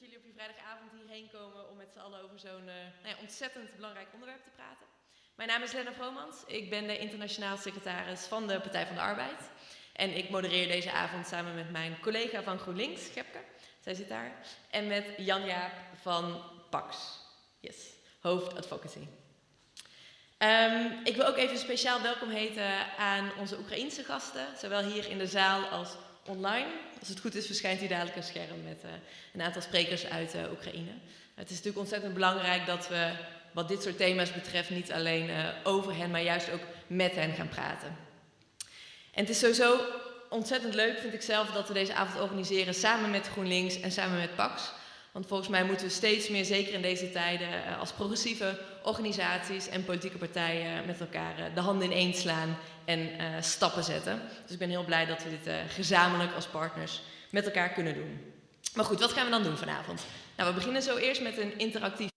jullie op je vrijdagavond hierheen komen om met z'n allen over zo'n uh, nou ja, ontzettend belangrijk onderwerp te praten. Mijn naam is Lena Vromans. Ik ben de internationaal secretaris van de Partij van de Arbeid. En ik modereer deze avond samen met mijn collega van GroenLinks, Gepke. Zij zit daar. En met Jan Jaap van Pax. Yes, hoofd advocacy. Um, ik wil ook even speciaal welkom heten aan onze Oekraïense gasten, zowel hier in de zaal als online. Als het goed is verschijnt hier dadelijk een scherm met uh, een aantal sprekers uit uh, Oekraïne. Het is natuurlijk ontzettend belangrijk dat we wat dit soort thema's betreft niet alleen uh, over hen, maar juist ook met hen gaan praten. En het is sowieso ontzettend leuk, vind ik zelf, dat we deze avond organiseren samen met GroenLinks en samen met PAX. Want volgens mij moeten we steeds meer, zeker in deze tijden, als progressieve organisaties en politieke partijen met elkaar de handen ineen slaan en uh, stappen zetten. Dus ik ben heel blij dat we dit gezamenlijk als partners met elkaar kunnen doen. Maar goed, wat gaan we dan doen vanavond? Nou, we beginnen zo eerst met een interactief.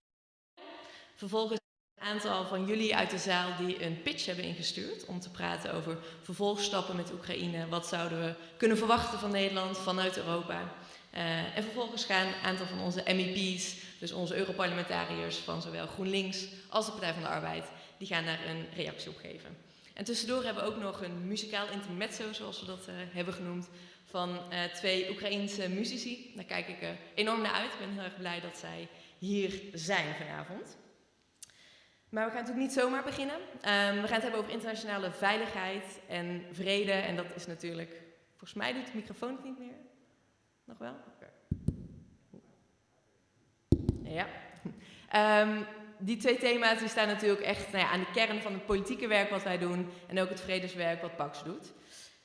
Vervolgens een aantal van jullie uit de zaal die een pitch hebben ingestuurd om te praten over vervolgstappen met Oekraïne. Wat zouden we kunnen verwachten van Nederland, vanuit Europa? Uh, en vervolgens gaan een aantal van onze MEP's, dus onze Europarlementariërs van zowel GroenLinks als de Partij van de Arbeid, die gaan daar een reactie op geven. En tussendoor hebben we ook nog een muzikaal intermezzo, zoals we dat uh, hebben genoemd, van uh, twee Oekraïense muzici. Daar kijk ik enorm naar uit. Ik ben heel erg blij dat zij hier zijn vanavond. Maar we gaan natuurlijk niet zomaar beginnen. Um, we gaan het hebben over internationale veiligheid en vrede. En dat is natuurlijk, volgens mij doet de microfoon het niet meer. Nog wel? Ja. Um, die twee thema's die staan natuurlijk echt nou ja, aan de kern van het politieke werk wat wij doen en ook het vredeswerk wat Pax doet.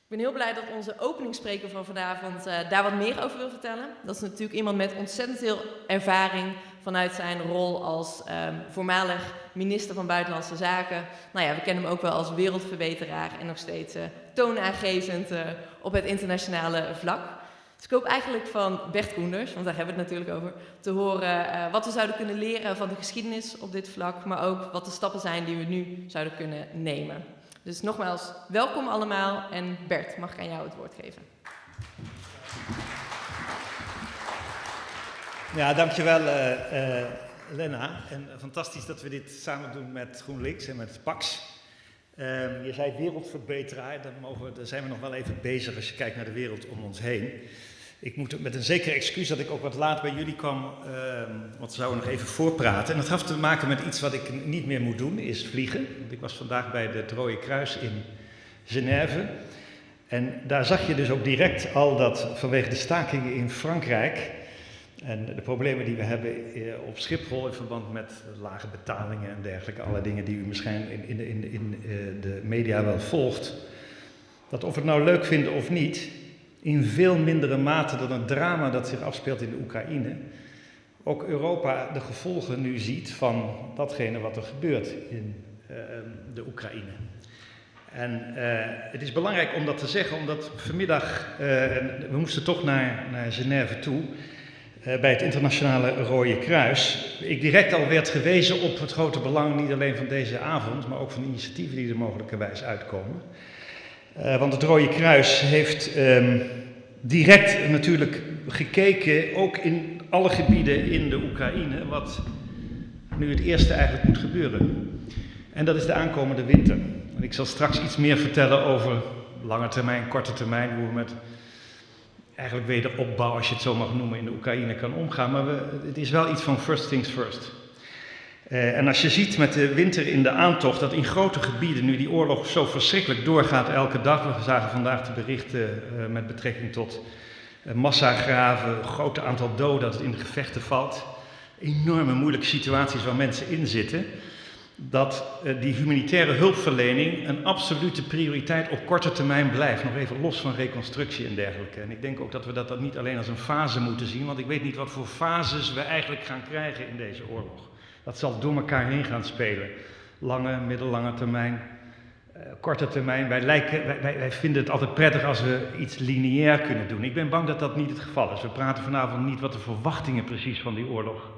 Ik ben heel blij dat onze openingsspreker van vanavond uh, daar wat meer over wil vertellen. Dat is natuurlijk iemand met ontzettend veel ervaring vanuit zijn rol als um, voormalig minister van Buitenlandse Zaken. Nou ja, we kennen hem ook wel als wereldverbeteraar en nog steeds uh, toonaangevend uh, op het internationale vlak. Dus ik hoop eigenlijk van Bert Koenders, want daar hebben we het natuurlijk over, te horen uh, wat we zouden kunnen leren van de geschiedenis op dit vlak, maar ook wat de stappen zijn die we nu zouden kunnen nemen. Dus nogmaals, welkom allemaal en Bert, mag ik aan jou het woord geven. Ja, dankjewel uh, uh, Lena. En fantastisch dat we dit samen doen met GroenLinks en met PAX. Uh, je zei wereldverbeteraar, daar, mogen, daar zijn we nog wel even bezig als je kijkt naar de wereld om ons heen. Ik moet met een zekere excuus dat ik ook wat laat bij jullie kwam, uh, want we zouden nog even voorpraten. En dat heeft te maken met iets wat ik niet meer moet doen, is vliegen. Want ik was vandaag bij het Rode Kruis in Genève. En daar zag je dus ook direct al dat vanwege de stakingen in Frankrijk en de problemen die we hebben op Schiphol in verband met lage betalingen en dergelijke, alle dingen die u misschien in, in, in, in de media wel volgt, dat of we het nou leuk vinden of niet, in veel mindere mate dan het drama dat zich afspeelt in de Oekraïne, ook Europa de gevolgen nu ziet van datgene wat er gebeurt in uh, de Oekraïne. En uh, het is belangrijk om dat te zeggen, omdat vanmiddag, uh, we moesten toch naar, naar Genève toe, bij het Internationale Rode Kruis, ik direct al werd gewezen op het grote belang niet alleen van deze avond, maar ook van initiatieven die er mogelijkerwijs uitkomen. Uh, want het Rode Kruis heeft um, direct natuurlijk gekeken, ook in alle gebieden in de Oekraïne, wat nu het eerste eigenlijk moet gebeuren. En dat is de aankomende winter. En ik zal straks iets meer vertellen over lange termijn, korte termijn, hoe we met eigenlijk wederopbouw, als je het zo mag noemen, in de Oekraïne kan omgaan. Maar we, het is wel iets van first things first. Uh, en als je ziet met de winter in de aantocht dat in grote gebieden nu die oorlog zo verschrikkelijk doorgaat elke dag. We zagen vandaag de berichten uh, met betrekking tot uh, massagraven, een groot aantal doden dat het in de gevechten valt. Enorme moeilijke situaties waar mensen in zitten. Dat die humanitaire hulpverlening een absolute prioriteit op korte termijn blijft. Nog even los van reconstructie en dergelijke. En ik denk ook dat we dat, dat niet alleen als een fase moeten zien, want ik weet niet wat voor fases we eigenlijk gaan krijgen in deze oorlog. Dat zal door elkaar heen gaan spelen. Lange, middellange termijn, uh, korte termijn. Wij, lijken, wij, wij, wij, vinden het altijd prettig als we iets lineair kunnen doen. Ik ben bang dat dat niet het geval is. We praten vanavond niet wat de verwachtingen precies van die oorlog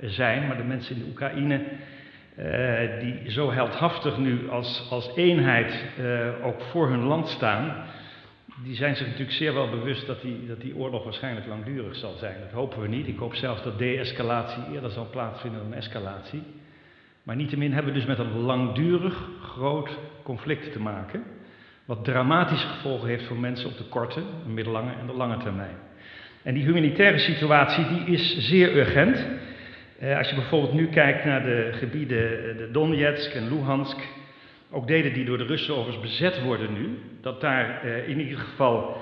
zijn. Maar de mensen in de Oekraïne, uh, die zo heldhaftig nu als, als eenheid uh, ook voor hun land staan. die zijn zich natuurlijk zeer wel bewust dat die, dat die oorlog waarschijnlijk langdurig zal zijn. Dat hopen we niet. Ik hoop zelfs dat de-escalatie eerder zal plaatsvinden dan escalatie. Maar niettemin hebben we dus met een langdurig groot conflict te maken, wat dramatische gevolgen heeft voor mensen op de korte, de middellange en de lange termijn. En die humanitaire situatie die is zeer urgent. Eh, als je bijvoorbeeld nu kijkt naar de gebieden eh, de Donetsk en Luhansk, ook delen die door de Russen overigens bezet worden nu, dat daar eh, in ieder geval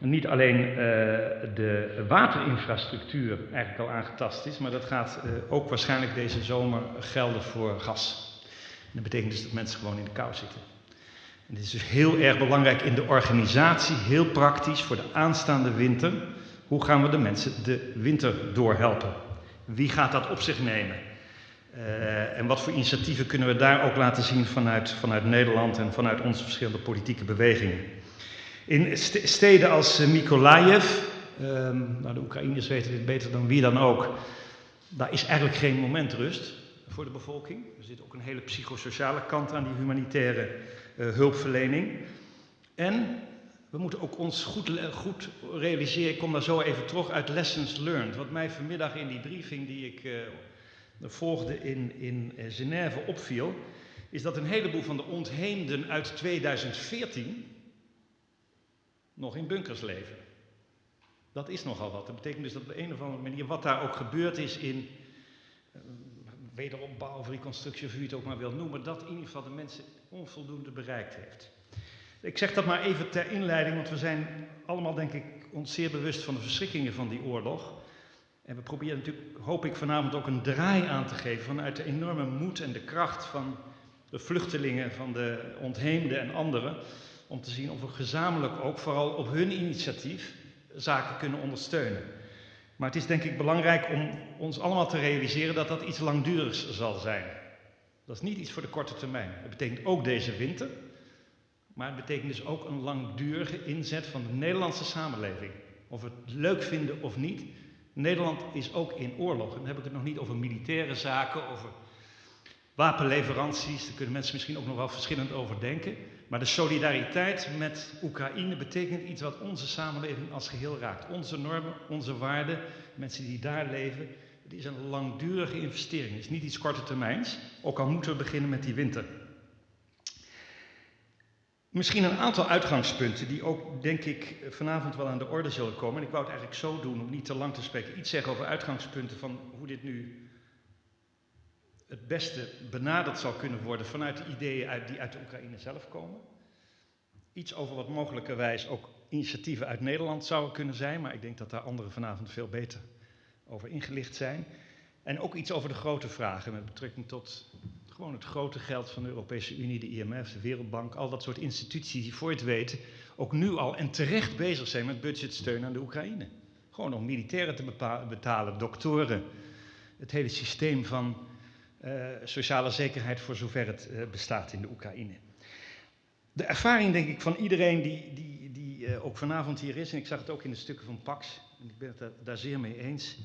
niet alleen de waterinfrastructuur eigenlijk al aangetast is, maar dat gaat ook waarschijnlijk deze zomer gelden voor gas. Dat betekent dus dat mensen gewoon in de kou zitten. En dit is dus heel erg belangrijk in de organisatie, heel praktisch voor de aanstaande winter. Hoe gaan we de mensen de winter doorhelpen? Wie gaat dat op zich nemen? Uh, en wat voor initiatieven kunnen we daar ook laten zien vanuit, vanuit Nederland en vanuit onze verschillende politieke bewegingen? In steden als Mykolaiv, um, nou de Oekraïners weten dit beter dan wie dan ook, daar is eigenlijk geen moment rust voor de bevolking. Er zit ook een hele psychosociale kant aan die humanitaire uh, hulpverlening. En we moeten ook ons goed, goed, realiseren, ik kom daar zo even terug uit Lessons Learned. Wat mij vanmiddag in die briefing die ik uh, volgde in, in Genève opviel, is dat een heleboel van de ontheemden uit 2014 nog in bunkers leven. Dat is nogal wat. Dat betekent dus dat op een of andere manier, wat daar ook gebeurd is in uh, wederopbouw of reconstructie, of hoe het ook maar wil noemen, dat in ieder geval de mensen onvoldoende bereikt heeft. Ik zeg dat maar even ter inleiding, want we zijn allemaal, denk ik, ons zeer bewust van de verschrikkingen van die oorlog. En we proberen natuurlijk, hoop ik, vanavond ook een draai aan te geven vanuit de enorme moed en de kracht van de vluchtelingen, van de ontheemden en anderen. Om te zien of we gezamenlijk ook, vooral op hun initiatief, zaken kunnen ondersteunen. Maar het is denk ik belangrijk om ons allemaal te realiseren dat dat iets langdurigs zal zijn. Dat is niet iets voor de korte termijn. Het betekent ook deze winter, maar het betekent dus ook een langdurige inzet van de Nederlandse samenleving. Of we het leuk vinden of niet, Nederland is ook in oorlog. En dan heb ik het nog niet over militaire zaken, over wapenleveranties. Daar kunnen mensen misschien ook nog wel verschillend over denken. Maar de solidariteit met Oekraïne betekent iets wat onze samenleving als geheel raakt. Onze normen, onze waarden, mensen die daar leven. Het is een langdurige investering. Het is niet iets korte termijns, ook al moeten we beginnen met die winter. Misschien een aantal uitgangspunten die ook, denk ik, vanavond wel aan de orde zullen komen. En ik wou het eigenlijk zo doen om niet te lang te spreken. Iets zeggen over uitgangspunten van hoe dit nu het beste benaderd zal kunnen worden vanuit de ideeën uit, die uit de Oekraïne zelf komen. Iets over wat mogelijkerwijs ook initiatieven uit Nederland zouden kunnen zijn, maar ik denk dat daar anderen vanavond veel beter over ingelicht zijn. En ook iets over de grote vragen met betrekking tot gewoon het grote geld van de Europese Unie, de IMF, de Wereldbank, al dat soort instituties die voor het weten ook nu al en terecht bezig zijn met budgetsteun aan de Oekraïne. Gewoon om militairen te betalen, doktoren, het hele systeem van uh, sociale zekerheid voor zover het uh, bestaat in de Oekraïne. De ervaring, denk ik, van iedereen die, die, die uh, ook vanavond hier is, en ik zag het ook in de stukken van Pax, en ik ben het daar, daar zeer mee eens.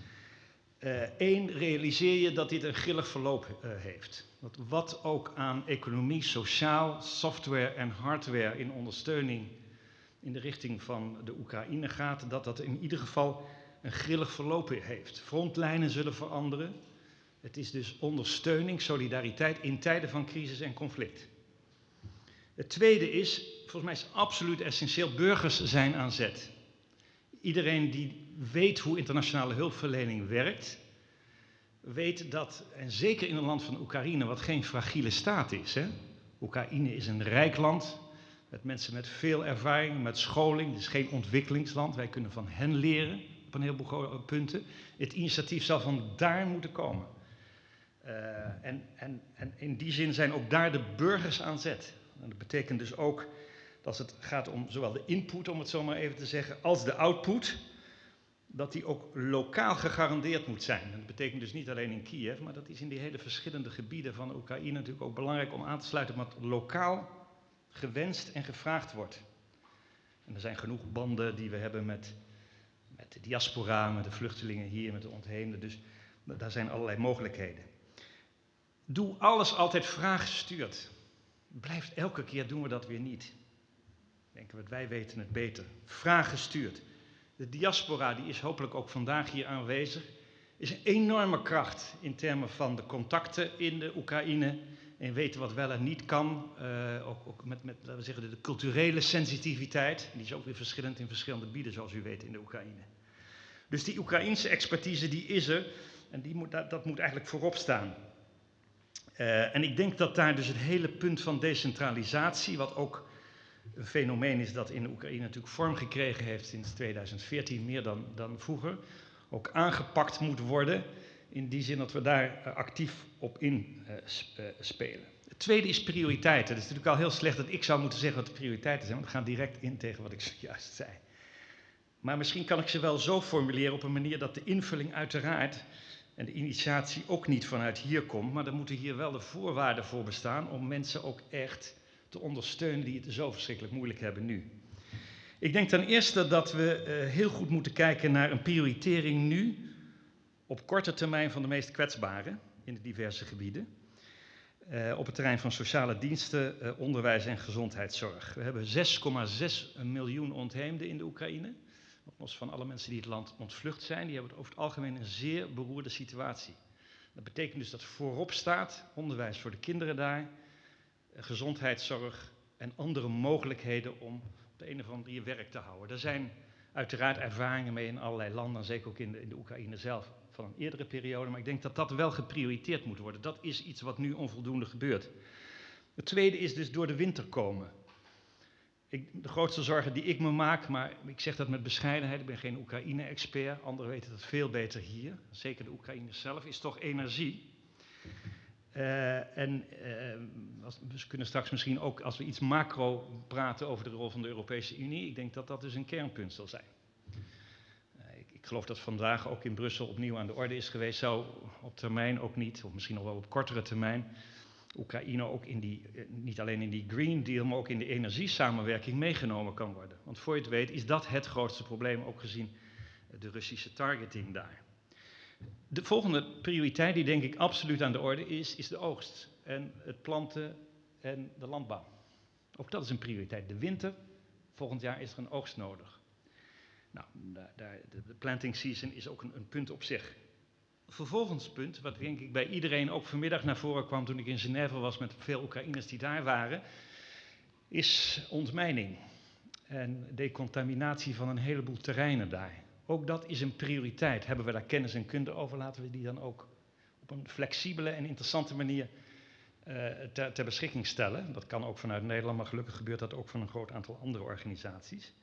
Eén, realiseer je dat dit een grillig verloop heeft. Dat wat ook aan economie, sociaal, software en hardware in ondersteuning in de richting van de Oekraïne gaat, dat dat in ieder geval een grillig verloop heeft. Frontlijnen zullen veranderen. Het is dus ondersteuning, solidariteit in tijden van crisis en conflict. Het tweede is, volgens mij is absoluut essentieel, burgers zijn aan zet. Iedereen die weet hoe internationale hulpverlening werkt, weet dat, en zeker in een land van Oekraïne, wat geen fragiele staat is. Hè? Oekraïne is een rijk land, met mensen met veel ervaring, met scholing. Het is geen ontwikkelingsland, wij kunnen van hen leren op een heleboel punten. Het initiatief zal van daar moeten komen. Uh, en, en, en in die zin zijn ook daar de burgers aan zet. En dat betekent dus ook dat het gaat om zowel de input, om het zo maar even te zeggen, als de output dat die ook lokaal gegarandeerd moet zijn. Dat betekent dus niet alleen in Kiev, maar dat is in die hele verschillende gebieden van Oekraïne natuurlijk ook belangrijk om aan te sluiten wat lokaal gewenst en gevraagd wordt. En er zijn genoeg banden die we hebben met, met de diaspora, met de vluchtelingen hier, met de ontheemden. Dus daar zijn allerlei mogelijkheden. Doe alles altijd vraaggestuurd. Blijft elke keer doen we dat weer niet. Denken we, wij weten het beter. Vraag gestuurd. De diaspora, die is hopelijk ook vandaag hier aanwezig, is een enorme kracht in termen van de contacten in de Oekraïne en weten wat wel en niet kan. Uh, ook, ook, met, met laten we zeggen, de, culturele sensitiviteit. Die is ook weer verschillend in verschillende gebieden, zoals u weet, in de Oekraïne. Dus die Oekraïnse expertise, die is er. En die moet, dat, moet eigenlijk voorop staan. Uh, en ik denk dat daar dus het hele punt van decentralisatie, wat ook een fenomeen is dat in Oekraïne natuurlijk vorm gekregen heeft sinds 2014, meer dan, dan vroeger, ook aangepakt moet worden. In die zin dat we daar uh, actief op inspelen. Uh, het tweede is prioriteiten. Het is natuurlijk al heel slecht dat ik zou moeten zeggen wat de prioriteiten zijn, want het gaat direct in tegen wat ik zojuist zei. Maar misschien kan ik ze wel zo formuleren op een manier dat de invulling uiteraard en de initiatie ook niet vanuit hier komt, maar er moeten hier wel de voorwaarden voor bestaan om mensen ook echt te ondersteunen die het zo verschrikkelijk moeilijk hebben nu. Ik denk ten eerste dat we uh, heel goed moeten kijken naar een prioritering nu op korte termijn van de meest kwetsbaren in de diverse gebieden. Uh, op het terrein van sociale diensten, uh, onderwijs en gezondheidszorg. We hebben 6,6 miljoen ontheemden in de Oekraïne. Los van alle mensen die het land ontvlucht zijn, die hebben over het algemeen een zeer beroerde situatie. Dat betekent dus dat voorop staat onderwijs voor de kinderen daar, gezondheidszorg en andere mogelijkheden om op de een of andere manier werk te houden. Er zijn uiteraard ervaringen mee in allerlei landen, zeker ook in de, in de Oekraïne zelf, van een eerdere periode. Maar ik denk dat dat wel geprioriteerd moet worden. Dat is iets wat nu onvoldoende gebeurt. Het tweede is dus door de winter komen. Ik, de grootste zorgen die ik me maak, maar ik zeg dat met bescheidenheid, ik ben geen Oekraïne-expert, anderen weten dat veel beter hier, zeker de Oekraïners zelf, is toch energie. Uh, en uh, we kunnen straks misschien ook, als we iets macro praten over de rol van de Europese Unie, ik denk dat dat dus een kernpunt zal zijn. Uh, ik, ik, geloof dat vandaag ook in Brussel opnieuw aan de orde is geweest, zou op termijn ook niet, of misschien nog wel op kortere termijn, Oekraïne ook in die, niet alleen in die Green Deal, maar ook in de energiesamenwerking meegenomen kan worden. Want voor je het weet is dat het grootste probleem, ook gezien de Russische targeting daar. De volgende prioriteit die denk ik absoluut aan de orde is, is de oogst. En het planten en de landbouw. Ook dat is een prioriteit. De winter, volgend jaar is er een oogst nodig. Nou, de planting season is ook een, een punt op zich. Vervolgens punt, wat denk ik bij iedereen ook vanmiddag naar voren kwam toen ik in Genève was met veel Oekraïners die daar waren, is ontmijning en decontaminatie van een heleboel terreinen daar. Ook dat is een prioriteit. Hebben we daar kennis en kunde over, laten we die dan ook op een flexibele en interessante manier uh, ter, ter, beschikking stellen. Dat kan ook vanuit Nederland, maar gelukkig gebeurt dat ook van een groot aantal andere organisaties.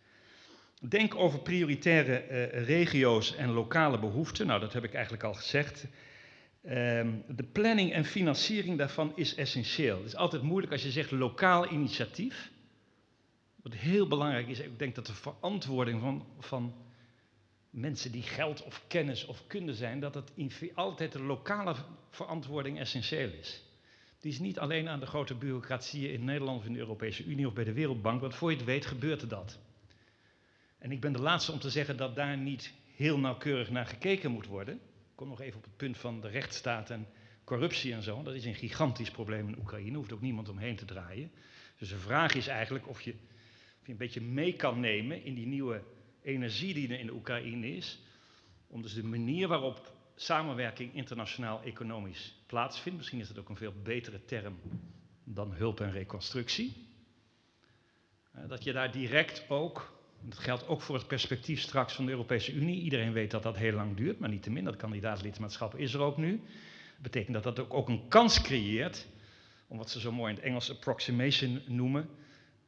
Denk over prioritaire uh, regio's en lokale behoeften. Nou, dat heb ik eigenlijk al gezegd. Um, de planning en financiering daarvan is essentieel. Het is altijd moeilijk als je zegt lokaal initiatief. Wat heel belangrijk is, ik denk dat de verantwoording van, van mensen die geld of kennis of kunde zijn, dat het altijd de lokale verantwoording essentieel is. Die is niet alleen aan de grote bureaucratieën in Nederland of in de Europese Unie of bij de Wereldbank, want voor je het weet gebeurt er dat. En ik ben de laatste om te zeggen dat daar niet heel nauwkeurig naar gekeken moet worden. Ik kom nog even op het punt van de rechtsstaat en corruptie en zo. Dat is een gigantisch probleem in Oekraïne, hoeft ook niemand omheen te draaien. Dus de vraag is eigenlijk of je, of je een beetje mee kan nemen in die nieuwe energie die er in de Oekraïne is, om dus de manier waarop samenwerking internationaal economisch plaatsvindt, misschien is dat ook een veel betere term dan hulp en reconstructie, dat je daar direct ook, dat geldt ook voor het perspectief straks van de Europese Unie, iedereen weet dat dat heel lang duurt, maar niettemin, dat kandidaatlidmaatschap is er ook nu, dat betekent dat dat ook, ook een kans creëert, om wat ze zo mooi in het Engels approximation noemen,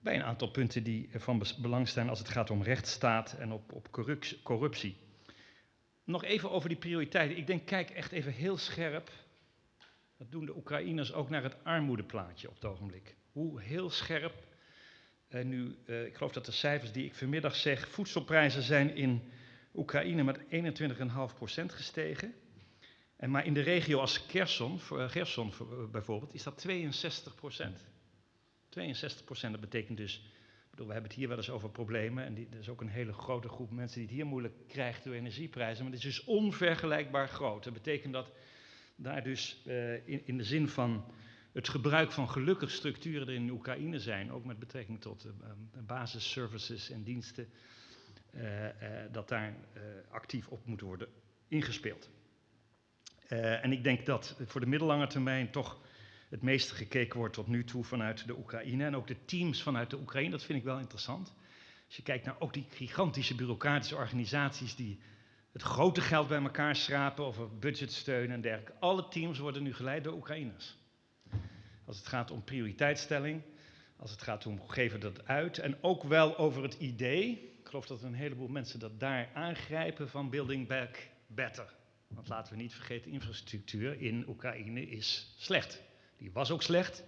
bij een aantal punten die van belang zijn als het gaat om rechtsstaat en op, op corruptie. Nog even over die prioriteiten. Ik denk, kijk echt even heel scherp, dat doen de Oekraïners ook naar het armoedeplaatje op het ogenblik. Hoe heel scherp, en nu, uh, ik geloof dat de cijfers die ik vanmiddag zeg, voedselprijzen zijn in Oekraïne met 21,5% gestegen. En maar in de regio als Kherson, Gerson bijvoorbeeld, is dat 62 62 procent, dat betekent dus, bedoel, we hebben het hier wel eens over problemen en er is ook een hele grote groep mensen die het hier moeilijk krijgt door energieprijzen, maar dit is dus onvergelijkbaar groot. Dat betekent dat daar dus uh, in, in, de zin van het gebruik van gelukkig structuren er in Oekraïne zijn, ook met betrekking tot uh, basisservices en diensten, dat daar actief op moet worden ingespeeld. en ik denk dat voor de middellange termijn toch het meeste gekeken wordt tot nu toe vanuit de Oekraïne en ook de teams vanuit de Oekraïne, dat vind ik wel interessant. Als je kijkt naar ook die gigantische bureaucratische organisaties die het grote geld bij elkaar schrapen over budgetsteun en dergelijke. Alle teams worden nu geleid door Oekraïners. Als het gaat om prioriteitsstelling, als het gaat om geven dat uit en ook wel over het idee, ik geloof dat een heleboel mensen dat daar aangrijpen van building back better. Want laten we niet vergeten, infrastructuur in Oekraïne is slecht. Die was ook slecht.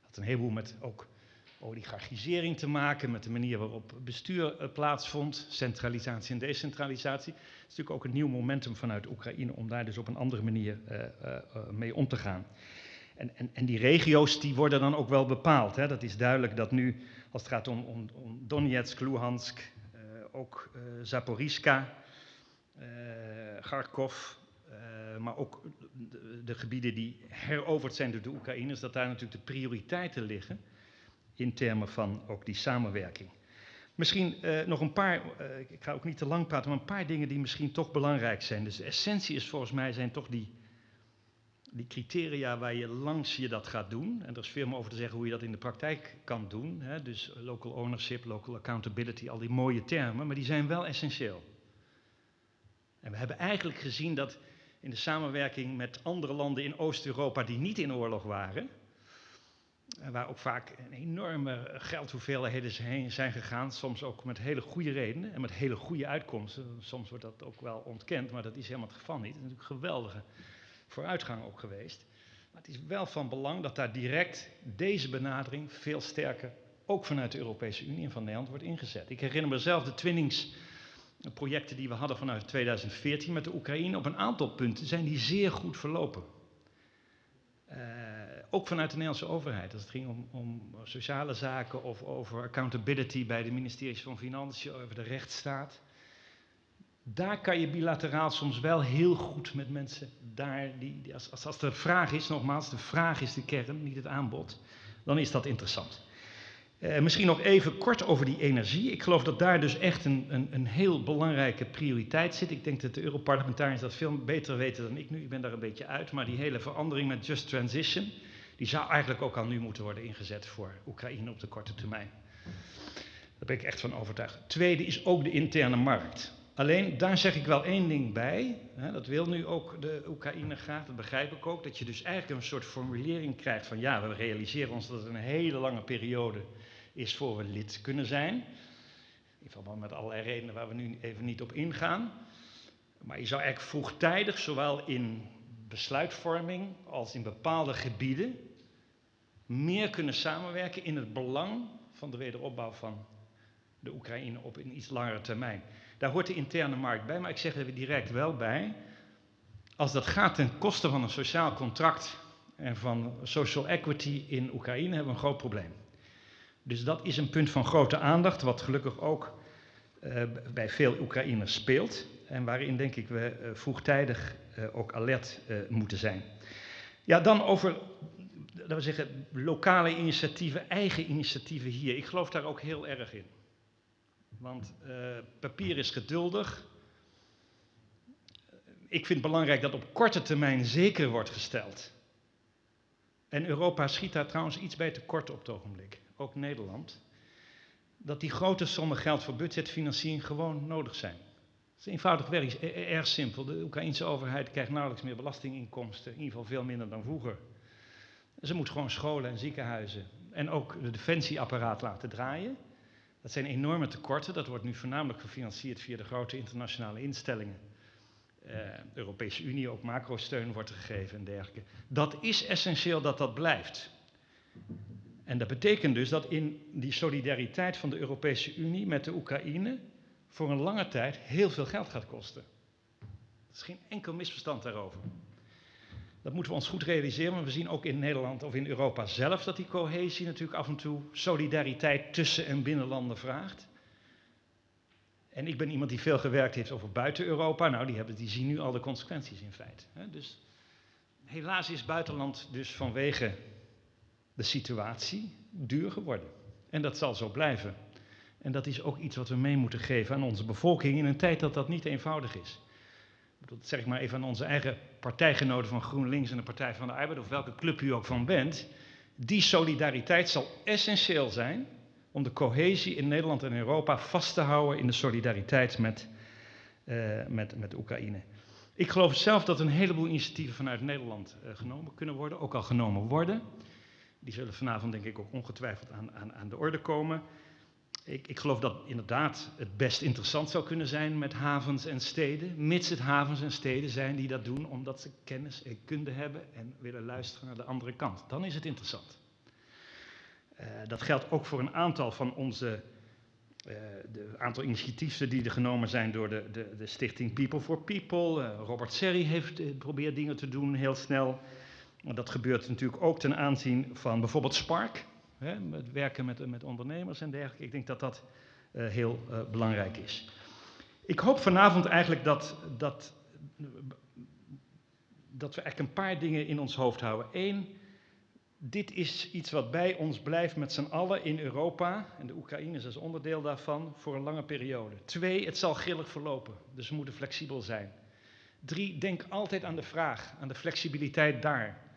Had een heleboel met ook oligarchisering te maken, met de manier waarop bestuur uh, plaatsvond, centralisatie en decentralisatie. Het is natuurlijk ook een nieuw momentum vanuit Oekraïne om daar dus op een andere manier uh, uh, mee om te gaan. En, en, en, die regio's die worden dan ook wel bepaald. Hè. Dat is duidelijk dat nu, als het gaat om, om, om Donetsk, Luhansk, ook Zaporizhka, Kharkov, maar ook de, de, gebieden die heroverd zijn door de Oekraïners, dat daar natuurlijk de prioriteiten liggen in termen van ook die samenwerking. Misschien uh, nog een paar, uh, ik ga ook niet te lang praten, maar een paar dingen die misschien toch belangrijk zijn. Dus de essentie is volgens mij zijn toch die, die criteria waar je langs je dat gaat doen. En er is veel meer over te zeggen hoe je dat in de praktijk kan doen. Hè? Dus local ownership, local accountability, al die mooie termen, maar die zijn wel essentieel. En we hebben eigenlijk gezien dat in de samenwerking met andere landen in Oost-Europa die niet in oorlog waren, waar ook vaak een enorme geldhoeveelheden heen zijn gegaan, soms ook met hele goede redenen en met hele goede uitkomsten. Soms wordt dat ook wel ontkend, maar dat is helemaal het geval niet. Het is natuurlijk geweldige vooruitgang ook geweest. Maar het is wel van belang dat daar direct deze benadering veel sterker, ook vanuit de Europese Unie en van Nederland, wordt ingezet. Ik herinner mezelf de twinningsprojecten die we hadden vanuit 2014 met de Oekraïne. Op een aantal punten zijn die zeer goed verlopen. Uh, ook vanuit de Nederlandse overheid. Als het ging om, om, sociale zaken of over accountability bij de ministeries van Financiën, over de rechtsstaat. Daar kan je bilateraal soms wel heel goed met mensen daar, die als, als, als de vraag is, nogmaals, de vraag is de kern, niet het aanbod, dan is dat interessant. Uh, misschien nog even kort over die energie. Ik geloof dat daar dus echt een, een, een heel belangrijke prioriteit zit. Ik denk dat de Europarlementariërs dat veel beter weten dan ik nu. Ik ben daar een beetje uit. Maar die hele verandering met Just Transition, die zou eigenlijk ook al nu moeten worden ingezet voor Oekraïne op de korte termijn. Daar ben ik echt van overtuigd. Tweede is ook de interne markt. Alleen daar zeg ik wel één ding bij. Hè, dat wil nu ook de Oekraïne graag, dat begrijp ik ook. Dat je dus eigenlijk een soort formulering krijgt van ja, we realiseren ons dat het een hele lange periode is voor we lid kunnen zijn. In verband met allerlei redenen waar we nu even niet op ingaan. Maar je zou eigenlijk vroegtijdig, zowel in besluitvorming als in bepaalde gebieden, meer kunnen samenwerken in het belang van de wederopbouw van de Oekraïne op een iets langere termijn. Daar hoort de interne markt bij, maar ik zeg er direct wel bij. Als dat gaat ten koste van een sociaal contract en van social equity in Oekraïne, hebben we een groot probleem. Dus dat is een punt van grote aandacht, wat gelukkig ook uh, bij veel Oekraïners speelt. En waarin denk ik we uh, vroegtijdig uh, ook alert moeten zijn. Ja, dan over, laten we zeggen, lokale initiatieven, eigen initiatieven hier. Ik geloof daar ook heel erg in. Want papier is geduldig. Ik vind het belangrijk dat op korte termijn zeker wordt gesteld. En Europa schiet daar trouwens iets bij tekort op het ogenblik ook Nederland, dat die grote sommen geld voor budgetfinanciering gewoon nodig zijn. Het is eenvoudig werk, is erg simpel. De Oekraïnse overheid krijgt nauwelijks meer belastinginkomsten, in ieder geval veel minder dan vroeger. Ze moet gewoon scholen en ziekenhuizen en ook de defensieapparaat laten draaien. Dat zijn enorme tekorten. Dat wordt nu voornamelijk gefinancierd via de grote internationale instellingen. Uh, Europese Unie, ook macrosteun wordt gegeven en dergelijke. Dat is essentieel dat dat blijft. En dat betekent dus dat in die solidariteit van de Europese Unie met de Oekraïne voor een lange tijd heel veel geld gaat kosten. Er is geen enkel misverstand daarover. Dat moeten we ons goed realiseren, maar we zien ook in Nederland of in Europa zelf dat die cohesie natuurlijk af en toe solidariteit tussen en binnen landen vraagt. En ik ben iemand die veel gewerkt heeft over buiten Europa. Nou, die, hebben, die zien nu al de consequenties in feite. Dus helaas is buitenland dus vanwege de situatie duur geworden. En dat zal zo blijven. En dat is ook iets wat we mee moeten geven aan onze bevolking in een tijd dat dat niet eenvoudig is. Dat zeg maar even aan onze eigen partijgenoten van GroenLinks en de Partij van de Arbeid, of welke club u ook van bent. Die solidariteit zal essentieel zijn om de cohesie in Nederland en Europa vast te houden in de solidariteit met, uh, met, met Oekraïne. Ik geloof zelf dat een heleboel initiatieven vanuit Nederland uh, genomen kunnen worden, ook al genomen worden. Die zullen vanavond denk ik ook ongetwijfeld aan, aan, aan de orde komen. Ik, ik, geloof dat inderdaad het best interessant zou kunnen zijn met havens en steden, mits het havens en steden zijn die dat doen omdat ze kennis en kunde hebben en willen luisteren naar de andere kant. Dan is het interessant. Uh, dat geldt ook voor een aantal van onze uh, de aantal initiatieven die er genomen zijn door de, de, de stichting People for People. Uh, Robert Serri heeft geprobeerd dingen te doen heel snel. Dat gebeurt natuurlijk ook ten aanzien van bijvoorbeeld Spark. Hè, het werken met, met ondernemers en dergelijke. Ik denk dat dat uh, heel uh, belangrijk is. Ik hoop vanavond eigenlijk dat, dat, dat we eigenlijk een paar dingen in ons hoofd houden. Eén, dit is iets wat bij ons blijft met z'n allen in Europa, en de Oekraïne is als onderdeel daarvan, voor een lange periode. Twee, het zal grillig verlopen, dus we moeten flexibel zijn. Drie, denk altijd aan de vraag, aan de flexibiliteit daar.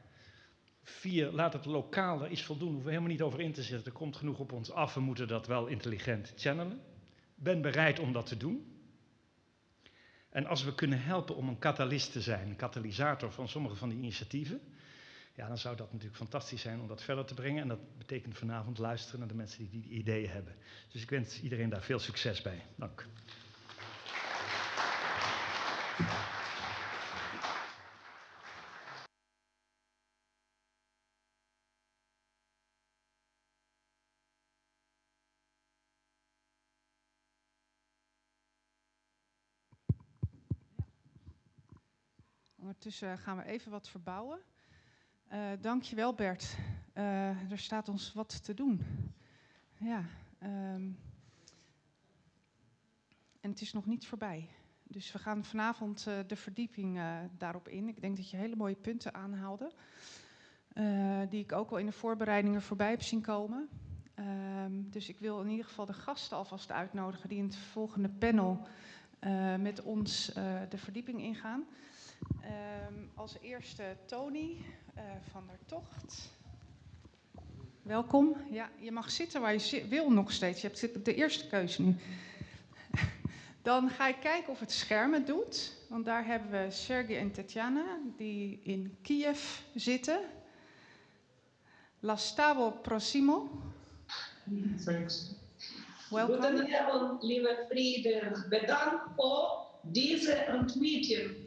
Vier, laat het lokaal er iets voldoen. Hoeven we helemaal niet over in te zetten. Er komt genoeg op ons af. We moeten dat wel intelligent channelen. Ben bereid om dat te doen. En als we kunnen helpen om een katalist te zijn, een katalysator van sommige van die initiatieven, ja, dan zou dat natuurlijk fantastisch zijn om dat verder te brengen. En dat betekent vanavond luisteren naar de mensen die die ideeën hebben. Dus ik wens iedereen daar veel succes bij. Dank. Ondertussen gaan we even wat verbouwen. Uh, dankjewel Bert. Uh, er staat ons wat te doen. Ja, um, en het is nog niet voorbij. Dus we gaan vanavond de verdieping daarop in. Ik denk dat je hele mooie punten aanhaalde. die ik ook al in de voorbereidingen voorbij heb zien komen. Um, dus ik wil in ieder geval de gasten alvast uitnodigen die in het volgende panel met ons de verdieping ingaan. Um, als eerste Tony uh, van der Tocht. Welkom. Ja, je mag zitten waar je wil nog steeds. Je hebt de eerste keuze nu. Dan ga ik kijken of het scherm het doet. Want daar hebben we Sergej en Tatjana die in Kiev zitten. Lastavo Prosimo. Thanks. Welkom. Goedenavond, lieve vrienden. Bedankt voor deze ontmoeting.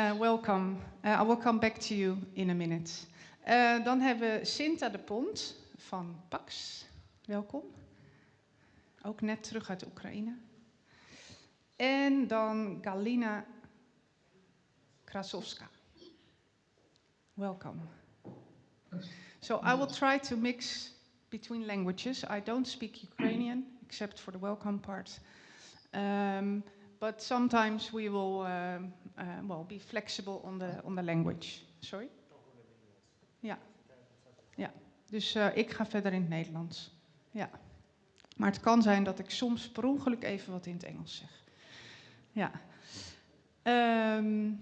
Uh, welcome. Uh, I will come back to you in a minute. Uh, dan hebben we Sinta de Pont van Pax. Welkom. Ook net terug uit Oekraïne. En dan Galina Krasowska. Welcome. So I will try to mix between languages. I don't speak Ukrainian except for the welcome part. Um, but sometimes we will um, uh, well be flexible on the on the language. Sorry. Ja. Ja. Dus uh, ik ga verder in het Nederlands. Ja. Maar het kan zijn dat ik soms per ongeluk even wat in het Engels zeg. Ja. Um,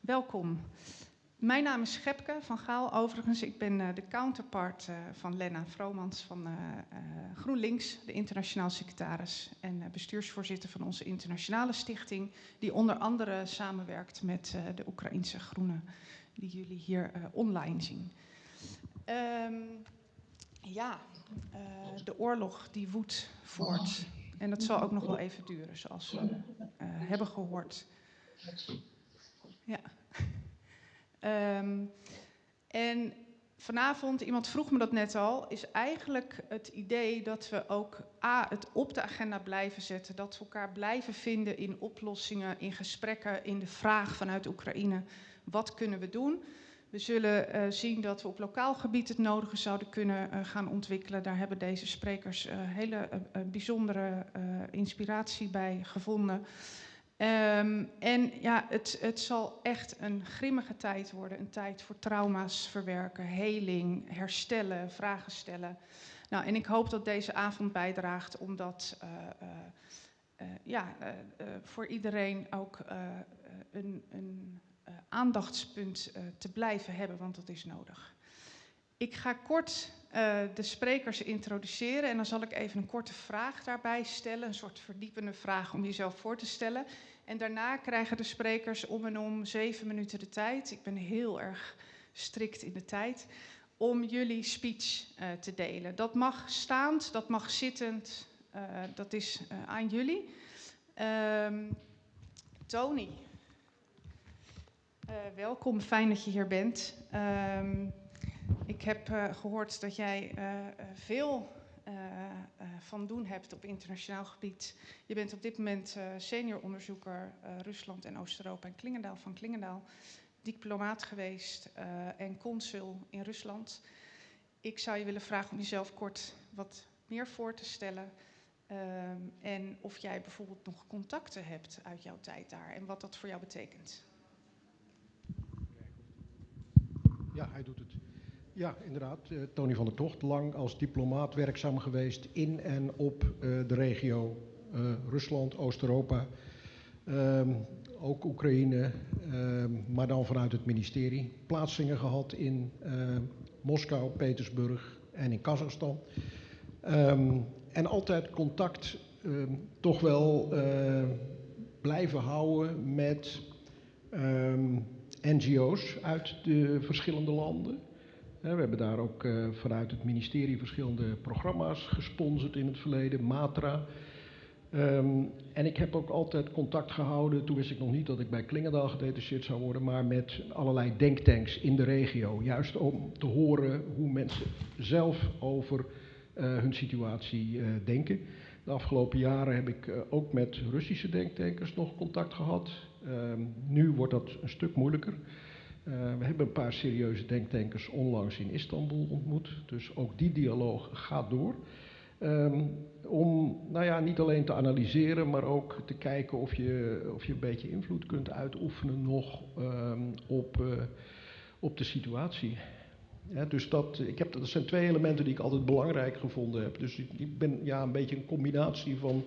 welkom. Mijn naam is Schepke van Gaal. Overigens, ik ben uh, de counterpart uh, van Lena Vromans van uh, GroenLinks, de internationaal secretaris en bestuursvoorzitter van onze internationale stichting, die onder andere samenwerkt met de Oekraïnse Groenen, die jullie hier online zien. Um, ja, de oorlog die woedt voort. En dat zal ook nog wel even duren, zoals we hebben gehoord. Ja. Um, en vanavond, iemand vroeg me dat net al, is eigenlijk het idee dat we ook A, het op de agenda blijven zetten, dat we elkaar blijven vinden in oplossingen, in gesprekken, in de vraag vanuit Oekraïne, wat kunnen we doen? We zullen uh, zien dat we op lokaal gebied het nodige zouden kunnen uh, gaan ontwikkelen. Daar hebben deze sprekers uh, hele bijzondere inspiratie bij gevonden. Ehm, en ja, het, het zal echt een grimmige tijd worden. Een tijd voor trauma's verwerken, heling, herstellen, vragen stellen. Nou, en ik hoop dat deze avond bijdraagt om dat uh, uh, uh, ja, voor iedereen ook een, een aandachtspunt te blijven hebben, want dat is nodig. Ik ga kort de sprekers introduceren en dan zal ik even een korte vraag daarbij stellen, een soort verdiepende vraag om jezelf voor te stellen. En daarna krijgen de sprekers om en om zeven minuten de tijd. Ik ben heel erg strikt in de tijd om jullie speech uh, te delen. Dat mag staand, dat mag zittend, uh, dat is aan jullie. Um, Tony, welkom, fijn dat je hier bent. Ik heb gehoord dat jij veel van doen hebt op internationaal gebied. Je bent op dit moment senior onderzoeker Rusland en Oost-Europa en Klingendaal van Klingendaal diplomaat geweest en consul in Rusland. Ik zou je willen vragen om jezelf kort wat meer voor te stellen. Um, en of jij bijvoorbeeld nog contacten hebt uit jouw tijd daar en wat dat voor jou betekent. Ja, hij doet het. Ja, inderdaad. Uh, Tony van der Tocht, lang als diplomaat werkzaam geweest in en op uh, de regio Rusland, Oost-Europa. Um, ook Oekraïne, uh, maar dan vanuit het ministerie. Plaatsingen gehad in Moskou, Petersburg en in Kazachstan. Um, en altijd contact toch wel blijven houden met NGO's uit de verschillende landen. We hebben daar ook uh, vanuit het ministerie verschillende programma's gesponsord in het verleden. Matra, Um, en ik heb ook altijd contact gehouden, toen wist ik nog niet dat ik bij Klingendaal gedetacheerd zou worden, maar met allerlei denktanks in de regio. Juist om te horen hoe mensen zelf over uh, hun situatie uh, denken. De afgelopen jaren heb ik ook met Russische denktankers nog contact gehad. Um, nu wordt dat een stuk moeilijker. We hebben een paar serieuze denktankers onlangs in Istanbul ontmoet, dus ook die dialoog gaat door. Um, om nou ja, niet alleen te analyseren, maar ook te kijken of je, of je een beetje invloed kunt uitoefenen nog um, op, uh, op de situatie. Dus dat, ik heb, dat zijn twee elementen die ik altijd belangrijk gevonden heb. Dus ik, ik ben ja, een beetje een combinatie van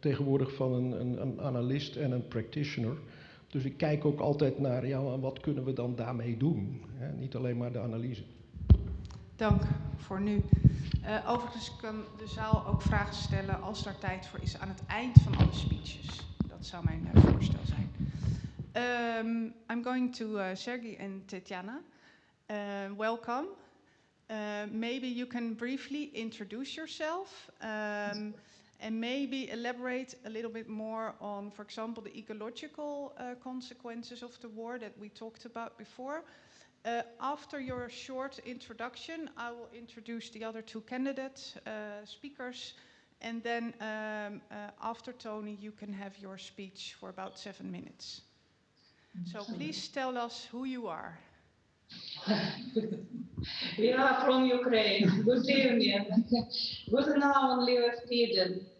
tegenwoordig van een, een, een analist en een practitioner. Dus ik kijk ook altijd naar ja, wat kunnen we dan daarmee doen. Niet alleen maar de analyse. Dank voor nu. Uh, overigens kan de zaal ook vragen stellen als er tijd voor is aan het eind van alle speeches. Dat zou mijn uh, voorstel zijn. Um, I'm going to uh, Sergey and Tetjana. welcome. maybe you can briefly introduce yourself um, and maybe elaborate a little bit more on, for example, the ecological consequences of the war that we talked about before. Uh, after your short introduction, I will introduce the other two candidate uh, speakers. And then um, uh, after Tony, you can have your speech for about seven minutes. So please tell us who you are. we are from Ukraine. Good evening. Good now, lieve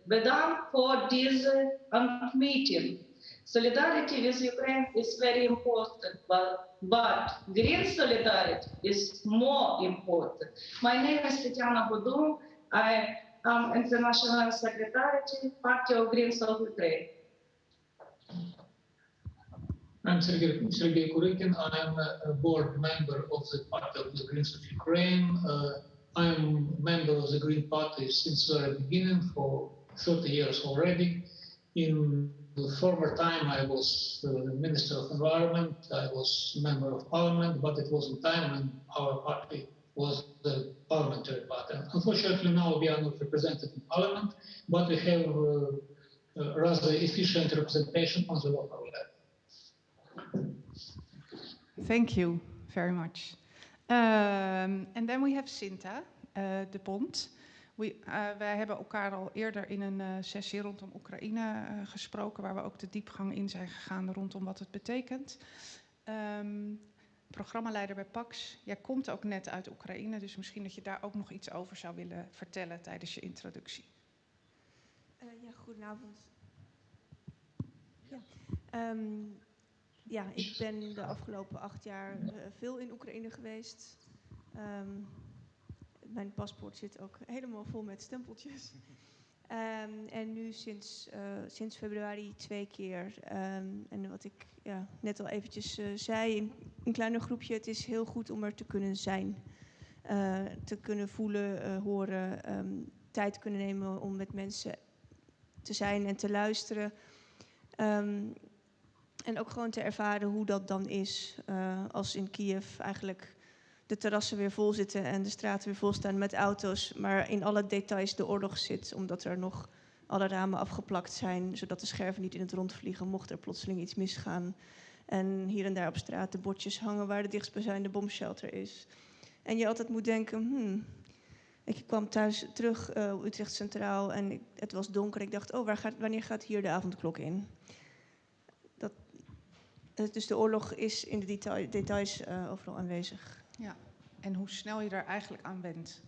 vrienden. Bedankt voor deze meeting. Solidarity with Ukraine is very important, but, but green solidarity is more important. My name is Tetiana Boudou. I am International Secretary, Party of Greens of Ukraine. I'm Sergei, Sergei Kurikin. I'm a board member of the Party of the Greens of Ukraine. Uh, I'm a member of the Green Party since the beginning for 30 years already. In the former time I was the Minister of Environment, I was Member of Parliament, but it was a time when our party was the parliamentary party. Unfortunately, now we are not represented in Parliament, but we have uh, rather efficient representation on the local level. Thank you very much. Um, and then we have Sinta uh, de Bond. We, uh, wij hebben elkaar al eerder in een uh, sessie rondom Oekraïne uh, gesproken, waar we ook de diepgang in zijn gegaan rondom wat het betekent. Um, programmaleider bij PAX, jij komt ook net uit Oekraïne, dus misschien dat je daar ook nog iets over zou willen vertellen tijdens je introductie. ja, goedenavond. Ja. Ehm, ja, ik ben de afgelopen acht jaar veel in Oekraïne geweest. Um, mijn paspoort zit ook helemaal vol met stempeltjes. Um, en nu sinds, uh, sinds februari twee keer. en wat ik ja, net al eventjes uh, zei, in een kleiner groepje, het is heel goed om er te kunnen zijn. te kunnen voelen, horen, tijd kunnen nemen om met mensen te zijn en te luisteren. Um, en ook gewoon te ervaren hoe dat dan is als in Kiev eigenlijk de terrassen weer vol zitten en de straten weer vol staan met auto's, maar in alle details de oorlog zit, omdat er nog alle ramen afgeplakt zijn, zodat de scherven niet in het rond vliegen mocht er plotseling iets misgaan. En hier en daar op straat de bordjes hangen waar de dichtstbijzijnde bomshelter is. En je altijd moet denken, hmm, ik kwam thuis terug uh, Utrecht Centraal en het was donker. Ik dacht, oh, waar gaat, wanneer gaat hier de avondklok in? Dat, eh, dus de oorlog is in de detail, details uh, overal aanwezig. Ja, en hoe snel je daar eigenlijk aan bent.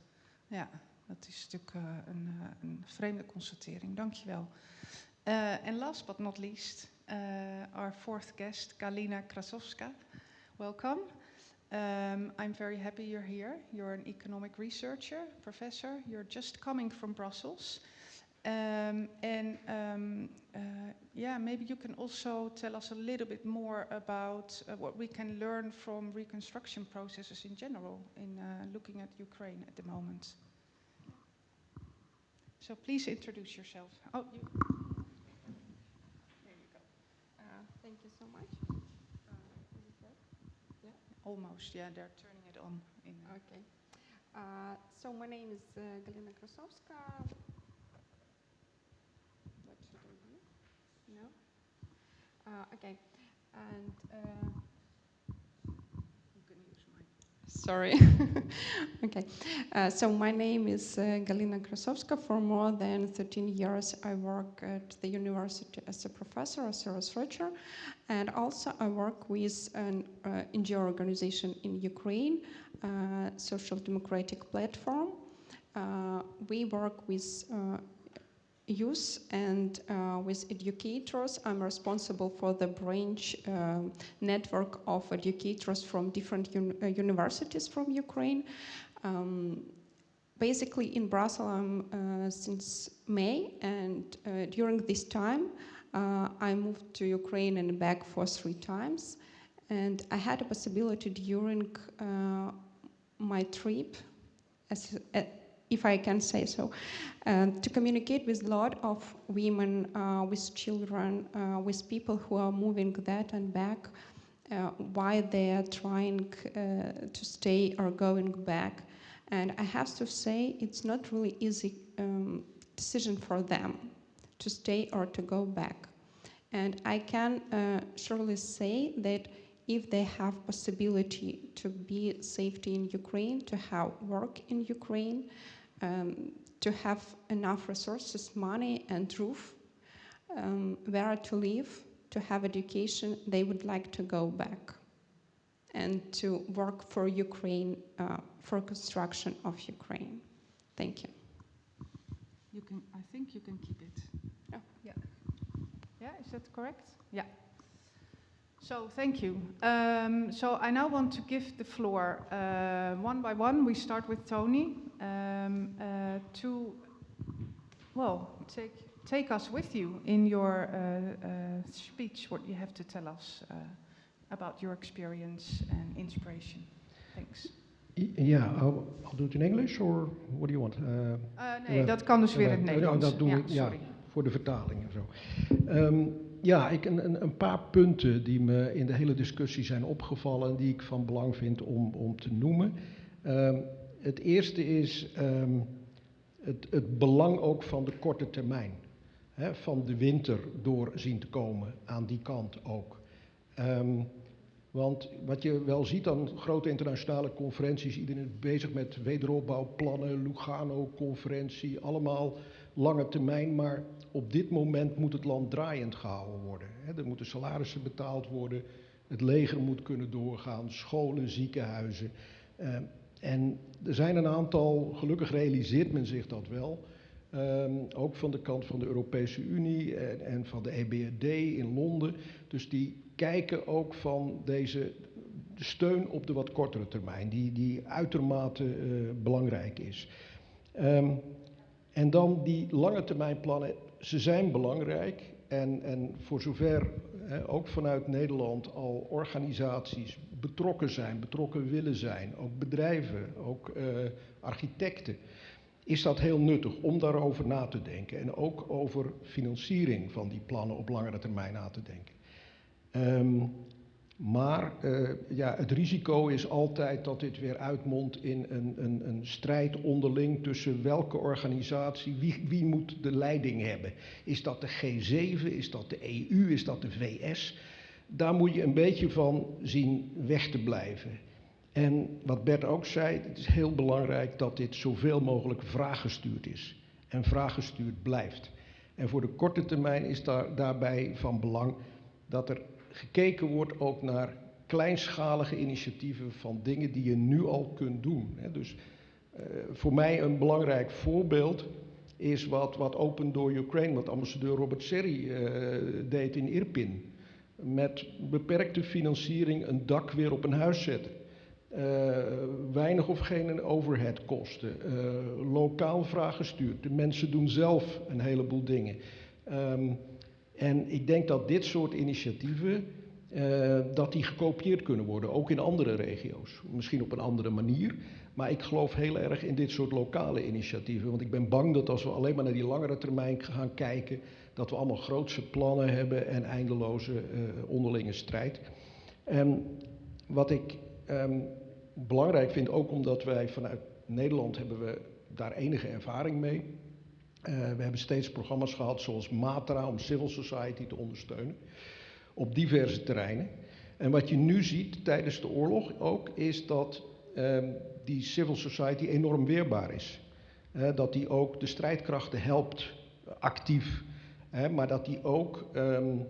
Ja, dat is natuurlijk uh, een, een, vreemde constatering. Dankjewel. En uh, last but not least, our fourth guest, Kalina Krasowska. Welcome. Um, I'm very happy you're here. You're an economic researcher, professor. You're just coming from Brussels. Um, and um, uh, yeah, maybe you can also tell us a little bit more about uh, what we can learn from reconstruction processes in general in uh, looking at Ukraine at the moment. So please introduce yourself. Oh, you. There you go. Uh, thank you so much. Almost, yeah, they're turning it on. In okay. Uh, so my name is uh, Galina Krasowska. What should I do? No? Uh, okay. And uh, sorry. okay. Uh, so my name is uh, Galina Krasowska. For more than 13 years, I work at the university as a professor, as a researcher, and also I work with an uh, NGO organization in Ukraine, uh, Social Democratic Platform. Uh, we work with youth and uh, with educators. I'm responsible for the branch uh, network of educators from different un uh, universities from Ukraine. Um, basically in Brussels I'm uh, since May and uh, during this time I moved to Ukraine and back for three times and I had a possibility during my trip as, if I can say so, uh, to communicate with a lot of women, uh, with children, uh, with people who are moving that and back, uh, why they are trying uh, to stay or going back. And I have to say, it's not really easy um, decision for them to stay or to go back. And I can uh, surely say that if they have possibility to be safety in Ukraine, to have work in Ukraine, um, to have enough resources, money and roof, um, where to live, to have education, they would like to go back and to work for Ukraine, uh, for construction of Ukraine. Thank you. You can, I think you can keep it. Oh. Yeah. Yeah, is that correct? Yeah. So thank you. Um, so I now want to give the floor uh, one by one. We start with Tony um, uh, to, well, take take us with you in your uh, uh speech. What you have to tell us uh, about your experience and inspiration. Thanks. Yeah, I'll, I'll, do it in English or what do you want? Uh, nee, dat kan dus weer in het Nederlands. Dat doe ik, ja, voor de vertaling en zo. Um, ja, ik, een, een, paar punten die me in de hele discussie zijn opgevallen, die ik van belang vind om, om te noemen. Um, het eerste is um, het, het, belang ook van de korte termijn. Hè, van de winter door zien te komen, aan die kant ook. Um, want wat je wel ziet aan grote internationale conferenties, iedereen is bezig met wederopbouwplannen, Lugano-conferentie, allemaal lange termijn, maar op dit moment moet het land draaiend gehouden worden. Er moeten salarissen betaald worden, het leger moet kunnen doorgaan, scholen, ziekenhuizen. Uh, en er zijn een aantal, gelukkig realiseert men zich dat wel, Ehm, ook van de kant van de Europese Unie en, van de EBRD in Londen. Dus die kijken ook van deze steun op de wat kortere termijn, die, die uitermate uh, belangrijk is. Um, en dan die lange termijn plannen, ze zijn belangrijk. En, en voor zover ook vanuit Nederland al organisaties betrokken zijn, betrokken willen zijn, ook bedrijven, ook uh, architecten, is dat heel nuttig om daarover na te denken. En ook over financiering van die plannen op langere termijn na te denken. Um, maar uh, ja, het risico is altijd dat dit weer uitmondt in een, een, een strijd onderling tussen welke organisatie, wie, wie moet de leiding hebben. Is dat de G7, is dat de EU, is dat de VS? Daar moet je een beetje van zien weg te blijven. En wat Bert ook zei, het is heel belangrijk dat dit zoveel mogelijk vraaggestuurd is. En vraaggestuurd blijft. En voor de korte termijn is daar, daarbij van belang dat er gekeken wordt ook naar kleinschalige initiatieven van dingen die je nu al kunt doen. Dus uh, voor mij een belangrijk voorbeeld is wat, wat Open Door Ukraine, wat ambassadeur Robert Serri uh, deed in Irpin. Met beperkte financiering een dak weer op een huis zetten. Uh, weinig of geen overheadkosten. Uh, lokaal vraaggestuurd. De mensen doen zelf een heleboel dingen. Um, en ik denk dat dit soort initiatieven, uh, dat die gekopieerd kunnen worden, ook in andere regio's. Misschien op een andere manier, maar ik geloof heel erg in dit soort lokale initiatieven. Want ik ben bang dat als we alleen maar naar die langere termijn gaan kijken, dat we allemaal grootse plannen hebben en eindeloze uh, onderlinge strijd. En wat ik um, belangrijk vind, ook omdat wij vanuit Nederland hebben we daar enige ervaring mee. Uh, we hebben steeds programma's gehad zoals Matra om civil society te ondersteunen op diverse terreinen. En wat je nu ziet tijdens de oorlog ook is dat uh, die civil society enorm weerbaar is. Uh, dat die ook de strijdkrachten helpt actief, maar dat die ook, um,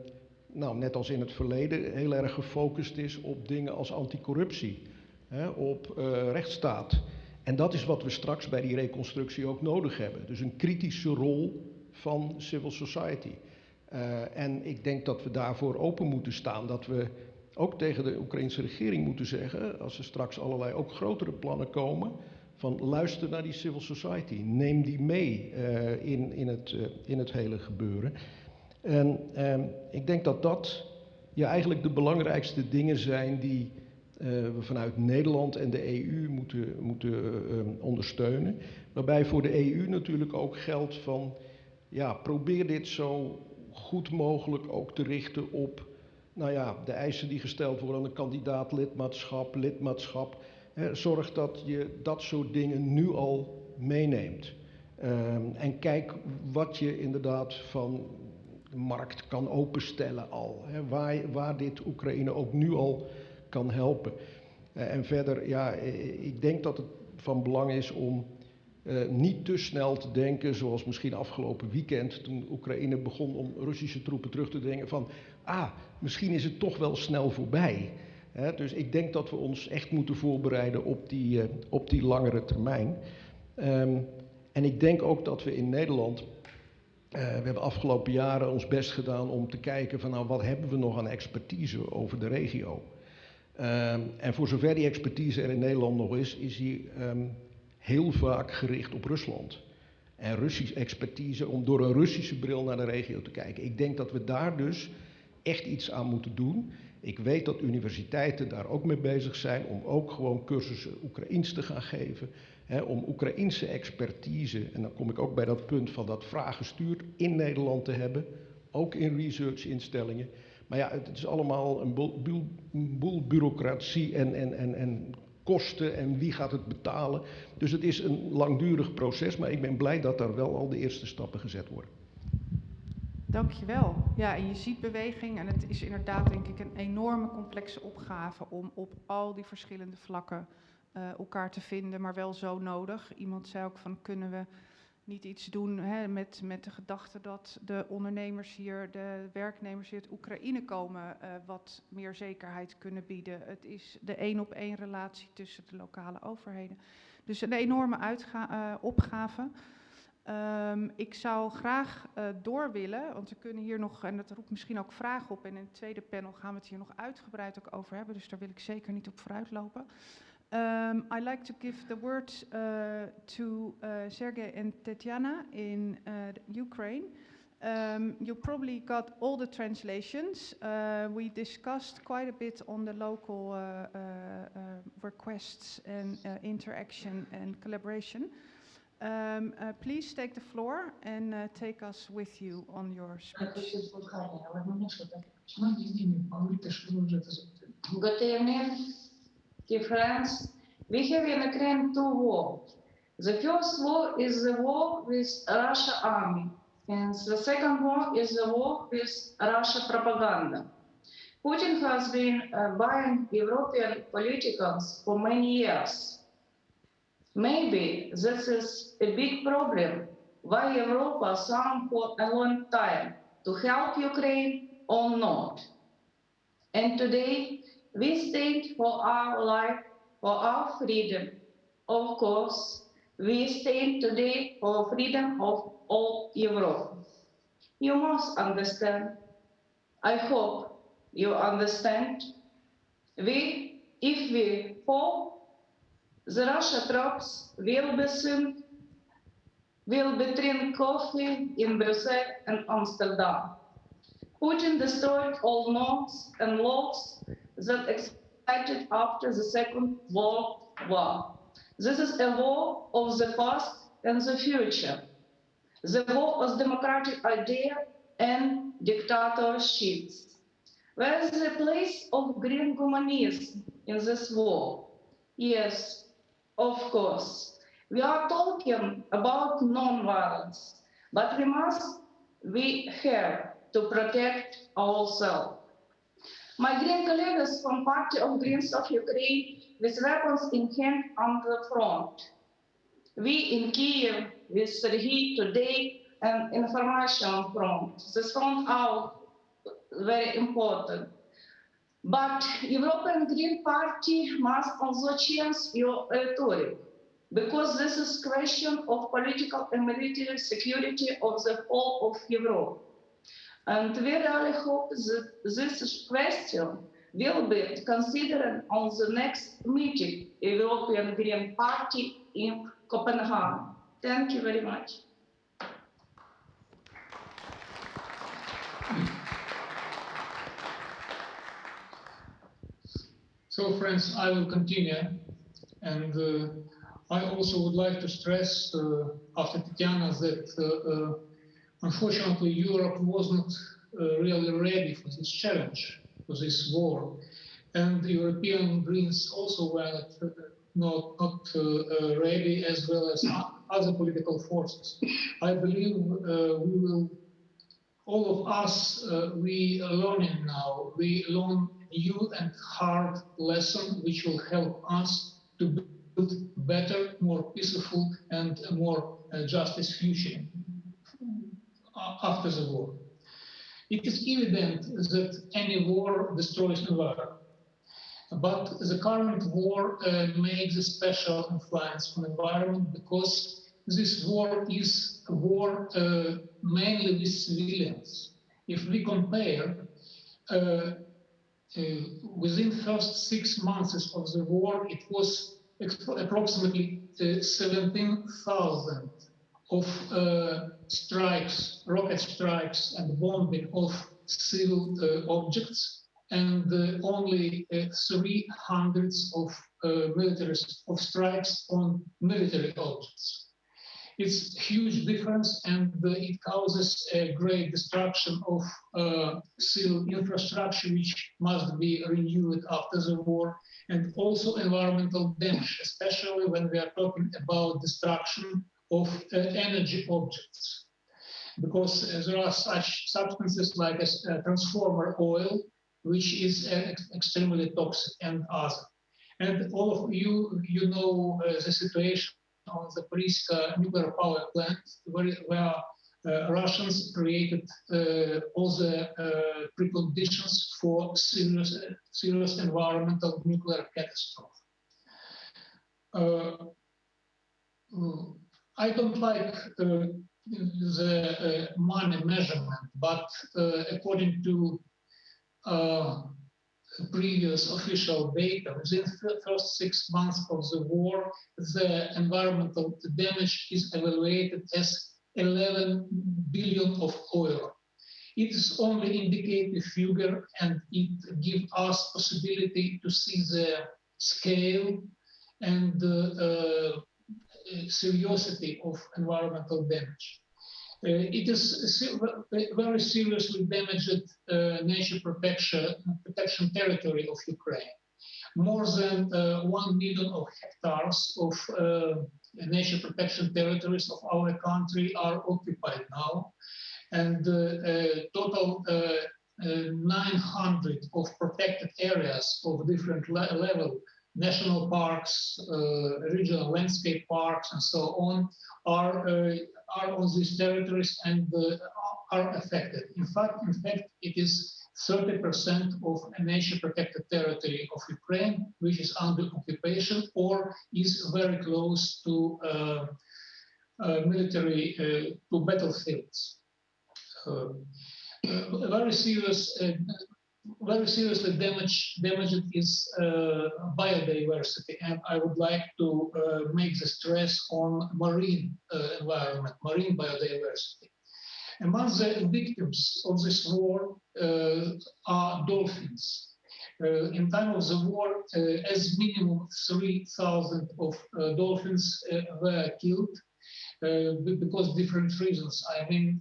nou, net als in het verleden, heel erg gefocust is op dingen als anticorruptie, op uh, rechtsstaat. En dat is wat we straks bij die reconstructie ook nodig hebben. Dus een kritische rol van civil society. Uh, en ik denk dat we daarvoor open moeten staan. Dat we ook tegen de Oekraïnse regering moeten zeggen, als er straks allerlei ook grotere plannen komen, van luister naar die civil society. Neem die mee uh, in, in, het, uh, in het hele gebeuren. En ik denk dat dat ja, eigenlijk de belangrijkste dingen zijn die we vanuit Nederland en de EU moeten, moeten uh, ondersteunen. Waarbij voor de EU natuurlijk ook geldt van, ja, probeer dit zo goed mogelijk ook te richten op, nou ja, de eisen die gesteld worden aan een kandidaat lidmaatschap, lidmaatschap. Hè, zorg dat je dat soort dingen nu al meeneemt. Um, en kijk wat je inderdaad van de markt kan openstellen al. Hè, waar, waar dit Oekraïne ook nu al kan helpen. Uh, en verder, ja, ik denk dat het van belang is om uh, niet te snel te denken, zoals misschien afgelopen weekend, toen Oekraïne begon om Russische troepen terug te dringen, van, ah, misschien is het toch wel snel voorbij. Dus ik denk dat we ons echt moeten voorbereiden op die, op die langere termijn. Um, en ik denk ook dat we in Nederland, we hebben afgelopen jaren ons best gedaan om te kijken van, nou, wat hebben we nog aan expertise over de regio. Um, en voor zover die expertise er in Nederland nog is, is die um, heel vaak gericht op Rusland. En Russisch expertise om door een Russische bril naar de regio te kijken. Ik denk dat we daar dus echt iets aan moeten doen. Ik weet dat universiteiten daar ook mee bezig zijn om ook gewoon cursussen Oekraïens te gaan geven. Om Oekraïense expertise, en dan kom ik ook bij dat punt van dat vraaggestuurd in Nederland te hebben. Ook in researchinstellingen. Maar ja, het is allemaal een boel, bureaucratie en, en, en, en kosten en wie gaat het betalen. Dus het is een langdurig proces, maar ik ben blij dat daar wel al de eerste stappen gezet worden. Dankjewel. Ja, en je ziet beweging en het is inderdaad denk ik een enorme complexe opgave om op al die verschillende vlakken uh, elkaar te vinden, maar wel zo nodig. Iemand zei ook van kunnen we niet iets doen hè, met, met de gedachte dat de ondernemers hier, de werknemers hier uit Oekraïne komen, uh, wat meer zekerheid kunnen bieden. Het is de één op één relatie tussen de lokale overheden. Dus een enorme uh, opgave. Ehm, ik zou graag uh, door willen, want we kunnen hier nog, en dat roept misschien ook vragen op, en in het tweede panel gaan we het hier nog uitgebreid ook over hebben, dus daar wil ik zeker niet op vooruit lopen. Um, I'd like to give the word uh, to uh, Sergey and Tetiana in Ukraine. Um, you probably got all the translations. Uh, we discussed quite a bit on the local uh, uh, uh requests and uh, interaction and collaboration. Um, uh, please take the floor and take us with you on your speech. Good evening, dear friends. We have in Ukraine two wars. The first war is the war with Russia army. And the second war is the war with Russia propaganda. Putin has been uh, buying European politicians for many years. Maybe this is a big problem why Europa signed for a long time to help Ukraine or not. And today we stand for our life, for our freedom. Of course, we stand today for freedom of all Europe. You must understand. I hope you understand. We, if we fall, the Russia troops will be soon, will be drink coffee in Brussels and Amsterdam. Putin destroyed all norms and laws that existed after the Second World War. This is a war of the past and the future. The war of democratic idea and dictatorships. Where is the place of green humanism in this war? Yes, of course. We are talking about non-violence, but we must, we have to protect ourselves. My green colleagues from Party of Greens of Ukraine with weapons in hand on the front. We in Kiev with today and information from this front out very important. But European Green Party must also change your rhetoric because this is question of political and military security of the whole of Europe. And we really hope that this question will be considered on the next meeting European Green Party in Copenhagen. Thank you very much. So friends, I will continue. And uh, I also would like to stress uh, after Tatiana that uh, uh unfortunately Europe wasn't uh, really ready for this challenge, for this war. And the European Greens also were uh, not, not ready as well as other political forces. I believe uh, we will, all of us, uh, we learning now, we learn new and hard lesson which will help us to build better, more peaceful and more uh, justice future after the war. It is evident that any war destroys the environment. But the current war uh, makes a special influence on environment because this war is a war uh, mainly with civilians. If we compare, uh, uh, within first six months of the war, it was approximately uh, 17,000 of uh, strikes, rocket strikes and bombing of civil objects and uh, only uh, three hundreds of uh, military of strikes on military objects. It's huge difference and it causes a great destruction of uh, civil infrastructure which must be renewed after the war and also environmental damage, especially when we are talking about destruction of uh, energy objects. Because uh, there are such substances like a transformer oil which is extremely toxic and other. And all of you, you know uh, the situation on the Priska nuclear power plant, where, where uh, Russians created uh, all the uh, preconditions for serious, serious environmental nuclear catastrophe. Uh, I don't like uh, the uh, money measurement, but uh, according to uh, previous official data, within the first six months of the war, the environmental damage is evaluated as 11 billion of oil. It is only indicative figure and it gives us possibility to see the scale and uh, uh, seriousity of environmental damage. Uh, it is very seriously damaged uh, nature protection, protection territory of Ukraine. More than uh, one million of hectares of nature protection territories of our country are occupied now, and total 900 of protected areas of different le level national parks, uh, regional landscape parks, and so on, are uh, are on these territories and uh, are affected. In fact, in fact, it is 30% of a nature protected territory of Ukraine, which is under occupation or is very close to uh, uh, military, uh, to battlefields. very serious very seriously damaged, damaged is uh, biodiversity, and I would like to uh, make the stress on marine uh, environment, marine biodiversity. Among the victims of this war uh, are dolphins. Uh, in time of the war, uh, as minimum 3,000 of dolphins were killed because different reasons. I mean,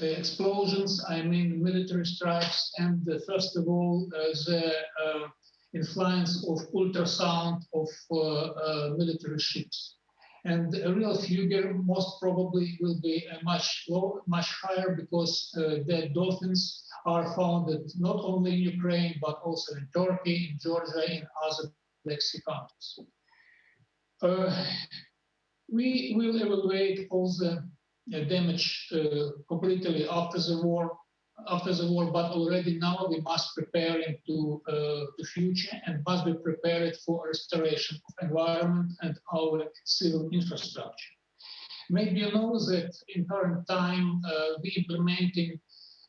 explosions, I mean military strikes, and uh, first of all, uh, the influence of ultrasound of military ships. And a real figure most probably will be much low, much higher because the dolphins are found not only in Ukraine, but also in Turkey, in Georgia, in other Black Sea countries. Uh, we will evaluate all the damage uh, completely after the war after the war, but already now we must prepare into uh, the future and must be prepared for restoration of environment and our civil infrastructure. Maybe you know that in current time uh, we implementing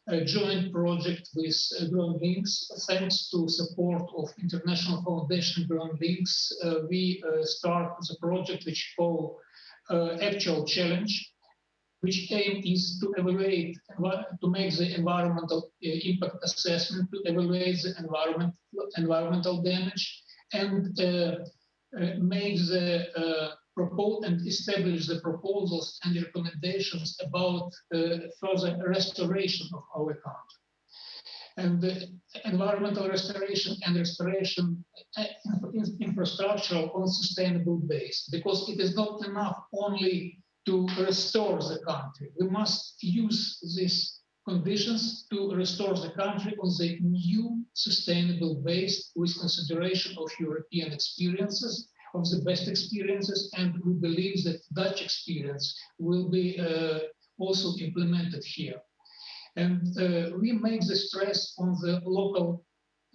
a joint project with uh, Ground Links. Thanks to support of International Foundation Ground Links, uh, we uh, start the project which called uh, Actual Challenge, which aim is to evaluate, to make the environmental uh, impact assessment, to evaluate the environment, environmental damage, and uh, uh, make the propose and establish the proposals and recommendations about further restoration of our country. And the environmental restoration and restoration infrastructural on sustainable base, because it is not enough only to restore the country. We must use these conditions to restore the country on the new sustainable base with consideration of European experiences, of the best experiences, and we believe that Dutch experience will be uh, also implemented here. And uh, we make the stress on the local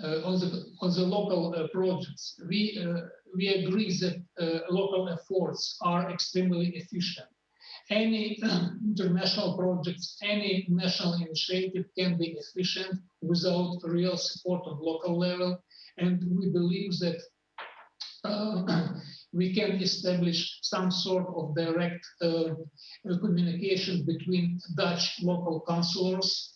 uh, on the on the local uh, projects. We uh, we agree that uh, local efforts are extremely efficient any international projects, any national initiative can be efficient without real support on local level. And we believe that uh, we can establish some sort of direct uh, communication between Dutch local councillors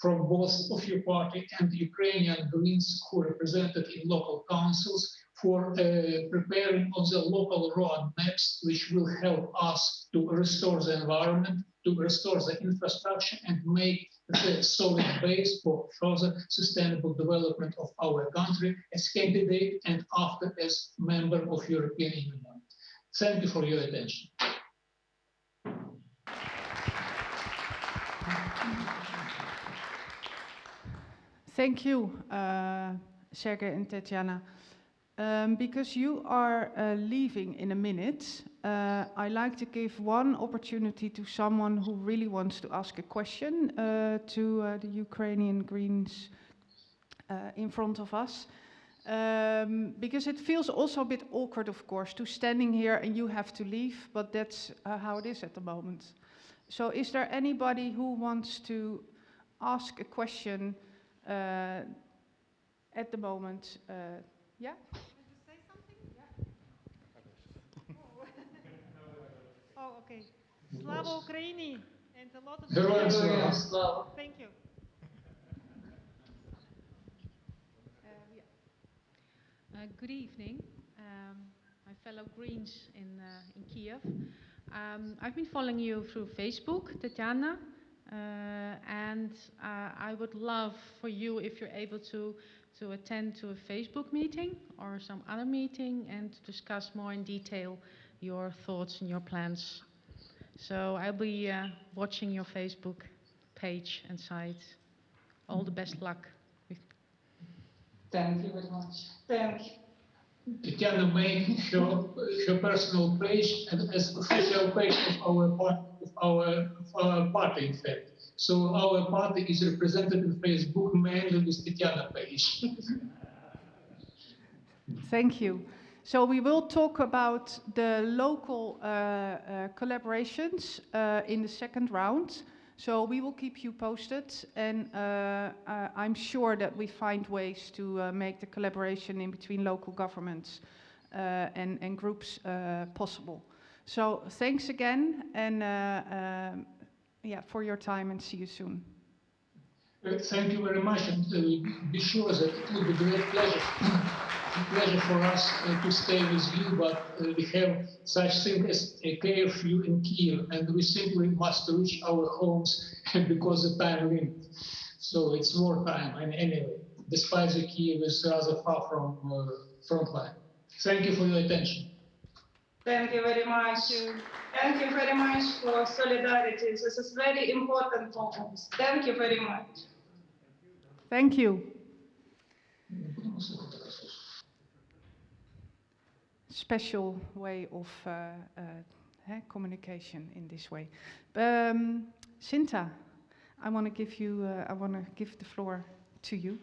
from both of your party and Ukrainian Greens who represented in local councils for uh, preparing of the local road maps, which will help us to restore the environment, to restore the infrastructure and make the solid base for further sustainable development of our country as candidate and after as member of European Union. Thank you for your attention. Thank you, uh, and Tatiana. Um, because you are uh, leaving in a minute, uh, I like to give one opportunity to someone who really wants to ask a question uh, to uh, the Ukrainian Greens uh, in front of us. Um, because it feels also a bit awkward, of course, to standing here and you have to leave, but that's uh, how it is at the moment. So is there anybody who wants to ask a question at the moment? Yeah? Oh, okay. Slava Ukraini and a lot of Героям Героям слава. слава. Thank you. Uh, good evening, um, my fellow Greens in, uh, in Kiev. Um, I've been following you through Facebook, Tatiana, uh, and uh, I would love for you if you're able to to attend to a Facebook meeting or some other meeting and to discuss more in detail your thoughts and your plans. So I'll be uh, watching your Facebook page and site. All the best luck. Thank you very much. Thank you. Tatiana made her, her personal page and as official page of our part, of our, of our party, in fact. So our party is represented in Facebook mainly with Tatiana page. Thank you. So we will talk about the local uh, uh, collaborations uh, in the second round. So we will keep you posted, and uh, uh, I'm sure that we find ways to uh, make the collaboration in between local governments and, and groups possible. So thanks again, and um, yeah, for your time, and see you soon. Thank you very much, and be sure that it will be a great pleasure, pleasure for us uh, to stay with you. But uh, we have such thing as a curfew in Kiev, and we simply must reach our homes because the time limit. So it's war time, and anyway, despite the Kiev is rather far from uh, front line. Thank you for your attention. Thank you very much. Thank you very much for solidarity. This is very important for us. Thank you very much. Thank you. Special way of uh, eh, communication in this way. Um, Sinta, I want to give you. Uh, I want to give the floor to you.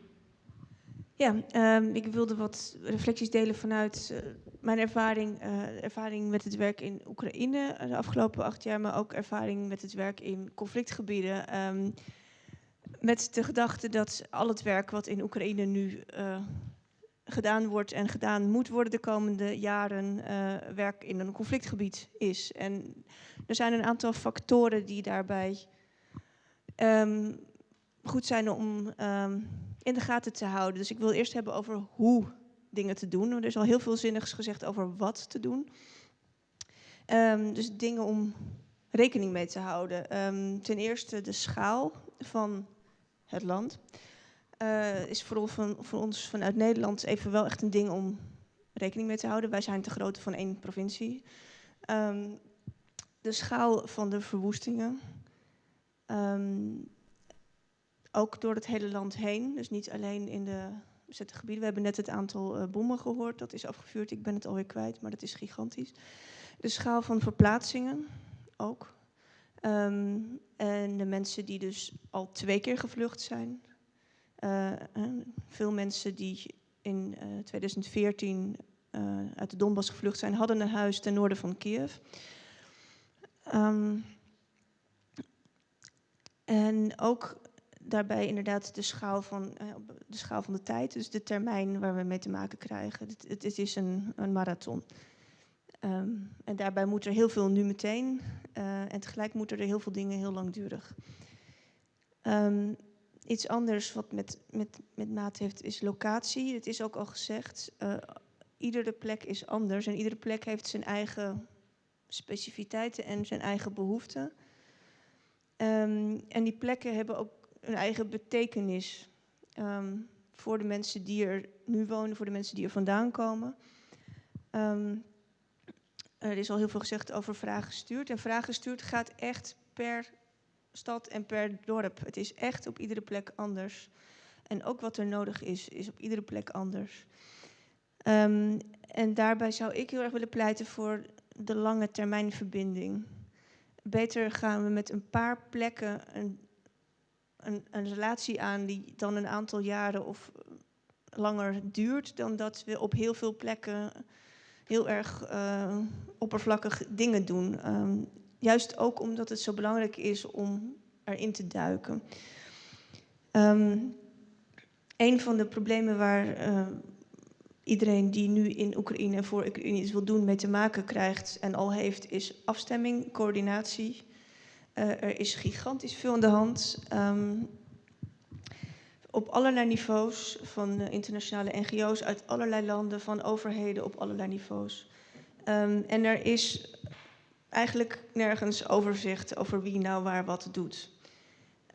Ja, ehm, ik wilde wat reflecties delen vanuit eh, mijn ervaring, eh, ervaring met het werk in Oekraïne eh, de afgelopen acht jaar, maar ook ervaring met het werk in conflictgebieden. Ehm, met de gedachte dat al het werk wat in Oekraïne nu eh, gedaan wordt en gedaan moet worden de komende jaren, eh, werk in een conflictgebied is. En er zijn een aantal factoren die daarbij ehm, goed zijn om ehm, in de gaten te houden. Dus ik wil eerst hebben over hoe dingen te doen. Er is al heel veel zinnigs gezegd over wat te doen. Ehm, dus dingen om rekening mee te houden. Ten eerste de schaal van het land. Eh, is voor, van, voor ons vanuit Nederland even wel echt een ding om rekening mee te houden. Wij zijn te groot van één provincie. Ehm, de schaal van de verwoestingen. Ehm, ook door het hele land heen. Dus niet alleen in de bezette gebieden. We hebben net het aantal eh, bommen gehoord. Dat is afgevuurd. Ik ben het alweer kwijt, maar dat is gigantisch. De schaal van verplaatsingen ook. Ehm, en de mensen die dus al twee keer gevlucht zijn. Eh, eh, veel mensen die in eh, 2014 eh, uit de Donbass gevlucht zijn, hadden een huis ten noorden van Kiev. Ehm, en ook daarbij inderdaad de schaal, van, eh, de schaal van de tijd, dus de termijn waar we mee te maken krijgen. Het, het, is een, een marathon. Ehm, en daarbij moet er heel veel nu meteen eh, en tegelijk moeten er heel veel dingen heel langdurig. Ehm, iets anders wat met, met, met maat heeft is locatie. Het is ook al gezegd, eh, iedere plek is anders en iedere plek heeft zijn eigen specificiteiten en zijn eigen behoeften. Ehm, en die plekken hebben ook een eigen betekenis ehm, voor de mensen die er nu wonen, voor de mensen die er vandaan komen. Ehm, er is al heel veel gezegd over vragen gestuurd. En vragen gestuurd gaat echt per stad en per dorp. Het is echt op iedere plek anders. En ook wat er nodig is, is op iedere plek anders. Ehm, en daarbij zou ik heel erg willen pleiten voor de lange termijn verbinding. Beter gaan we met een paar plekken een, een, een relatie aan die dan een aantal jaren of langer duurt dan dat we op heel veel plekken heel erg uh, oppervlakkig dingen doen. Um, juist ook omdat het zo belangrijk is om erin te duiken. Um, een van de problemen waar uh, iedereen die nu in Oekraïne voor Oekraïne iets wil doen mee te maken krijgt en al heeft, is afstemming, coördinatie. Uh, er is gigantisch veel aan de hand. Um, op allerlei niveaus, van uh, internationale NGO's uit allerlei landen, van overheden op allerlei niveaus. Um, en er is eigenlijk nergens overzicht over wie nou waar wat doet.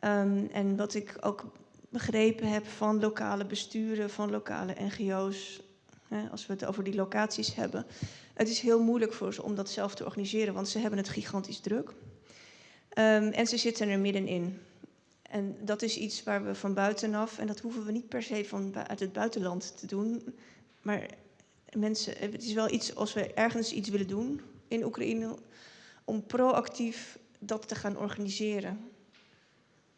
Um, en wat ik ook begrepen heb van lokale besturen, van lokale NGO's, hè, als we het over die locaties hebben. Het is heel moeilijk voor ze om dat zelf te organiseren, want ze hebben het gigantisch druk. Um, en ze zitten er middenin. En dat is iets waar we van buitenaf, en dat hoeven we niet per se van uit het buitenland te doen, maar mensen, het is wel iets als we ergens iets willen doen in Oekraïne, om proactief dat te gaan organiseren.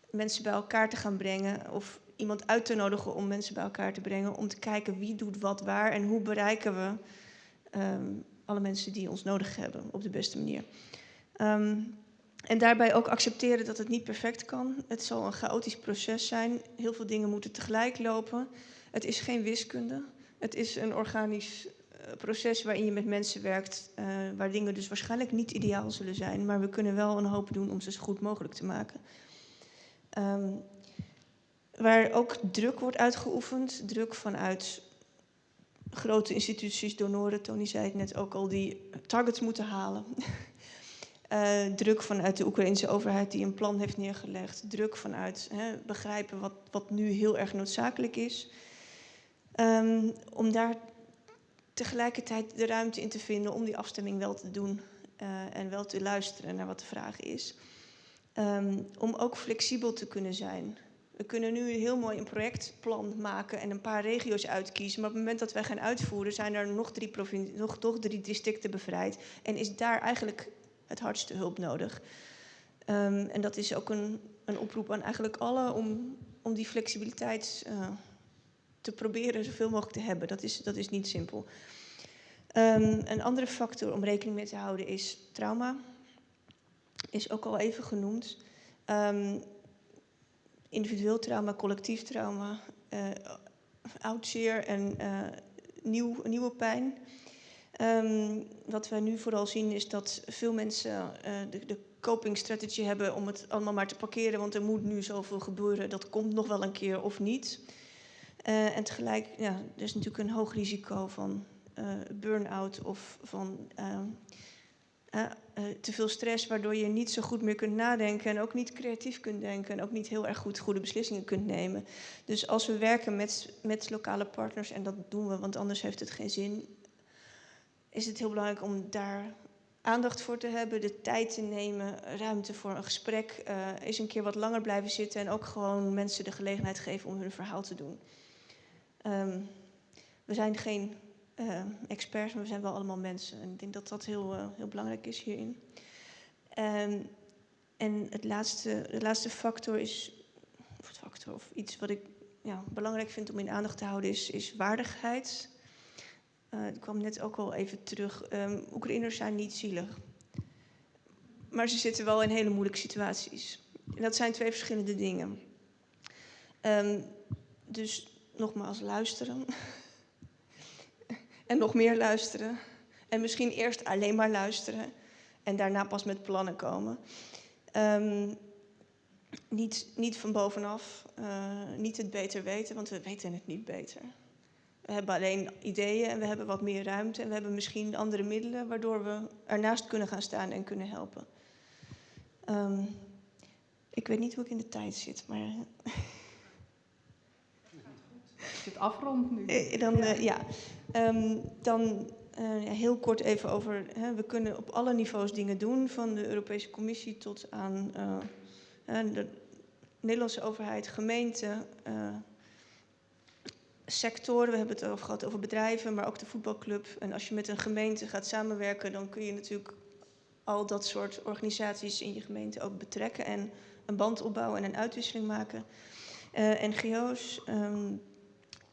Mensen bij elkaar te gaan brengen of iemand uit te nodigen om mensen bij elkaar te brengen, om te kijken wie doet wat waar en hoe bereiken we um, alle mensen die ons nodig hebben op de beste manier. Um, en daarbij ook accepteren dat het niet perfect kan. Het zal een chaotisch proces zijn. Heel veel dingen moeten tegelijk lopen. Het is geen wiskunde. Het is een organisch proces waarin je met mensen werkt, uh, waar dingen dus waarschijnlijk niet ideaal zullen zijn. Maar we kunnen wel een hoop doen om ze zo goed mogelijk te maken. Um, waar ook druk wordt uitgeoefend, druk vanuit grote instituties, donoren, Tony zei het net ook al, die targets moeten halen. Uh, druk vanuit de Oekraïnse overheid die een plan heeft neergelegd. Druk vanuit hè, begrijpen wat, wat nu heel erg noodzakelijk is. Um, om daar tegelijkertijd de ruimte in te vinden om die afstemming wel te doen. Uh, en wel te luisteren naar wat de vraag is. Um, om ook flexibel te kunnen zijn. We kunnen nu heel mooi een projectplan maken en een paar regio's uitkiezen. Maar op het moment dat wij gaan uitvoeren, zijn er nog drie, nog, toch drie districten bevrijd. En is daar eigenlijk het hardste hulp nodig. Um, en dat is ook een, een oproep aan eigenlijk allen om, om die flexibiliteit uh, te proberen zoveel mogelijk te hebben. Dat is, dat is niet simpel. Um, een andere factor om rekening mee te houden is trauma. Is ook al even genoemd. Um, individueel trauma, collectief trauma, uh, en uh, nieuw, nieuwe pijn. Um, wat we nu vooral zien is dat veel mensen uh, de, de copingstrategie hebben om het allemaal maar te parkeren, want er moet nu zoveel gebeuren, dat komt nog wel een keer of niet. Uh, en tegelijk, ja, er is natuurlijk een hoog risico van uh, burn-out of van te veel stress, waardoor je niet zo goed meer kunt nadenken en ook niet creatief kunt denken en ook niet heel erg goed goede beslissingen kunt nemen. Dus als we werken met, met lokale partners, en dat doen we, want anders heeft het geen zin, is het heel belangrijk om daar aandacht voor te hebben, de tijd te nemen, ruimte voor een gesprek, eens een keer wat langer blijven zitten en ook gewoon mensen de gelegenheid geven om hun verhaal te doen. Um, we zijn geen uh, experts, maar we zijn wel allemaal mensen en ik denk dat dat heel, uh, heel belangrijk is hierin. Um, en het laatste, de laatste factor is, of factor of iets wat ik ja, belangrijk vind om in aandacht te houden, is, is waardigheid. Uh, ik kwam net ook al even terug. Oekraïners zijn niet zielig. Maar ze zitten wel in hele moeilijke situaties. En dat zijn twee verschillende dingen. Dus nogmaals luisteren. en nog meer luisteren. En misschien eerst alleen maar luisteren. En daarna pas met plannen komen. Um, niet, niet van bovenaf. Uh, niet het beter weten, want we weten het niet beter. We hebben alleen ideeën en we hebben wat meer ruimte en we hebben misschien andere middelen waardoor we ernaast kunnen gaan staan en kunnen helpen. Um, ik weet niet hoe ik in de tijd zit, maar. Het afrond nu. Eh, dan, uh, ja. Um, dan uh, ja, heel kort even over. Hè, we kunnen op alle niveaus dingen doen, van de Europese Commissie tot aan de Nederlandse overheid, gemeenten sectoren. We hebben het over gehad over bedrijven, maar ook de voetbalclub. En als je met een gemeente gaat samenwerken, dan kun je natuurlijk al dat soort organisaties in je gemeente ook betrekken en een band opbouwen en een uitwisseling maken. NGO's. Um,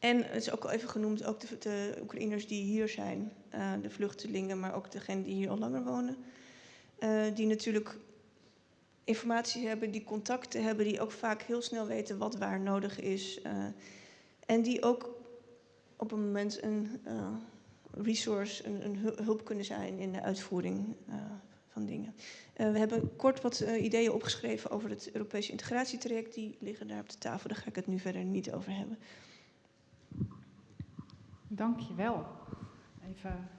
en het is ook al even genoemd, ook de, de Oekraïners die hier zijn, uh, de vluchtelingen, maar ook degenen die hier al langer wonen. Uh, die natuurlijk informatie hebben, die contacten hebben, die ook vaak heel snel weten wat waar nodig is. Uh, en die ook op een moment een resource, een, een, hulp kunnen zijn in de uitvoering van dingen. we hebben kort wat ideeën opgeschreven over het Europese integratietraject. Die liggen daar op de tafel, daar ga ik het nu verder niet over hebben. Dank je wel. Even.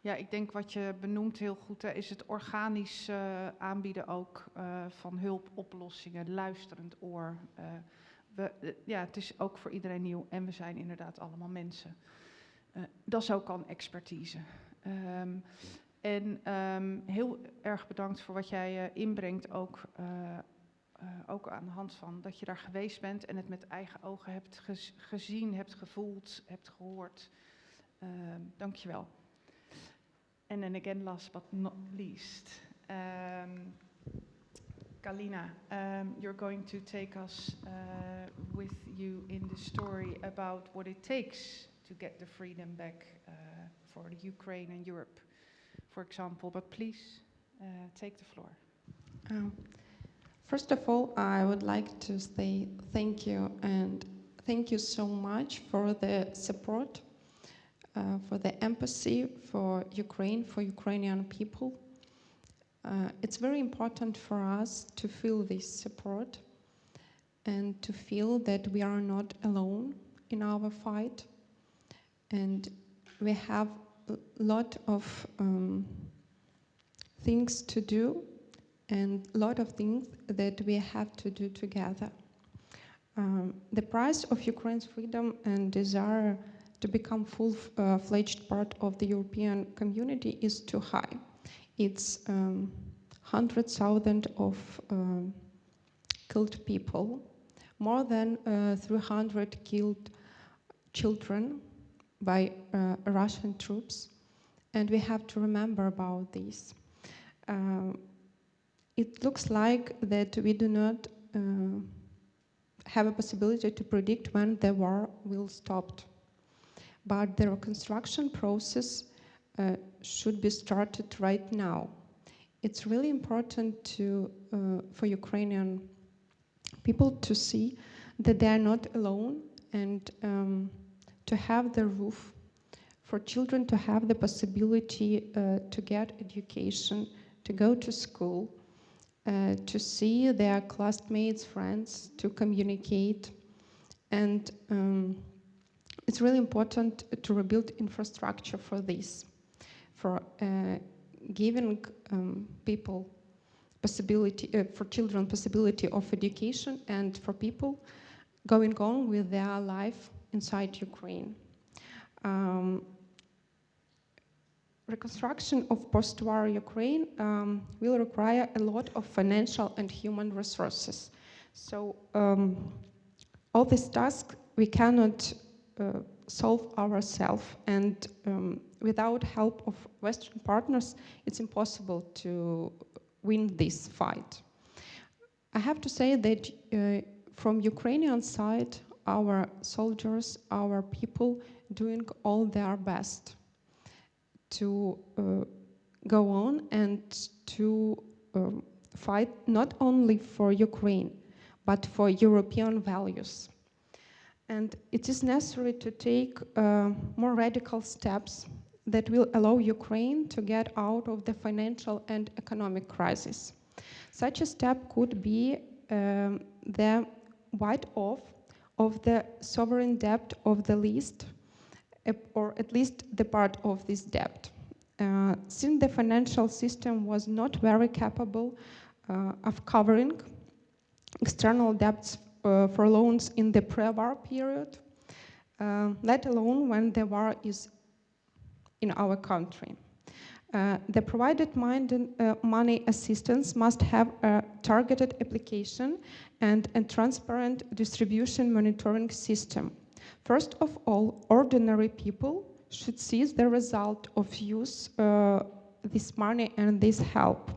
Ja, ik denk wat je benoemt heel goed hè, is het organisch uh, aanbieden ook uh, van hulpoplossingen, luisterend oor. Uh, we, ja, het is ook voor iedereen nieuw en we zijn inderdaad allemaal mensen. dat is ook expertise. Um, en um, heel erg bedankt voor wat jij inbrengt ook ook aan de hand van dat je daar geweest bent en het met eigen ogen hebt gez gezien, hebt gevoeld, hebt gehoord. Uh, Dank je wel. And then again, last but not least, um, Kalina, um, you're going to take us uh, with you in the story about what it takes to get the freedom back uh, for Ukraine and Europe, for example. But please take the floor. Um. First of all, I would like to say thank you and thank you so much for the support, uh, for the empathy for Ukraine, for Ukrainian people. Uh, it's very important for us to feel this support and to feel that we are not alone in our fight. And we have a lot of um, things to do and a lot of things that we have to do together. Um, the price of Ukraine's freedom and desire to become full-fledged uh, part of the European community is too high. It's um, 100,000 of um, killed people, more than uh, 300 killed children by uh, Russian troops, and we have to remember about this. Uh, it looks like that we do not uh, have a possibility to predict when the war will stop. But the reconstruction process uh, should be started right now. It's really important to, uh, for Ukrainian people to see that they are not alone and um, to have the roof, for children to have the possibility uh, to get education, to go to school, uh, to see their classmates, friends, to communicate. And um, it's really important to rebuild infrastructure for this, for uh, giving um, people possibility, uh, for children possibility of education and for people going on with their life inside Ukraine. Um, reconstruction of post-war Ukraine um, will require a lot of financial and human resources. So um, all these tasks we cannot uh, solve ourselves and um, without help of Western partners it's impossible to win this fight. I have to say that uh, from Ukrainian side our soldiers, our people doing all their best to uh, go on and to um, fight not only for Ukraine, but for European values. And it is necessary to take uh, more radical steps that will allow Ukraine to get out of the financial and economic crisis. Such a step could be um, the write-off of the sovereign debt of the least or at least the part of this debt. Uh, since the financial system was not very capable uh, of covering external debts uh, for loans in the pre-war period, uh, let alone when the war is in our country. Uh, the provided uh, money assistance must have a targeted application and a transparent distribution monitoring system First of all, ordinary people should see the result of use uh, this money and this help.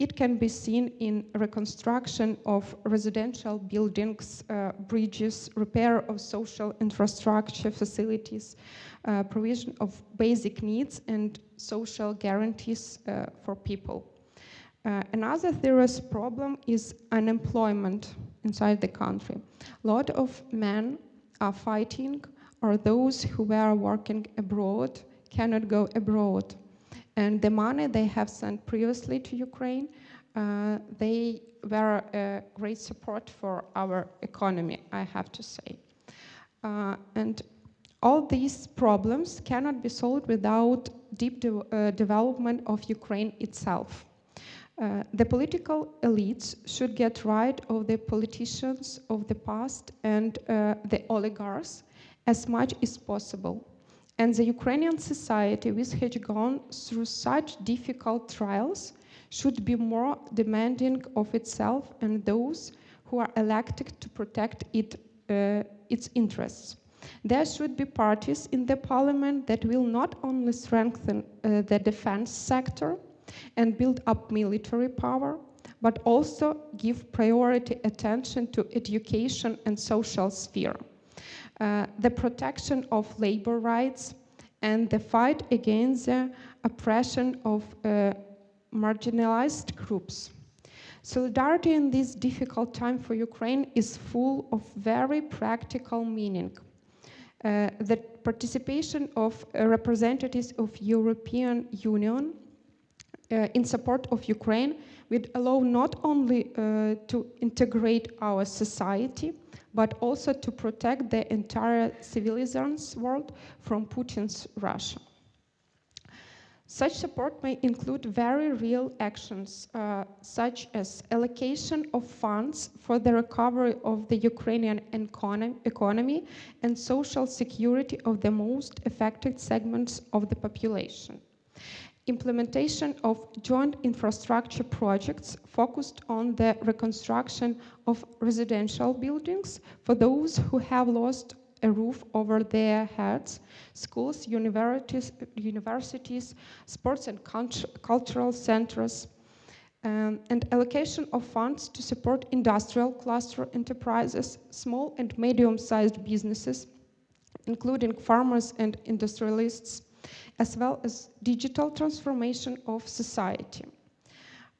it can be seen in reconstruction of residential buildings, uh, bridges, repair of social infrastructure facilities, uh, provision of basic needs and social guarantees uh, for people. Uh, another serious problem is unemployment inside the country. A lot of men are fighting or those who were working abroad cannot go abroad and the money they have sent previously to Ukraine, uh, they were a great support for our economy, I have to say. Uh, and all these problems cannot be solved without deep de uh, development of Ukraine itself. Uh, the political elites should get rid of the politicians of the past and uh, the oligarchs as much as possible and the Ukrainian society, which has gone through such difficult trials, should be more demanding of itself and those who are elected to protect it, uh, its interests. There should be parties in the parliament that will not only strengthen uh, the defense sector and build up military power, but also give priority attention to education and social sphere. Uh, the protection of labor rights, and the fight against the oppression of uh, marginalized groups. Solidarity in this difficult time for Ukraine is full of very practical meaning. Uh, the participation of representatives of European Union uh, in support of Ukraine would allow not only uh, to integrate our society, but also to protect the entire civilized world from Putin's Russia. Such support may include very real actions, uh, such as allocation of funds for the recovery of the Ukrainian economy and social security of the most affected segments of the population implementation of joint infrastructure projects focused on the reconstruction of residential buildings for those who have lost a roof over their heads, schools, universities, universities sports and cultural centers, um, and allocation of funds to support industrial cluster enterprises, small and medium-sized businesses, including farmers and industrialists, as well as digital transformation of society.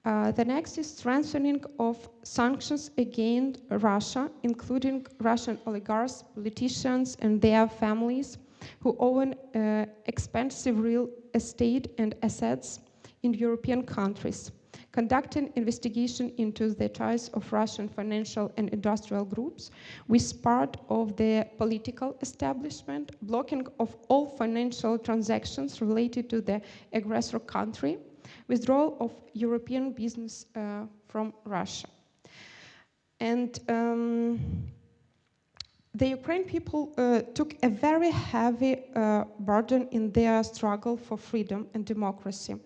Uh, the next is strengthening of sanctions against Russia, including Russian oligarchs, politicians, and their families who own uh, expensive real estate and assets in European countries conducting investigation into the ties of Russian financial and industrial groups with part of the political establishment, blocking of all financial transactions related to the aggressor country, withdrawal of European business uh, from Russia. And um, the Ukraine people uh, took a very heavy uh, burden in their struggle for freedom and democracy.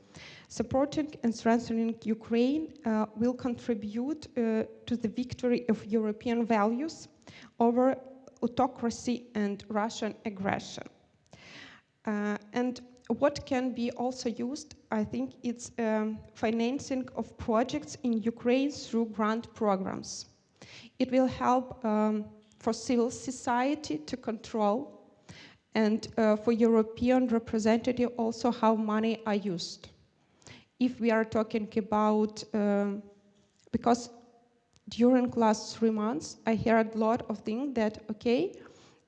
Supporting and strengthening Ukraine uh, will contribute uh, to the victory of European values over autocracy and Russian aggression. Uh, and what can be also used, I think it's um, financing of projects in Ukraine through grant programs. It will help um, for civil society to control and uh, for European representative also how money are used if we are talking about, um, because during last three months, I heard a lot of things that, okay,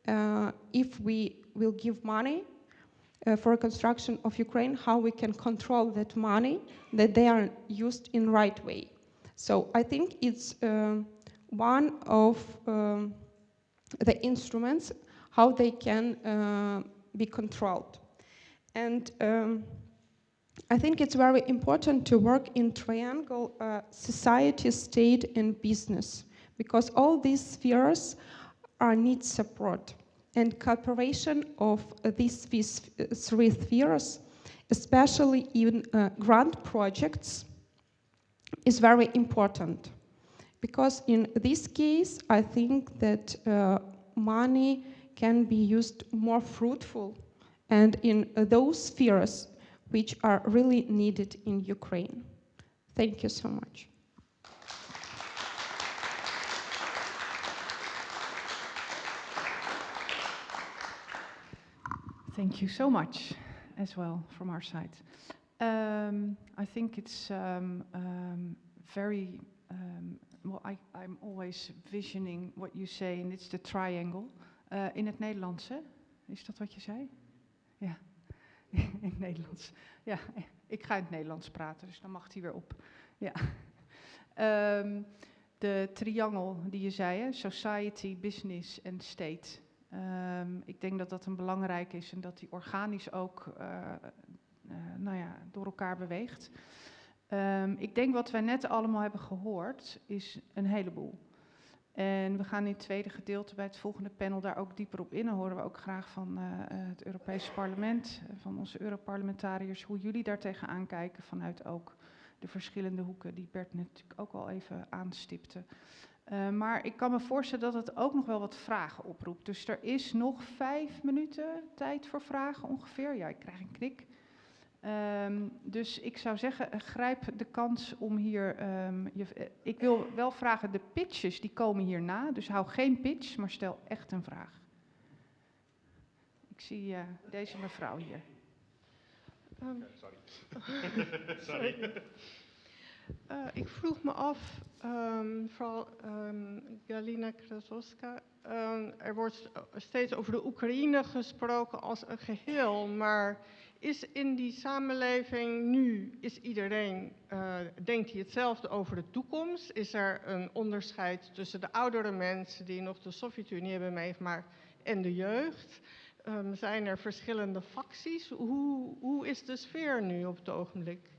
uh, if we will give money uh, for construction of Ukraine, how we can control that money, that they are used in right way. So I think it's uh, one of um, the instruments how they can uh, be controlled. And um, I think it's very important to work in triangle uh, society, state, and business because all these spheres are need support and cooperation of these three spheres, especially in uh, grant projects, is very important. Because in this case, I think that uh, money can be used more fruitful and in uh, those spheres which are really needed in Ukraine. Thank you so much. Thank you so much as well from our side. Um, I think it's um, um, very, um, well, I, I'm always visioning what you say, and it's the triangle. Uh, in het Nederlands, hè? Is dat wat je zei? Ja, in het Nederlands. Ja, ik ga in het Nederlands praten, dus dan mag hij weer op. Ja. Ehm, de triangel die je zei, hè? society, business en state. Um, ik denk dat dat een belangrijk is en dat die organisch ook uh, uh, nou ja, door elkaar beweegt. Um, ik denk wat wij net allemaal hebben gehoord is een heleboel. En we gaan in het tweede gedeelte bij het volgende panel daar ook dieper op in. Dan horen we ook graag van uh, het Europese parlement, van onze Europarlementariërs, hoe jullie daar tegenaan kijken vanuit ook de verschillende hoeken die Bert natuurlijk ook al even aanstipte. Uh, maar ik kan me voorstellen dat het ook nog wel wat vragen oproept. Dus er is nog vijf minuten tijd voor vragen ongeveer. Ja, ik krijg een knik. Um, dus ik zou zeggen, grijp de kans om hier. Um, je, ik wil wel vragen, de pitches die komen hierna. Dus hou geen pitch, maar stel echt een vraag. Ik zie uh, deze mevrouw hier. Um, sorry. sorry. Uh, ik vroeg me af, um, vooral um, Galina Krasowska, um, er wordt steeds over de Oekraïne gesproken als een geheel, maar is in die samenleving nu, is iedereen, uh, denkt hij hetzelfde over de toekomst? Is er een onderscheid tussen de oudere mensen die nog de Sovjet-Unie hebben meegemaakt en de jeugd? Um, zijn er verschillende facties? Hoe, hoe is de sfeer nu op het ogenblik?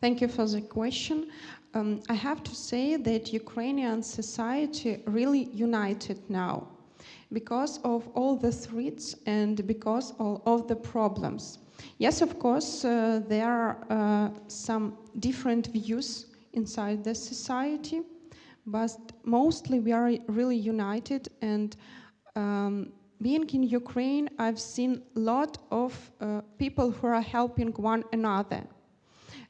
Thank you for the question. Um, I have to say that Ukrainian society really united now because of all the threats and because of, of the problems. Yes, of course, uh, there are uh, some different views inside the society, but mostly we are really united. And um, being in Ukraine, I've seen a lot of uh, people who are helping one another.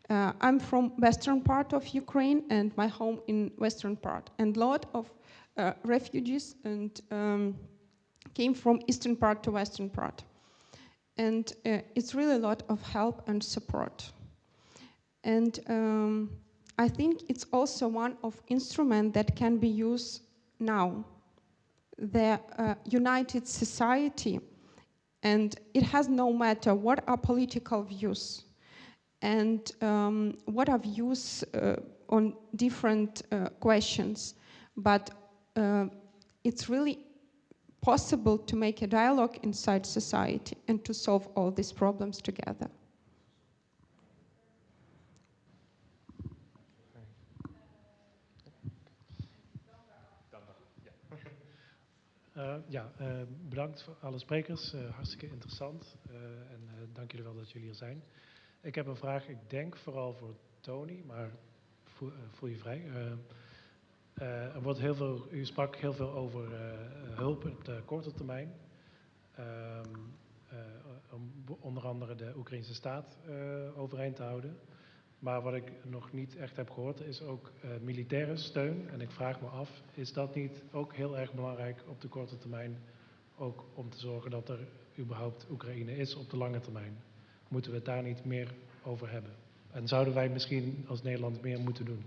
Uh, I'm from western part of Ukraine and my home in western part. And a lot of uh, refugees and um, came from eastern part to western part. And uh, it's really a lot of help and support. And um, I think it's also one of instrument that can be used now. The uh, united society, and it has no matter what are political views and um, what are views uh, on different uh, questions. But uh, it's really possible to make a dialogue inside society and to solve all these problems together. Uh, ja, uh, bedankt voor alle sprekers. Uh, hartstikke interessant. en dank jullie wel dat jullie hier zijn. Ik heb een vraag, ik denk vooral voor Tony, maar voel, voel je vrij. er wordt heel veel, u sprak heel veel over hulp op de korte termijn. Ehm, om onder andere de Oekraïnse staat overeind te houden. Maar wat ik nog niet echt heb gehoord is ook militaire steun. En ik vraag me af, is dat niet ook heel erg belangrijk op de korte termijn? Ook om te zorgen dat er überhaupt Oekraïne is op de lange termijn. Moeten we het daar niet meer over hebben? En zouden wij misschien als Nederland meer moeten doen?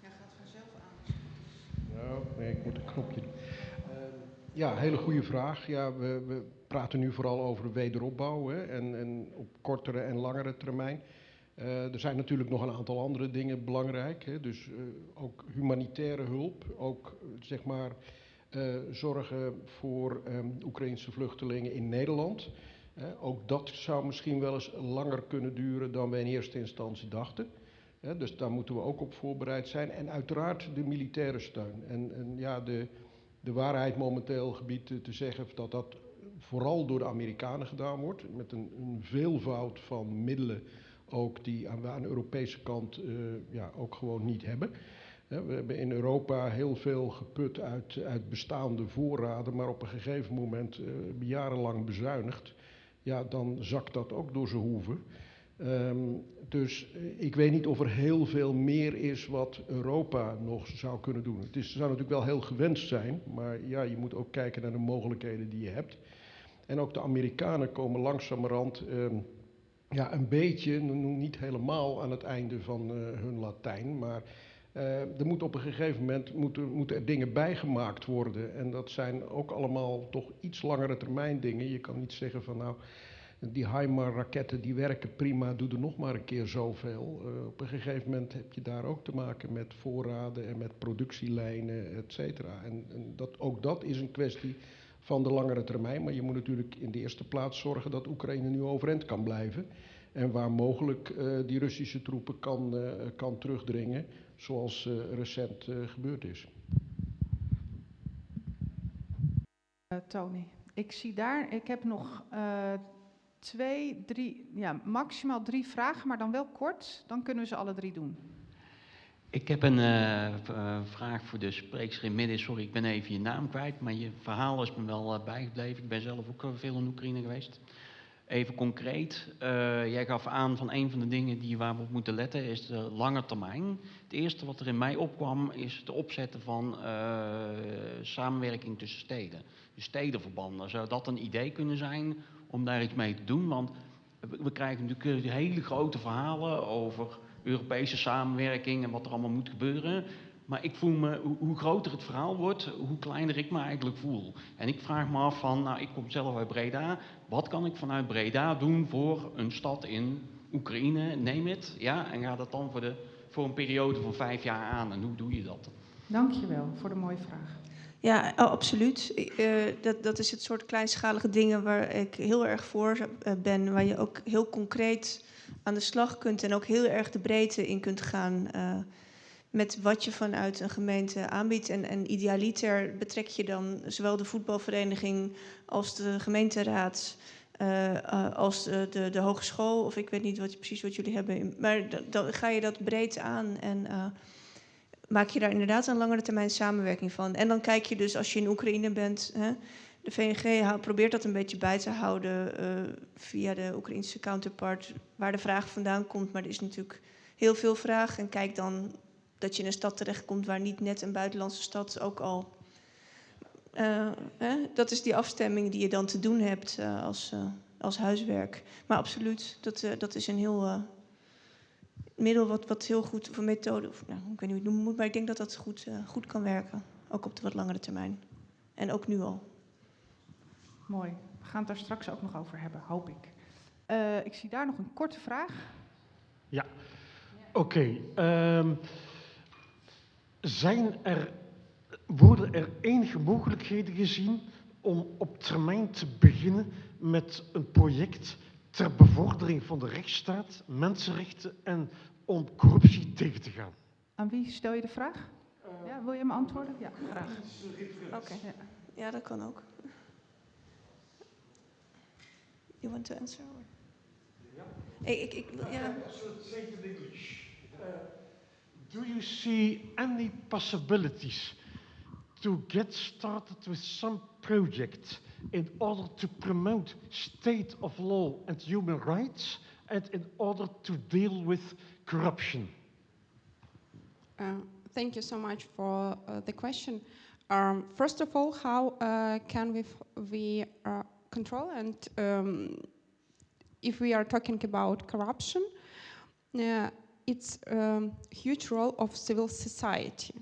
Ja, gaat vanzelf aan. Nou, nee, ik moet een knopje doen. Ja, hele goede vraag. Ja, we, we, praten nu vooral over wederopbouw hè, en, en, op kortere en langere termijn. Uh, er zijn natuurlijk nog een aantal andere dingen belangrijk. Hè, dus uh, ook humanitaire hulp, ook zeg maar zorgen voor um, Oekraïnse vluchtelingen in Nederland. ook dat zou misschien wel eens langer kunnen duren dan we in eerste instantie dachten. dus daar moeten we ook op voorbereid zijn. En uiteraard de militaire steun. En, en ja, de, de waarheid momenteel gebied te zeggen dat dat vooral door de Amerikanen gedaan wordt. Met een, een veelvoud van middelen ook die we aan de Europese kant eh, ja, ook gewoon niet hebben. We hebben in Europa heel veel geput uit, uit bestaande voorraden, maar op een gegeven moment eh, jarenlang bezuinigd. Ja, dan zakt dat ook door zijn hoeven. Ehm, dus eh, ik weet niet of er heel veel meer is wat Europa nog zou kunnen doen. Het is, zou natuurlijk wel heel gewenst zijn, maar ja, je moet ook kijken naar de mogelijkheden die je hebt. En ook de Amerikanen komen langzamerhand ehm, ja, een beetje, niet helemaal aan het einde van uh, hun Latijn, maar uh, er moet op een gegeven moment moeten, moeten er dingen bijgemaakt worden. En dat zijn ook allemaal toch iets langere termijn dingen. Je kan niet zeggen van nou, die HIMAR-raketten die werken prima, doe er nog maar een keer zoveel. Uh, op een gegeven moment heb je daar ook te maken met voorraden en met productielijnen, et cetera. En, en dat, ook dat is een kwestie van de langere termijn. Maar je moet natuurlijk in de eerste plaats zorgen dat Oekraïne nu overeind kan blijven. En waar mogelijk uh, die Russische troepen kan, uh, kan terugdringen, zoals uh, recent gebeurd is. Tony, ik zie daar, ik heb nog twee, drie, ja, maximaal drie vragen, maar dan wel kort. Dan kunnen we ze alle drie doen. Ik heb een uh, vraag voor de spreekster in midden. Sorry, ik ben even je naam kwijt, maar je verhaal is me wel uh, bijgebleven. Ik ben zelf ook veel in Oekraïne geweest. Even concreet, jij gaf aan van een van de dingen die waar we op moeten letten is de lange termijn. Het eerste wat er in mij opkwam is het opzetten van samenwerking tussen steden. Dus stedenverbanden. Zou dat een idee kunnen zijn om daar iets mee te doen? Want we krijgen natuurlijk hele grote verhalen over Europese samenwerking en wat er allemaal moet gebeuren. Maar ik voel me, hoe groter het verhaal wordt, hoe kleiner ik me eigenlijk voel. En ik vraag me af van, nou ik kom zelf uit Breda, wat kan ik vanuit Breda doen voor een stad in Oekraïne, neem het, ja, en ga dat dan voor, de, voor een periode van vijf jaar aan. En hoe doe je dat? Dankjewel voor de mooie vraag. Ja, oh, absoluut. Uh, dat, dat is het soort kleinschalige dingen waar ik heel erg voor uh, ben, waar je ook heel concreet aan de slag kunt en ook heel erg de breedte in kunt gaan uh, met wat je vanuit een gemeente aanbiedt. En, en idealiter betrek je dan zowel de voetbalvereniging als de gemeenteraad. Uh, als de, de, de, hogeschool, of ik weet niet wat, precies wat jullie hebben. Maar dan ga je dat breed aan en maak je daar inderdaad een langere termijn samenwerking van. En dan kijk je dus als je in Oekraïne bent, hè, de VNG probeert dat een beetje bij te houden uh, via de Oekraïnse counterpart, waar de vraag vandaan komt. Maar er is natuurlijk heel veel vraag. En kijk dan dat je in een stad terechtkomt waar niet net een buitenlandse stad ook al. Uh, hè, dat is die afstemming die je dan te doen hebt uh, als, als huiswerk. Maar absoluut, dat, dat is een heel middel wat, wat heel goed, of een methode, nou, ik weet niet hoe het noemen moet, maar ik denk dat dat goed, goed kan werken. Ook op de wat langere termijn. En ook nu al. Mooi. We gaan het daar straks ook nog over hebben, hoop ik. Uh, ik zie daar nog een korte vraag. Ja, oké. Okay. Um, zijn er, worden er enige mogelijkheden gezien om op termijn te beginnen met een project ter bevordering van de rechtsstaat, mensenrechten en om corruptie tegen te gaan? Aan wie stel je de vraag? Uh, ja, wil je hem antwoorden? Ja, graag. Oké, okay. ja. ja, dat kan ook. You want to answer? Or? Yeah. Ik, ik, ik, yeah. So say it in English. Uh, do you see any possibilities to get started with some project in order to promote state of law and human rights and in order to deal with corruption? Uh, thank you so much for uh, the question. Um, first of all, how uh, can we, we uh, control. And um, if we are talking about corruption, uh, it's a um, huge role of civil society.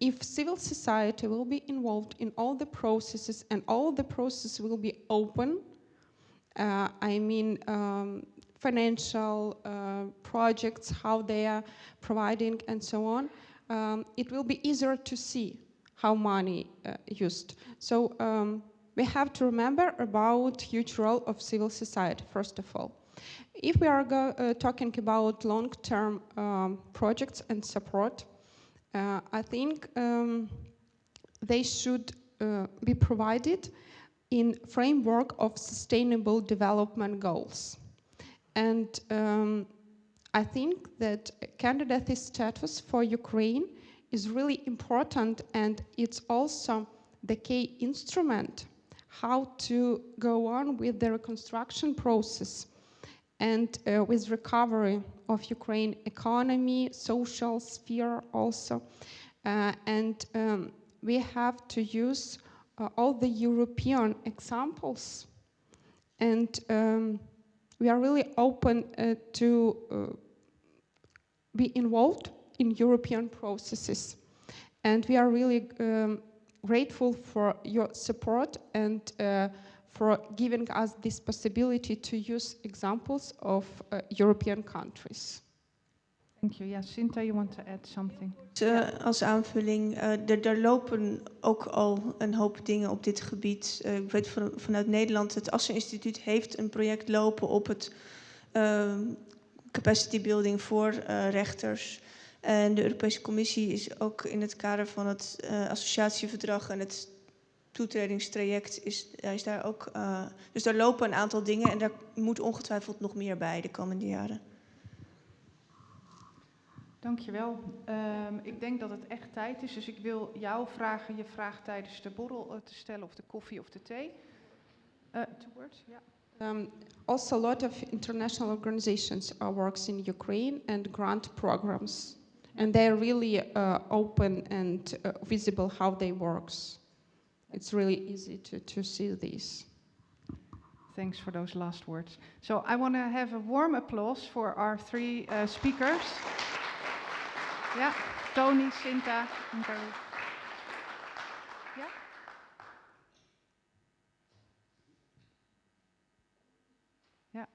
If civil society will be involved in all the processes and all the processes will be open, uh, I mean um, financial uh, projects, how they are providing and so on, um, it will be easier to see how money uh, used. So um, we have to remember about huge role of civil society, first of all. If we are go, uh, talking about long-term um, projects and support, uh, I think um, they should uh, be provided in framework of sustainable development goals. And um, I think that candidate status for Ukraine is really important and it's also the key instrument how to go on with the reconstruction process and uh, with recovery of Ukraine economy, social sphere also. Uh, and um, we have to use uh, all the European examples. And um, we are really open uh, to uh, be involved in European processes. And we are really um, grateful for your support and uh, for giving us this possibility to use examples of uh, European countries. Thank you. Yeah, Sinta, you want to add something? Uh, als aanvulling, uh, er, er, lopen ook al een hoop dingen op dit gebied. Uh, ik weet van, vanuit Nederland, het Assen Instituut heeft een project lopen op het ehm, capacity building voor rechters. En de Europese Commissie is ook in het kader van het associatieverdrag en het toetredingstraject is, is daar ook. dus daar lopen een aantal dingen en daar moet ongetwijfeld nog meer bij de komende jaren. Dankjewel. Um, ik denk dat het echt tijd is, dus ik wil jou vragen je vraag tijdens de borrel uh, te stellen, of de koffie of de thee. Uh, yeah. Um, also, a lot of international organizations are works in Ukraine and grant programs, and they're really uh, open and uh, visible how they works. It's really easy to, to see this. Thanks for those last words. So I want to have a warm applause for our three uh, speakers. yeah, Tony, Sinta en Carol. Ja? Ja,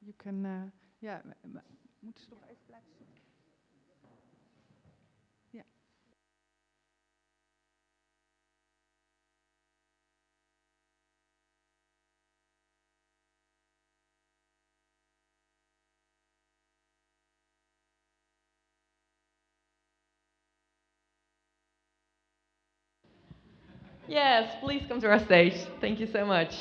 you can, uh, ja, moeten ze even Yes, please come to our stage. Thank you so much.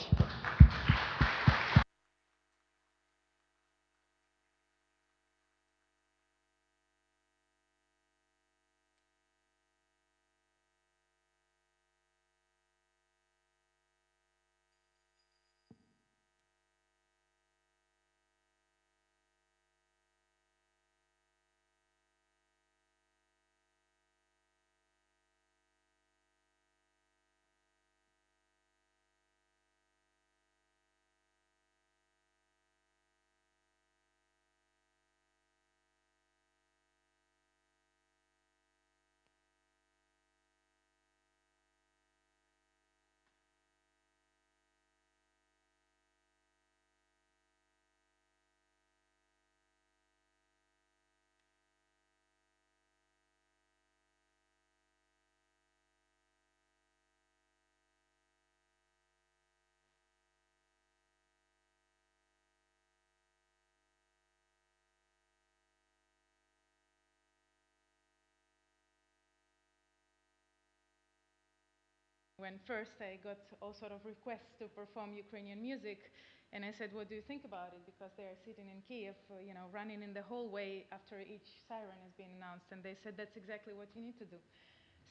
When first I got all sort of requests to perform Ukrainian music, and I said, "What do you think about it?" Because they are sitting in Kiev, uh, you know, running in the hallway after each siren has been announced, and they said that's exactly what you need to do.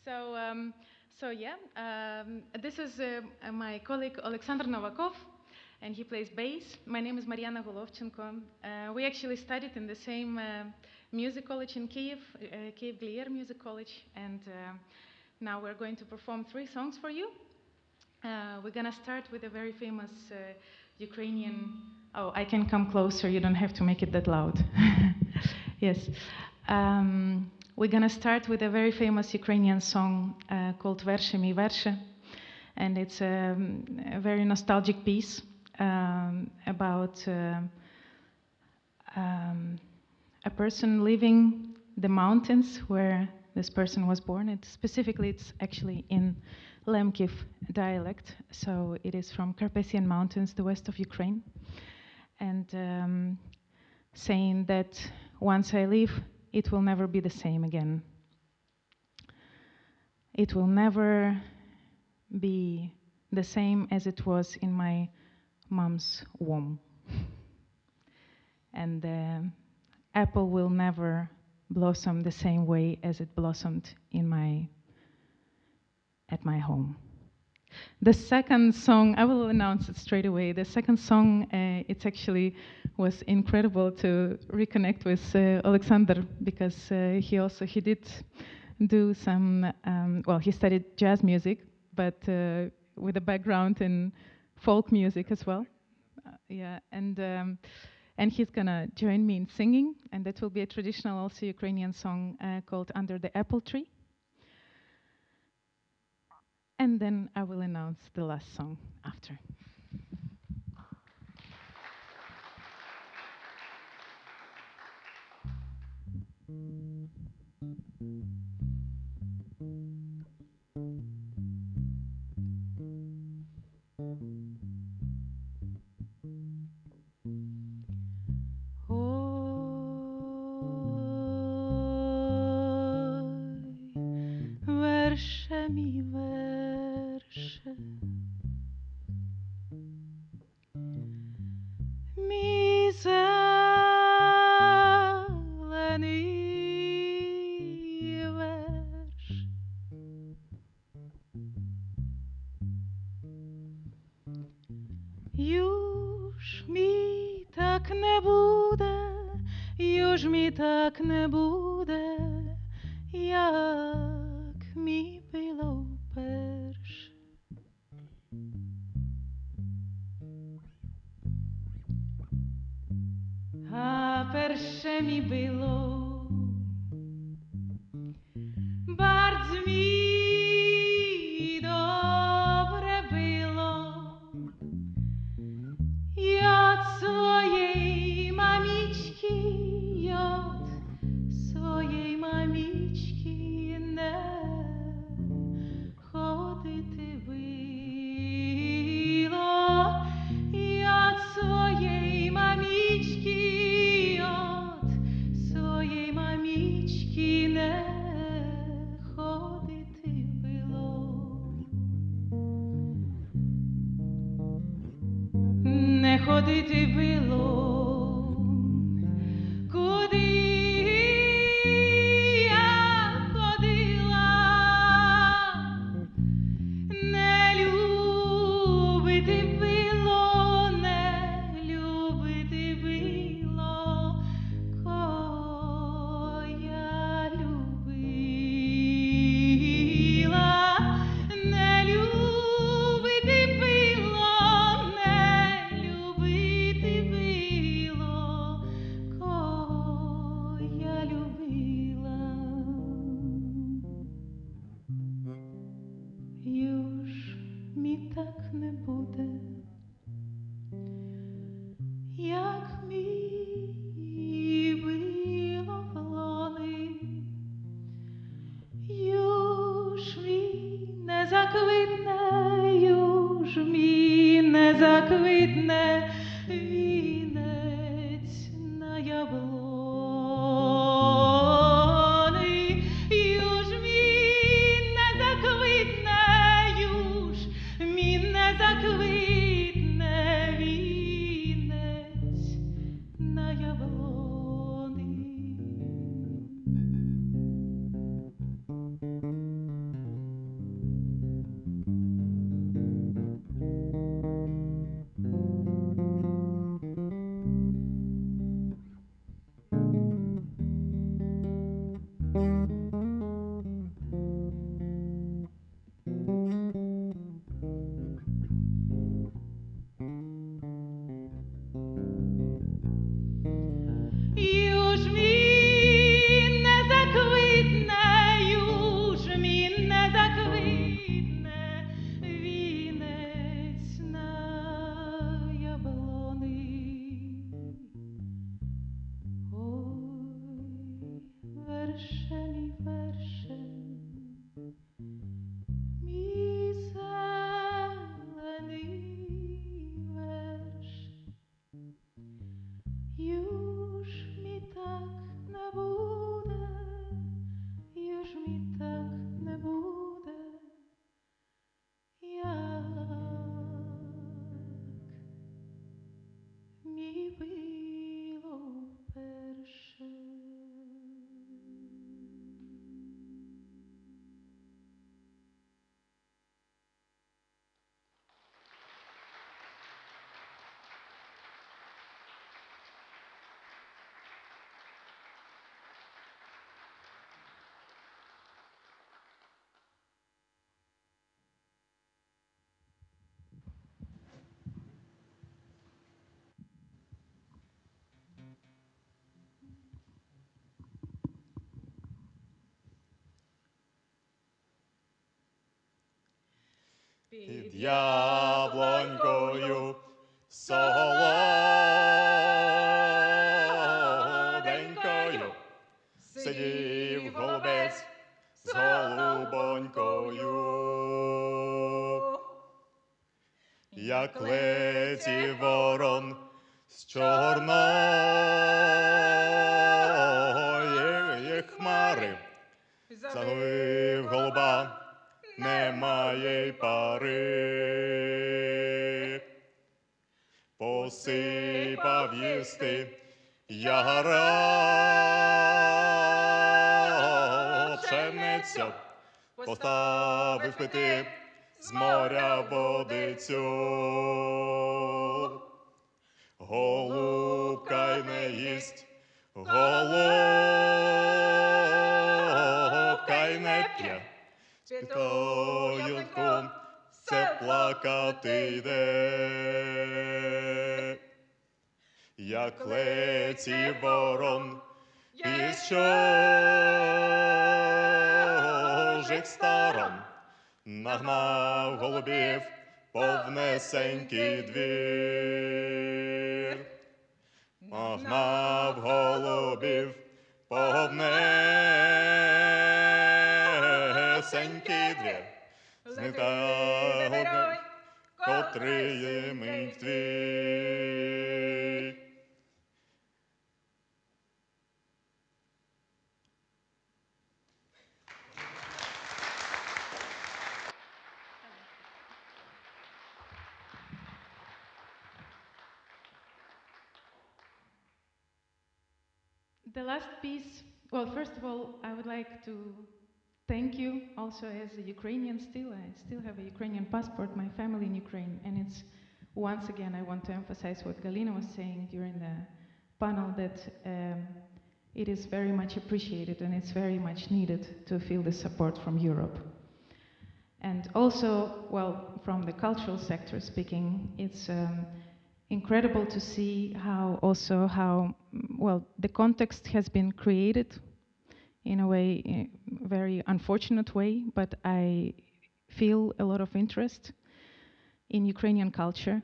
So, um, so yeah, um, this is uh, my colleague Alexander Novakov, and he plays bass. My name is Mariana Golovchenko. Uh, we actually studied in the same uh, music college in Kiev, uh, Kiev Glier Music College, and uh, now we're going to perform three songs for you. Uh, we're going to start with a very famous uh, Ukrainian. Oh, I can come closer, you don't have to make it that loud. yes. Um, we're going to start with a very famous Ukrainian song uh, called Versze mi Versze. And it's um, a very nostalgic piece um, about uh, um, a person living the mountains where this person was born. Specifically, it's actually in Lemkiv dialect, so it is from Carpathian Mountains, the west of Ukraine, and um, saying that once I leave, it will never be the same again. It will never be the same as it was in my mom's womb. And uh, apple will never blossom the same way as it blossomed in my at my home. The second song, I will announce it straight away. The second song, uh, it's actually was incredible to reconnect with uh, Alexander because uh, he also he did do some. Um, well, he studied jazz music, but uh, with a background in folk music as well. Uh, yeah, and. Um, and he's going to join me in singing, and that will be a traditional also Ukrainian song uh, called Under the Apple Tree. And then I will announce the last song after. Mm -hmm. Юж мій так не буде, як під яблонькою солоденькою Спитоюнку все плакати йде. Як леті ворон із чужих сторон, нагнав голубів повнесенький двір. To thank you also as a Ukrainian still. I still have a Ukrainian passport, my family in Ukraine. And it's, once again, I want to emphasize what Galina was saying during the panel that um, it is very much appreciated and it's very much needed to feel the support from Europe. And also, well, from the cultural sector speaking, it's um, incredible to see how also how well the context has been created in a way, a very unfortunate way, but I feel a lot of interest in Ukrainian culture,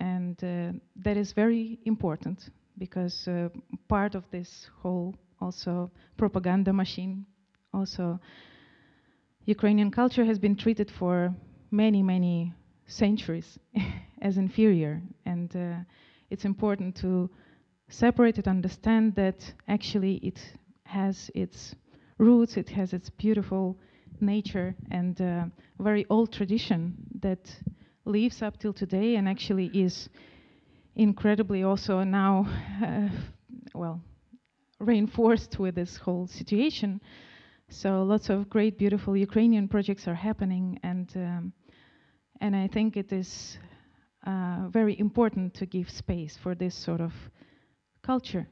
and uh, that is very important because uh, part of this whole also propaganda machine, also Ukrainian culture has been treated for many, many centuries as inferior, and uh, it's important to separate it, understand that actually it has its roots, it has its beautiful nature and uh, very old tradition that lives up till today and actually is incredibly also now, uh, well, reinforced with this whole situation. So lots of great, beautiful Ukrainian projects are happening, and um, and I think it is uh, very important to give space for this sort of culture.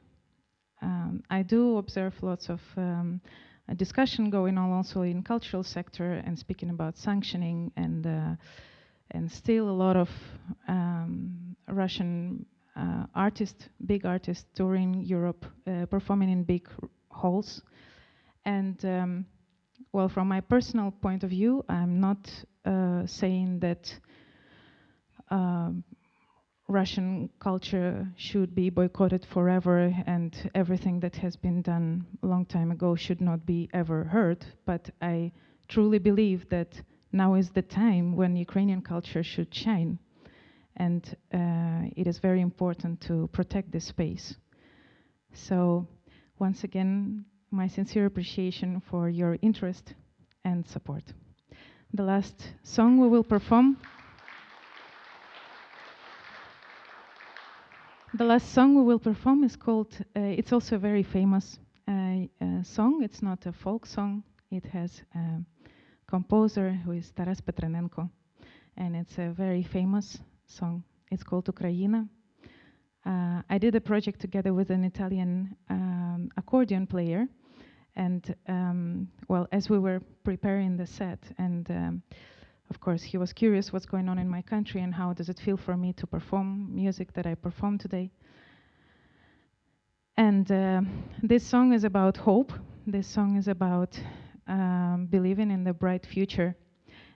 Um, I do observe lots of um, discussion going on also in cultural sector and speaking about sanctioning and uh, and still a lot of um, Russian uh, artists, big artists touring Europe, uh, performing in big halls. And um, well, from my personal point of view, I'm not uh, saying that um, Russian culture should be boycotted forever and everything that has been done a long time ago should not be ever heard. But I truly believe that now is the time when Ukrainian culture should shine. And uh, it is very important to protect this space. So, once again, my sincere appreciation for your interest and support. The last song we will perform. The last song we will perform is called, uh, it's also a very famous uh, uh, song. It's not a folk song, it has a composer who is Taras Petrenenko, and it's a very famous song. It's called Ukraina. Uh, I did a project together with an Italian um, accordion player, and um, well, as we were preparing the set, and um, of course, he was curious what's going on in my country and how does it feel for me to perform music that I perform today. And uh, this song is about hope. This song is about um, believing in the bright future.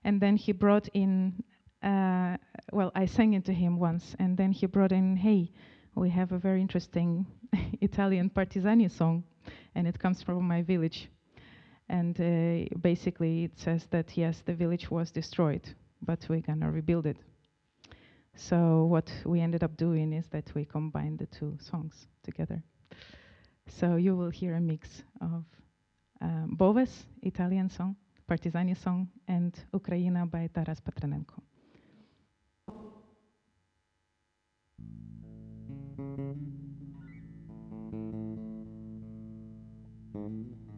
And then he brought in, uh, well, I sang it to him once, and then he brought in, hey, we have a very interesting Italian Partisani song, and it comes from my village. And uh, basically it says that, yes, the village was destroyed, but we're going to rebuild it. So what we ended up doing is that we combined the two songs together. So you will hear a mix of um, Boves, Italian song, Partizani song, and Ukraina by Taras Patranenko. Mm-hmm.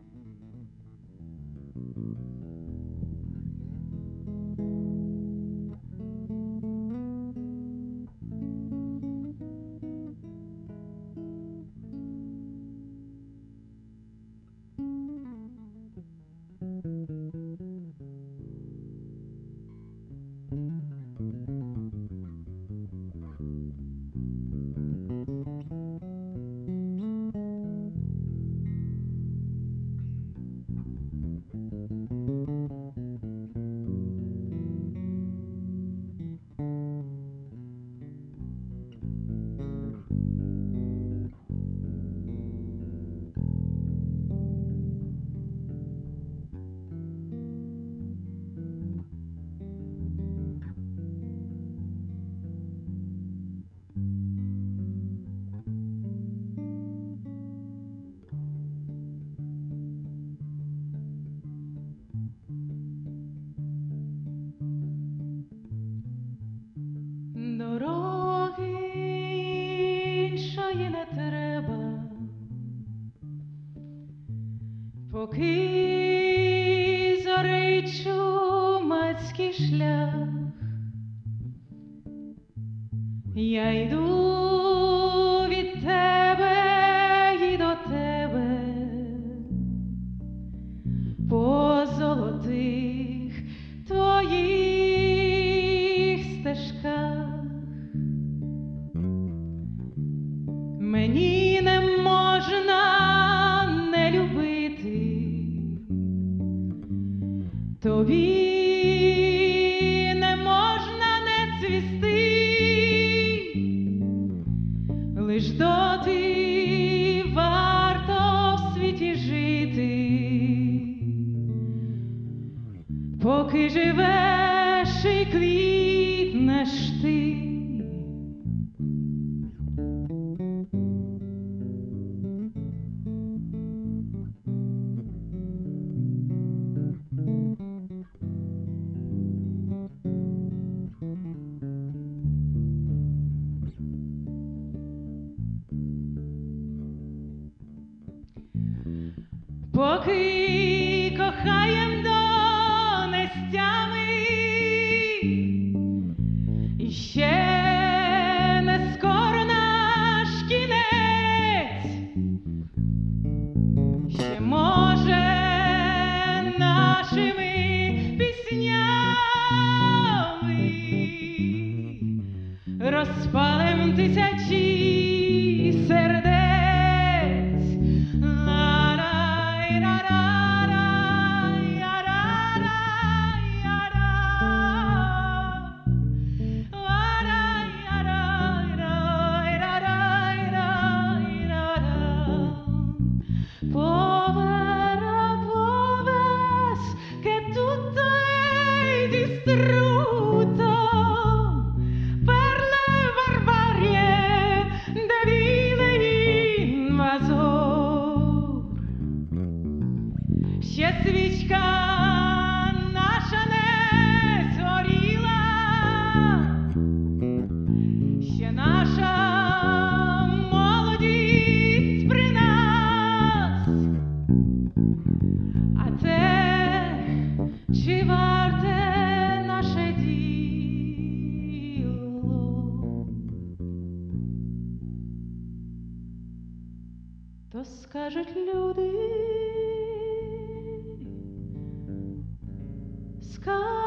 sky.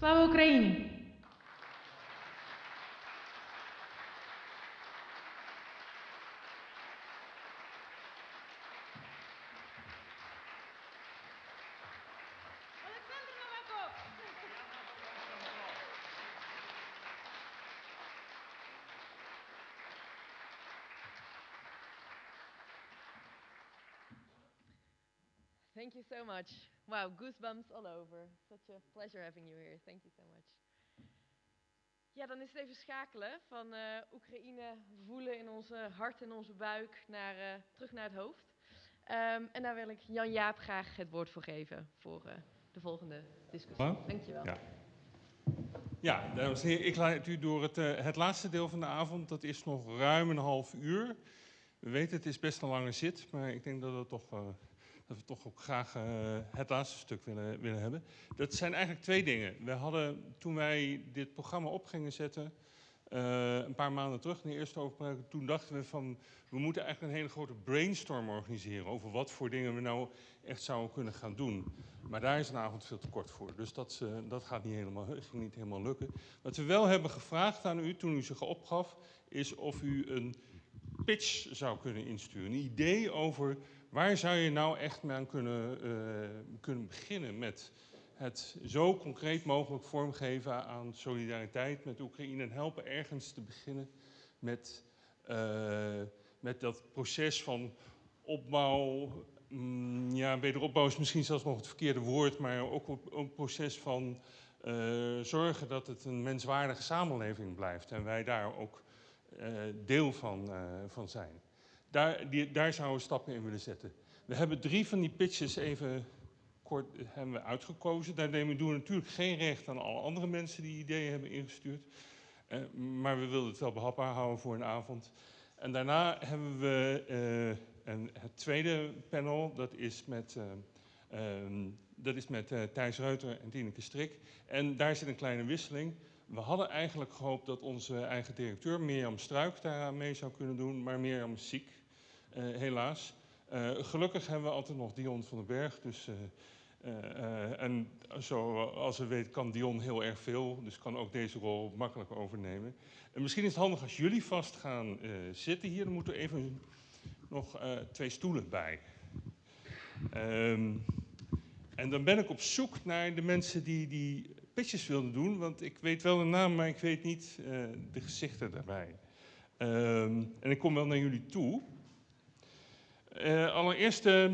Слава Україні! Thank you so much. Wow, goosebumps all over. Such a pleasure having you here. Thank you so much. Ja, dan is het even schakelen van uh, Oekraïne voelen in onze hart en onze buik naar, uh, terug naar het hoofd. Um, en daar wil ik Jan-Jaap graag het woord voor geven voor uh, de volgende discussie. Ja. Dankjewel. Ja. Ja, dames en heren, ik leid u door het, uh, het laatste deel van de avond. Dat is nog ruim een half uur. We weten, het is best een lange zit, maar ik denk dat, het toch, uh, dat we toch ook graag uh, het laatste stuk willen, willen hebben. Dat zijn eigenlijk twee dingen. We hadden, toen wij dit programma op gingen zetten, een paar maanden terug, in de eerste overbruik, toen dachten we van, we moeten eigenlijk een hele grote brainstorm organiseren over wat voor dingen we nou echt zouden kunnen gaan doen. Maar daar is een avond veel te kort voor. Dus dat, uh, dat gaat niet helemaal, ging niet helemaal lukken. Wat we wel hebben gevraagd aan u toen u zich opgaf, is of u een pitch zou kunnen insturen. Een idee over waar zou je nou echt mee aan kunnen, uh, kunnen beginnen met het zo concreet mogelijk vormgeven aan solidariteit met Oekraïne en helpen ergens te beginnen met, uh, met dat proces van opbouw, mm, ja, wederopbouw is misschien zelfs nog het verkeerde woord, maar ook een proces van uh, zorgen dat het een menswaardige samenleving blijft en wij daar ook deel van, van zijn. Daar, die, daar zouden we stappen in willen zetten. We hebben drie van die pitches even kort hebben we uitgekozen. Daar nemen we natuurlijk geen recht aan alle andere mensen die ideeën hebben ingestuurd. maar we wilden het wel behapbaar houden voor een avond. En daarna hebben we en het tweede panel, dat is met, uh, um, dat is met Thijs Reuter en Tineke Strik. En daar zit een kleine wisseling. We hadden eigenlijk gehoopt dat onze eigen directeur, Mirjam Struik, daar mee zou kunnen doen. Maar Mirjam is ziek, helaas. gelukkig hebben we altijd nog Dion van den Berg. Dus, en zoals we weten kan Dion heel erg veel. Dus kan ook deze rol makkelijk overnemen. En misschien is het handig als jullie vast gaan zitten hier. Dan moeten even nog twee stoelen bij. Um, en dan ben ik op zoek naar de mensen die die pitches wilden doen, want ik weet wel de naam, maar ik weet niet de gezichten daarbij. Um, en ik kom wel naar jullie toe. Uh, allereerst uh,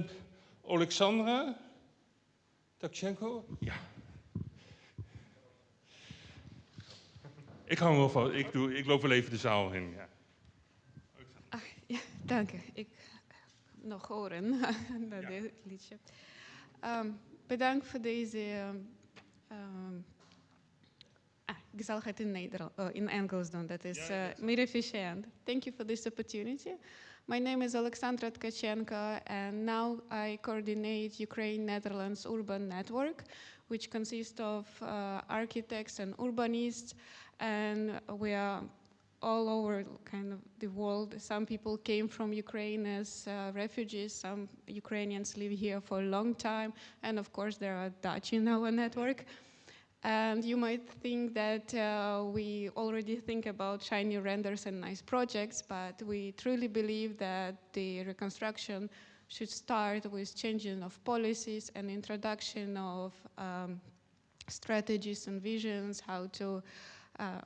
Alexandra Takchenko. Ja. Ik hou hem wel van. Ik, doe, ik loop wel even de zaal in. Ja. Ach, ja, dank u. Ik nog horen, dat ja. liedje. Um, bedankt voor deze... Um, ah, ik zal het in, Nederland, uh, in Engels doen, dat is uh, meer efficiënt. Thank you for this opportunity. My name is Alexandra Tkachenko, and now I coordinate Ukraine-Netherlands Urban Network, which consists of uh, architects and urbanists, and we are all over kind of the world. Some people came from Ukraine as uh, refugees. Some Ukrainians live here for a long time. And of course, there are Dutch in our network. And you might think that uh, we already think about shiny renders and nice projects, but we truly believe that the reconstruction should start with changing of policies and introduction of um, strategies and visions, how to uh,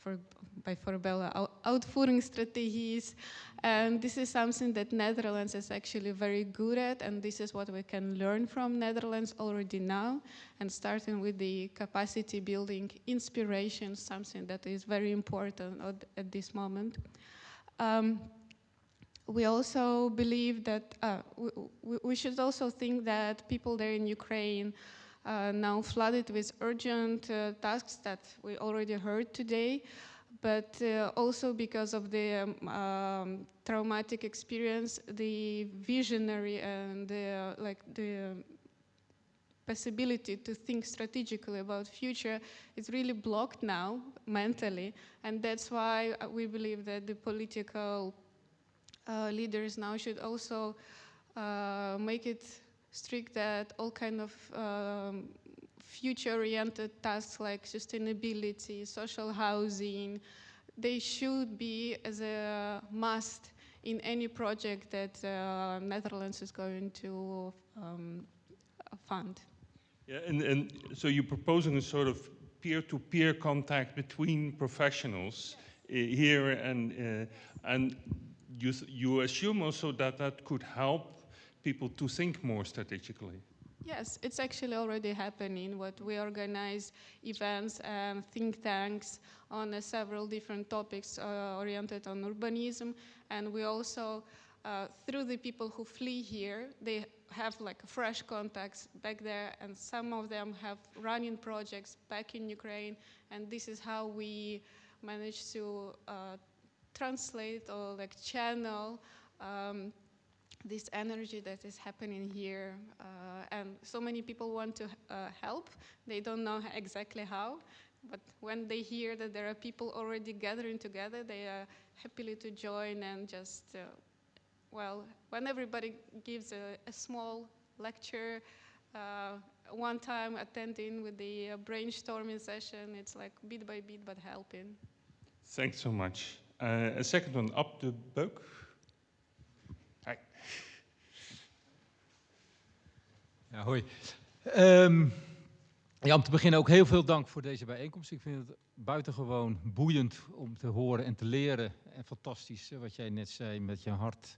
for, by voorbellen uitvoeringsstrategies. And this is something that Netherlands is actually very good at, and this is what we can learn from Netherlands already now. And starting with the capacity building inspiration, something that is very important at, this moment. Um, we also believe that uh, we, we should also think that people there in Ukraine now flooded with urgent uh, tasks that we already heard today, but uh, also because of the um, um, traumatic experience, the visionary and the, like the possibility to think strategically about future is really blocked now mentally, and that's why we believe that the political uh, leaders now should also uh, make it strict that all kind of um, future-oriented tasks like sustainability, social housing, they should be as a must in any project that uh, Netherlands is going to um, fund. Yeah, and, and so you're proposing a sort of peer-to-peer contact between professionals uh, here, and uh, and you you assume also that that could help people to think more strategically. Yes, it's actually already happening. What we organize events and think tanks on uh, several different topics uh, oriented on urbanism, and we also, uh, through the people who flee here, they have like fresh contacts back there, and some of them have running projects back in Ukraine, and this is how we manage to uh, translate or like channel. Um, this energy that is happening here. Uh, and so many people want to uh, help. They don't know exactly how. But when they hear that there are people already gathering together, they are happily to join and just, uh, well, when everybody gives a, a small lecture, uh, one time attending with the uh, brainstorming session, it's like bit by bit, but helping. Thanks so much. Uh, a second one, up the book. Ja, hoi. Um, ja, om te beginnen ook heel veel dank voor deze bijeenkomst. Ik vind het buitengewoon boeiend om te horen en te leren. En fantastisch, wat jij net zei, met je hart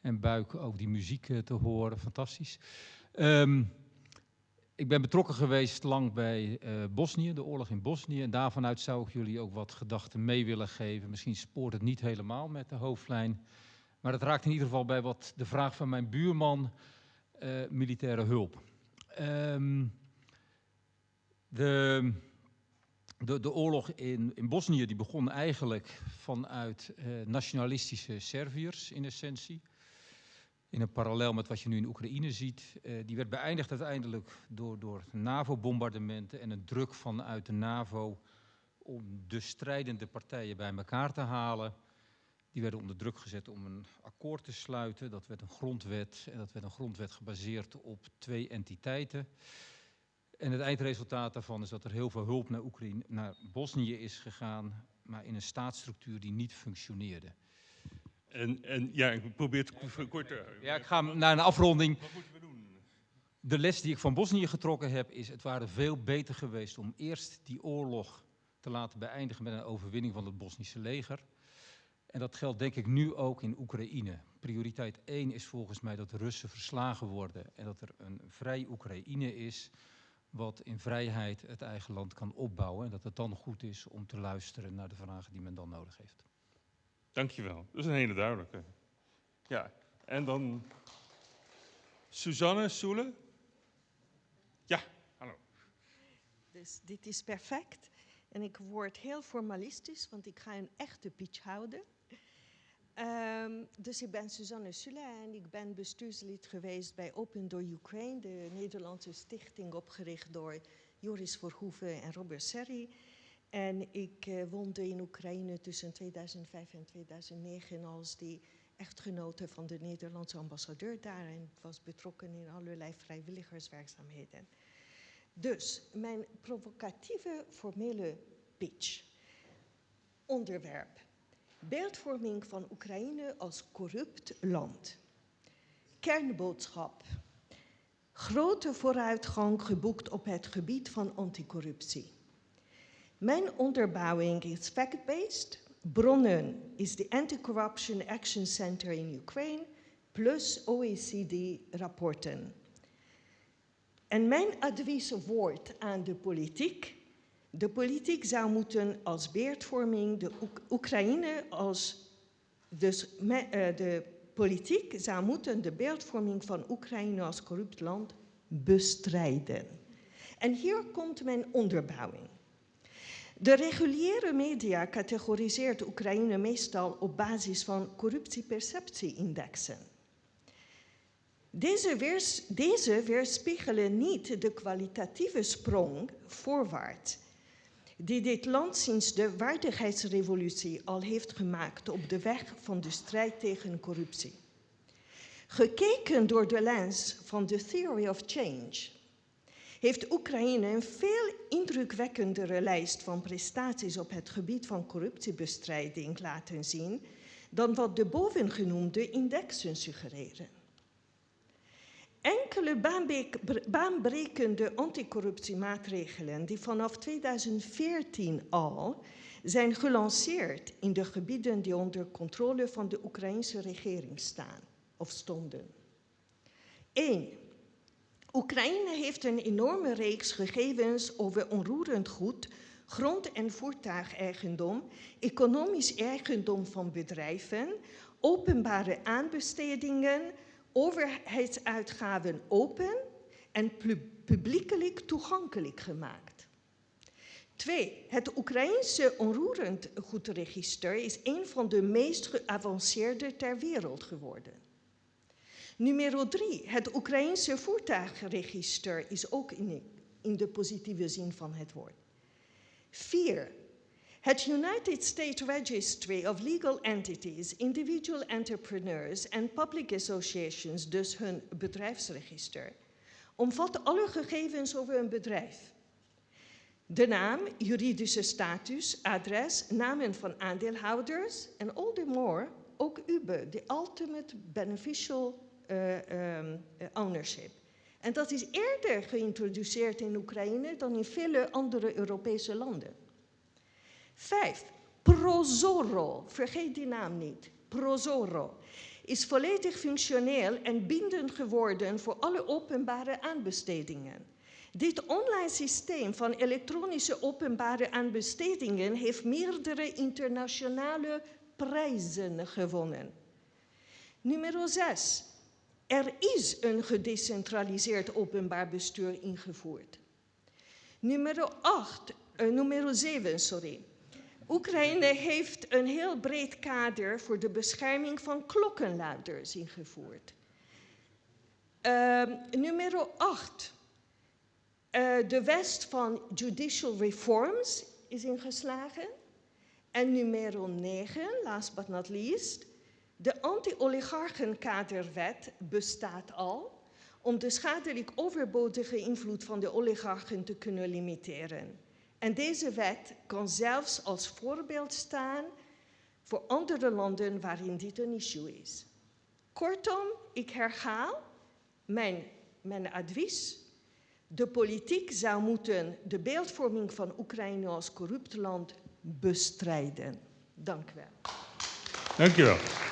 en buik ook die muziek te horen. Fantastisch. Um, ik ben betrokken geweest lang bij uh, Bosnië, de oorlog in Bosnië. En daarvanuit zou ik jullie ook wat gedachten mee willen geven. Misschien spoort het niet helemaal met de hoofdlijn. Maar het raakt in ieder geval bij wat de vraag van mijn buurman militaire hulp. Um, de, de, de, oorlog in, in Bosnië die begon eigenlijk vanuit uh, nationalistische Serviërs in essentie. In een parallel met wat je nu in Oekraïne ziet. Uh, die werd beëindigd uiteindelijk door, door NAVO-bombardementen en een druk vanuit de NAVO om de strijdende partijen bij elkaar te halen. Die werden onder druk gezet om een akkoord te sluiten. Dat werd een grondwet en dat werd een grondwet gebaseerd op twee entiteiten. En het eindresultaat daarvan is dat er heel veel hulp naar, Oekraïne, naar Bosnië is gegaan, maar in een staatsstructuur die niet functioneerde. En, en ja, ik probeer het kort te... Ja, ik ga naar een afronding. Wat moeten we doen? De les die ik van Bosnië getrokken heb is, het waren veel beter geweest om eerst die oorlog te laten beëindigen met een overwinning van het Bosnische leger. En dat geldt denk ik nu ook in Oekraïne. Prioriteit 1 is volgens mij dat de Russen verslagen worden en dat er een vrij Oekraïne is wat in vrijheid het eigen land kan opbouwen. En dat het dan goed is om te luisteren naar de vragen die men dan nodig heeft. Dankjewel. Dat is een hele duidelijke. Ja, en dan Suzanne Soele. Ja, hallo. Dus dit is perfect. En ik word heel formalistisch, want ik ga een echte pitch houden. Dus ik ben Suzanne Sula en ik ben bestuurslid geweest bij Open Door Ukraine, de Nederlandse stichting opgericht door Joris Verhoeven en Robert Serri. En ik uh, woonde in Oekraïne tussen 2005 en 2009 als die echtgenote van de Nederlandse ambassadeur daar en was betrokken in allerlei vrijwilligerswerkzaamheden. Dus mijn provocatieve formele pitch. Onderwerp. Beeldvorming van Oekraïne als corrupt land. Kernboodschap. Grote vooruitgang geboekt op het gebied van anticorruptie. Mijn onderbouwing is fact-based. Bronnen is de Anti-Corruption Action Center in Ukraine plus OECD-rapporten. En mijn advieswoord aan de politiek. De politiek zou moeten als beeldvorming de Oek Oekraïne als. Dus me, uh, de politiek zou moeten de beeldvorming van Oekraïne als corrupt land bestrijden. En hier komt mijn onderbouwing. De reguliere media categoriseert Oekraïne meestal op basis van corruptieperceptie-indexen. Deze, deze weerspiegelen niet de kwalitatieve sprong voorwaarts die dit land sinds de waardigheidsrevolutie al heeft gemaakt op de weg van de strijd tegen corruptie. Gekeken door de lens van de Theory of Change heeft Oekraïne een veel indrukwekkendere lijst van prestaties op het gebied van corruptiebestrijding laten zien dan wat de bovengenoemde indexen suggereren. Enkele baanbrekende anticorruptiemaatregelen die vanaf 2014 al zijn gelanceerd in de gebieden die onder controle van de Oekraïnse regering staan of stonden. 1. Oekraïne heeft een enorme reeks gegevens over onroerend goed, grond- en voertuigeigendom, economisch eigendom van bedrijven, openbare aanbestedingen, overheidsuitgaven open en publiekelijk toegankelijk gemaakt. Twee, het Oekraïense onroerend goedregister is een van de meest geavanceerde ter wereld geworden. Nummer drie, het Oekraïense voertuigregister is ook in de positieve zin van het woord. Vier, het United States Registry of Legal Entities, Individual Entrepreneurs and Public Associations, dus hun bedrijfsregister, omvat alle gegevens over een bedrijf. De naam, juridische status, adres, namen van aandeelhouders en all the more ook UBE, de Ultimate Beneficial uh, um, Ownership. En dat is eerder geïntroduceerd in Oekraïne dan in vele andere Europese landen. Vijf, Prozoro, vergeet die naam niet, Prozoro, is volledig functioneel en bindend geworden voor alle openbare aanbestedingen. Dit online systeem van elektronische openbare aanbestedingen heeft meerdere internationale prijzen gewonnen. Nummer 6. Er is een gedecentraliseerd openbaar bestuur ingevoerd. Nummer 8, uh, nummer 7, sorry. Oekraïne heeft een heel breed kader voor de bescherming van klokkenluiders ingevoerd. Uh, nummer 8. Uh, de west van judicial reforms is ingeslagen. En nummer 9, last but not least, de anti-oligarchenkaderwet bestaat al om de schadelijk overbodige invloed van de oligarchen te kunnen limiteren. En deze wet kan zelfs als voorbeeld staan voor andere landen waarin dit een issue is. Kortom, ik herhaal mijn, mijn advies. De politiek zou moeten de beeldvorming van Oekraïne als corrupt land bestrijden. Dank u wel. Dank wel.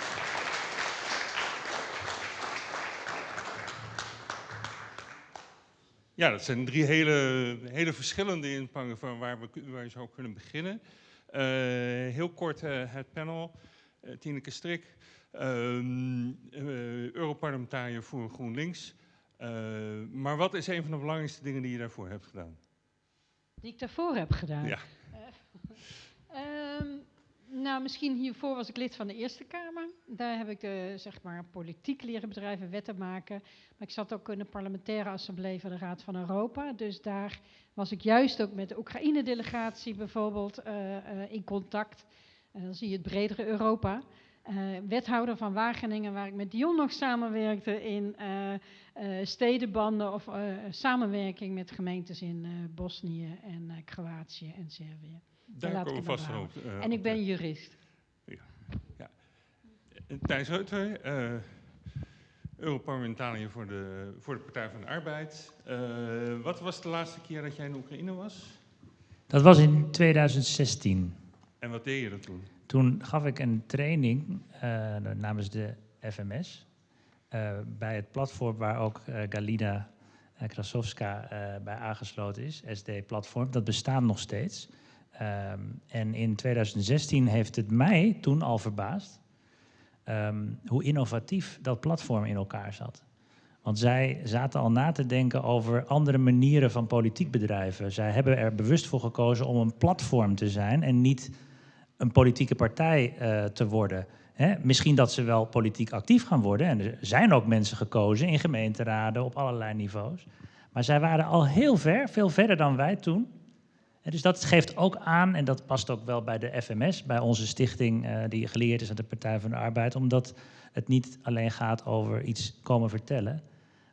Ja, dat zijn drie hele, hele verschillende inpangen van waar we, waar je zou kunnen beginnen. Uh, heel kort uh, het panel. Uh, Tineke Strik, ehm, Europarlementariër voor GroenLinks. maar wat is een van de belangrijkste dingen die je daarvoor hebt gedaan? Die ik daarvoor heb gedaan? Ja. Um, nou, misschien hiervoor was ik lid van de Eerste Kamer. Daar heb ik de, zeg maar, politiek leren bedrijven, wetten maken. Maar ik zat ook in de parlementaire assemblee van de Raad van Europa. Dus daar was ik juist ook met de Oekraïne-delegatie bijvoorbeeld uh, uh, in contact. En dan zie je het bredere Europa. Uh, wethouder van Wageningen, waar ik met Dion nog samenwerkte in stedenbanden of samenwerking met gemeentes in Bosnië en Kroatië en Servië. Daar komen we vast op. Uh, en ik ben jurist. Ja. ja. Thijs Reuter, uh, Europarlementariër voor de, voor de Partij van de Arbeid. Uh, wat was de laatste keer dat jij in Oekraïne was? Dat was in 2016. En wat deed je er toen? Toen gaf ik een training namens de FMS. bij het platform waar ook Galina Krasowska bij aangesloten is, SD-platform. Dat bestaat nog steeds. Um, en in 2016 heeft het mij toen al verbaasd um, hoe innovatief dat platform in elkaar zat. Want zij zaten al na te denken over andere manieren van politiek bedrijven. Zij hebben er bewust voor gekozen om een platform te zijn en niet een politieke partij uh, te worden. Misschien dat ze wel politiek actief gaan worden. En er zijn ook mensen gekozen in gemeenteraden op allerlei niveaus. Maar zij waren al heel ver, veel verder dan wij toen dus dat geeft ook aan, en dat past ook wel bij de FMS, bij onze stichting uh, die geleerd is aan de Partij van de Arbeid, omdat het niet alleen gaat over iets komen vertellen,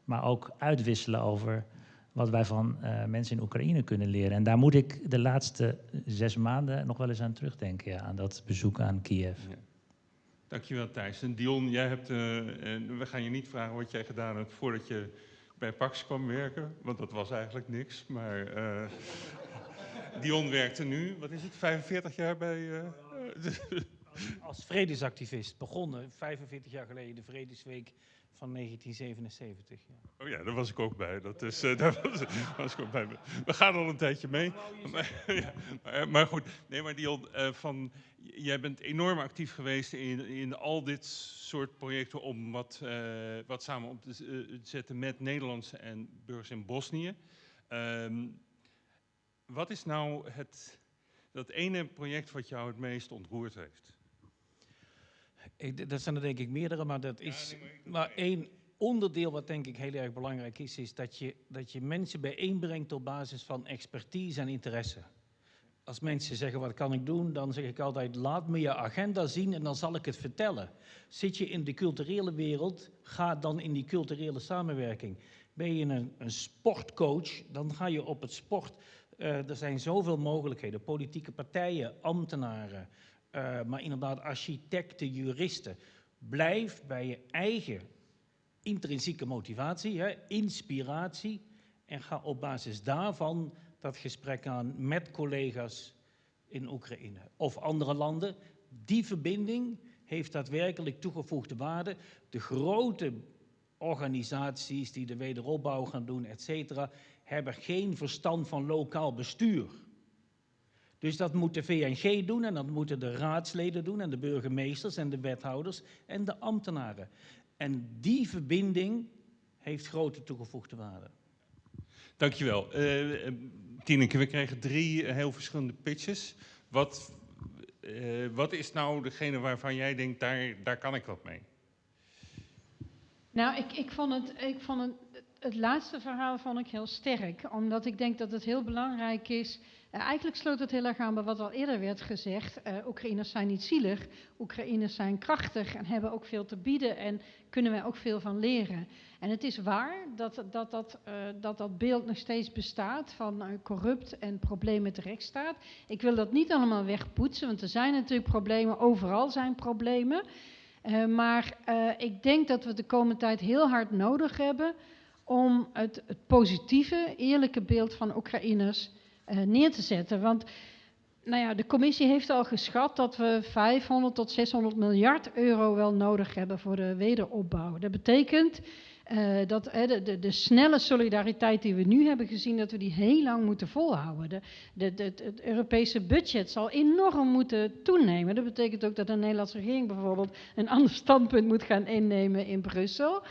maar ook uitwisselen over wat wij van eh, mensen in Oekraïne kunnen leren. En daar moet ik de laatste zes maanden nog wel eens aan terugdenken, aan dat bezoek aan Kiev. Dankjewel Thijs. En Dion, jij hebt, eh, we gaan je niet vragen wat jij gedaan hebt voordat je bij Pax kwam werken, want dat was eigenlijk niks. Maar eh, Dion werkte nu, wat is het, 45 jaar bij... eh, Als vredesactivist begonnen 45 jaar geleden de Vredesweek van 1977. Ja. Oh ja, daar was ik ook bij. Dat is, eh, daar was, was ik ook bij. We gaan al een tijdje mee. Maar, ja, maar, maar goed, nee, maar Dion, eh, van, jij bent enorm actief geweest in, in al dit soort projecten om wat, eh, wat samen op te eh, zetten met Nederlandse en burgers in Bosnië. Ehm, wat is nou het, dat ene project wat jou het meest ontroerd heeft? Ik, dat zijn er denk ik meerdere, maar dat is maar één onderdeel wat denk ik heel erg belangrijk is, is dat je, dat je mensen bijeenbrengt op basis van expertise en interesse. Als mensen zeggen wat kan ik doen, dan zeg ik altijd laat me je agenda zien en dan zal ik het vertellen. Zit je in de culturele wereld, ga dan in die culturele samenwerking. Ben je een, een sportcoach, dan ga je op het sport. Eh, er zijn zoveel mogelijkheden, politieke partijen, ambtenaren, eh, maar inderdaad architecten, juristen. Blijf bij je eigen intrinsieke motivatie, hè, inspiratie, en ga op basis daarvan dat gesprek aan met collega's in Oekraïne of andere landen. Die verbinding heeft daadwerkelijk toegevoegde waarde. De grote organisaties die de wederopbouw gaan doen, et cetera, hebben geen verstand van lokaal bestuur. Dus dat moet de VNG doen en dat moeten de raadsleden doen en de burgemeesters en de wethouders en de ambtenaren. En die verbinding heeft grote toegevoegde waarde. Dankjewel. Eh eh, Tineke, we kregen drie eh, heel verschillende pitches. Wat, eh, wat is nou degene waarvan jij denkt, daar, daar kan ik wat mee? Nou, ik, ik vond, het, ik vond het, het laatste verhaal vond ik heel sterk. Omdat ik denk dat het heel belangrijk is. eh, eigenlijk sloot het heel erg aan bij wat al eerder werd gezegd. eh Oekraïners zijn niet zielig. Oekraïners zijn krachtig en hebben ook veel te bieden. En kunnen wij ook veel van leren. En het is waar dat dat, dat, eh, dat, dat beeld nog steeds bestaat van corrupt en problemen met de rechtsstaat. Ik wil dat niet allemaal wegpoetsen, want er zijn natuurlijk problemen. Overal zijn problemen. Maar ik denk dat we de komende tijd heel hard nodig hebben om het, het positieve, eerlijke beeld van Oekraïners eh, neer te zetten. Want nou ja, de commissie heeft al geschat dat we 500 tot 600 miljard euro wel nodig hebben voor de wederopbouw. Dat betekent eh, dat de, de, de snelle solidariteit die we nu hebben gezien, dat we die heel lang moeten volhouden. De, de, de, het Europese budget zal enorm moeten toenemen. Dat betekent ook dat de Nederlandse regering bijvoorbeeld een ander standpunt moet gaan innemen in Brussel.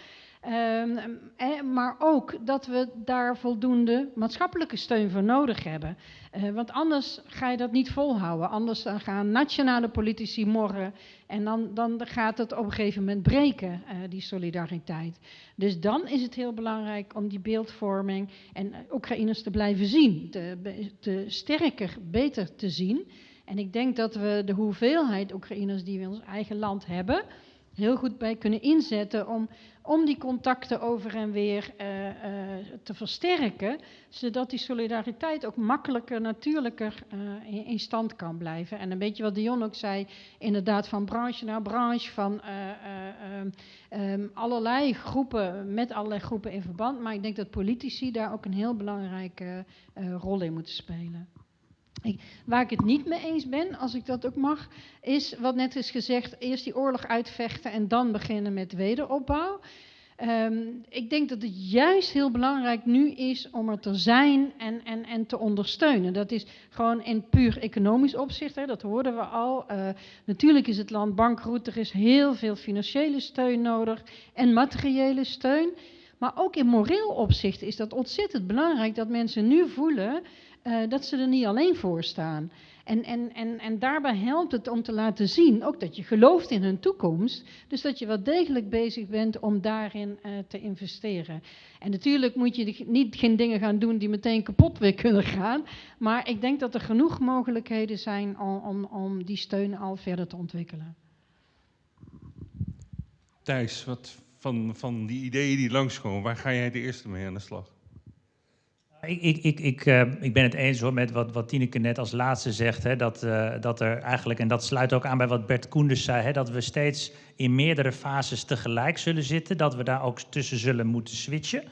Ehm, eh, maar ook dat we daar voldoende maatschappelijke steun voor nodig hebben. Eh, want anders ga je dat niet volhouden. Anders gaan nationale politici morren en dan, dan gaat het op een gegeven moment breken, eh, die solidariteit. Dus dan is het heel belangrijk om die beeldvorming en Oekraïners te blijven zien, te, te sterker, beter te zien. En ik denk dat we de hoeveelheid Oekraïners die we in ons eigen land hebben, heel goed bij kunnen inzetten om, om die contacten over en weer eh, eh, te versterken, zodat die solidariteit ook makkelijker, natuurlijker eh, in, stand kan blijven. En een beetje wat Dion ook zei, inderdaad van branche naar branche, van eh, eh, ehm, ehm, allerlei groepen, met allerlei groepen in verband. Maar ik denk dat politici daar ook een heel belangrijke rol in moeten spelen. Waar ik het niet mee eens ben, als ik dat ook mag, is wat net is gezegd: eerst die oorlog uitvechten en dan beginnen met wederopbouw. Ehm, ik denk dat het juist heel belangrijk nu is om er te zijn en, en, en te ondersteunen. Dat is gewoon in puur economisch opzicht, hè, dat hoorden we al. Eh, natuurlijk is het land bankroet, er is heel veel financiële steun nodig en materiële steun. Maar ook in moreel opzicht is dat ontzettend belangrijk dat mensen nu voelen eh, dat ze er niet alleen voor staan. En, en, en, en daarbij helpt het om te laten zien ook dat je gelooft in hun toekomst. Dus dat je wel degelijk bezig bent om daarin eh, te investeren. En natuurlijk moet je niet geen dingen gaan doen die meteen kapot weer kunnen gaan. Maar ik denk dat er genoeg mogelijkheden zijn om, om, om die steun al verder te ontwikkelen. Thijs, wat van, van die ideeën die langskomen, waar ga jij de eerste mee aan de slag? Ik, ik, ik, uh, ik ben het eens hoor met wat, wat Tineke net als laatste zegt. Hè, dat, uh, dat er eigenlijk, en dat sluit ook aan bij wat Bert Koenders zei, hè, dat we steeds in meerdere fases tegelijk zullen zitten. Dat we daar ook tussen zullen moeten switchen.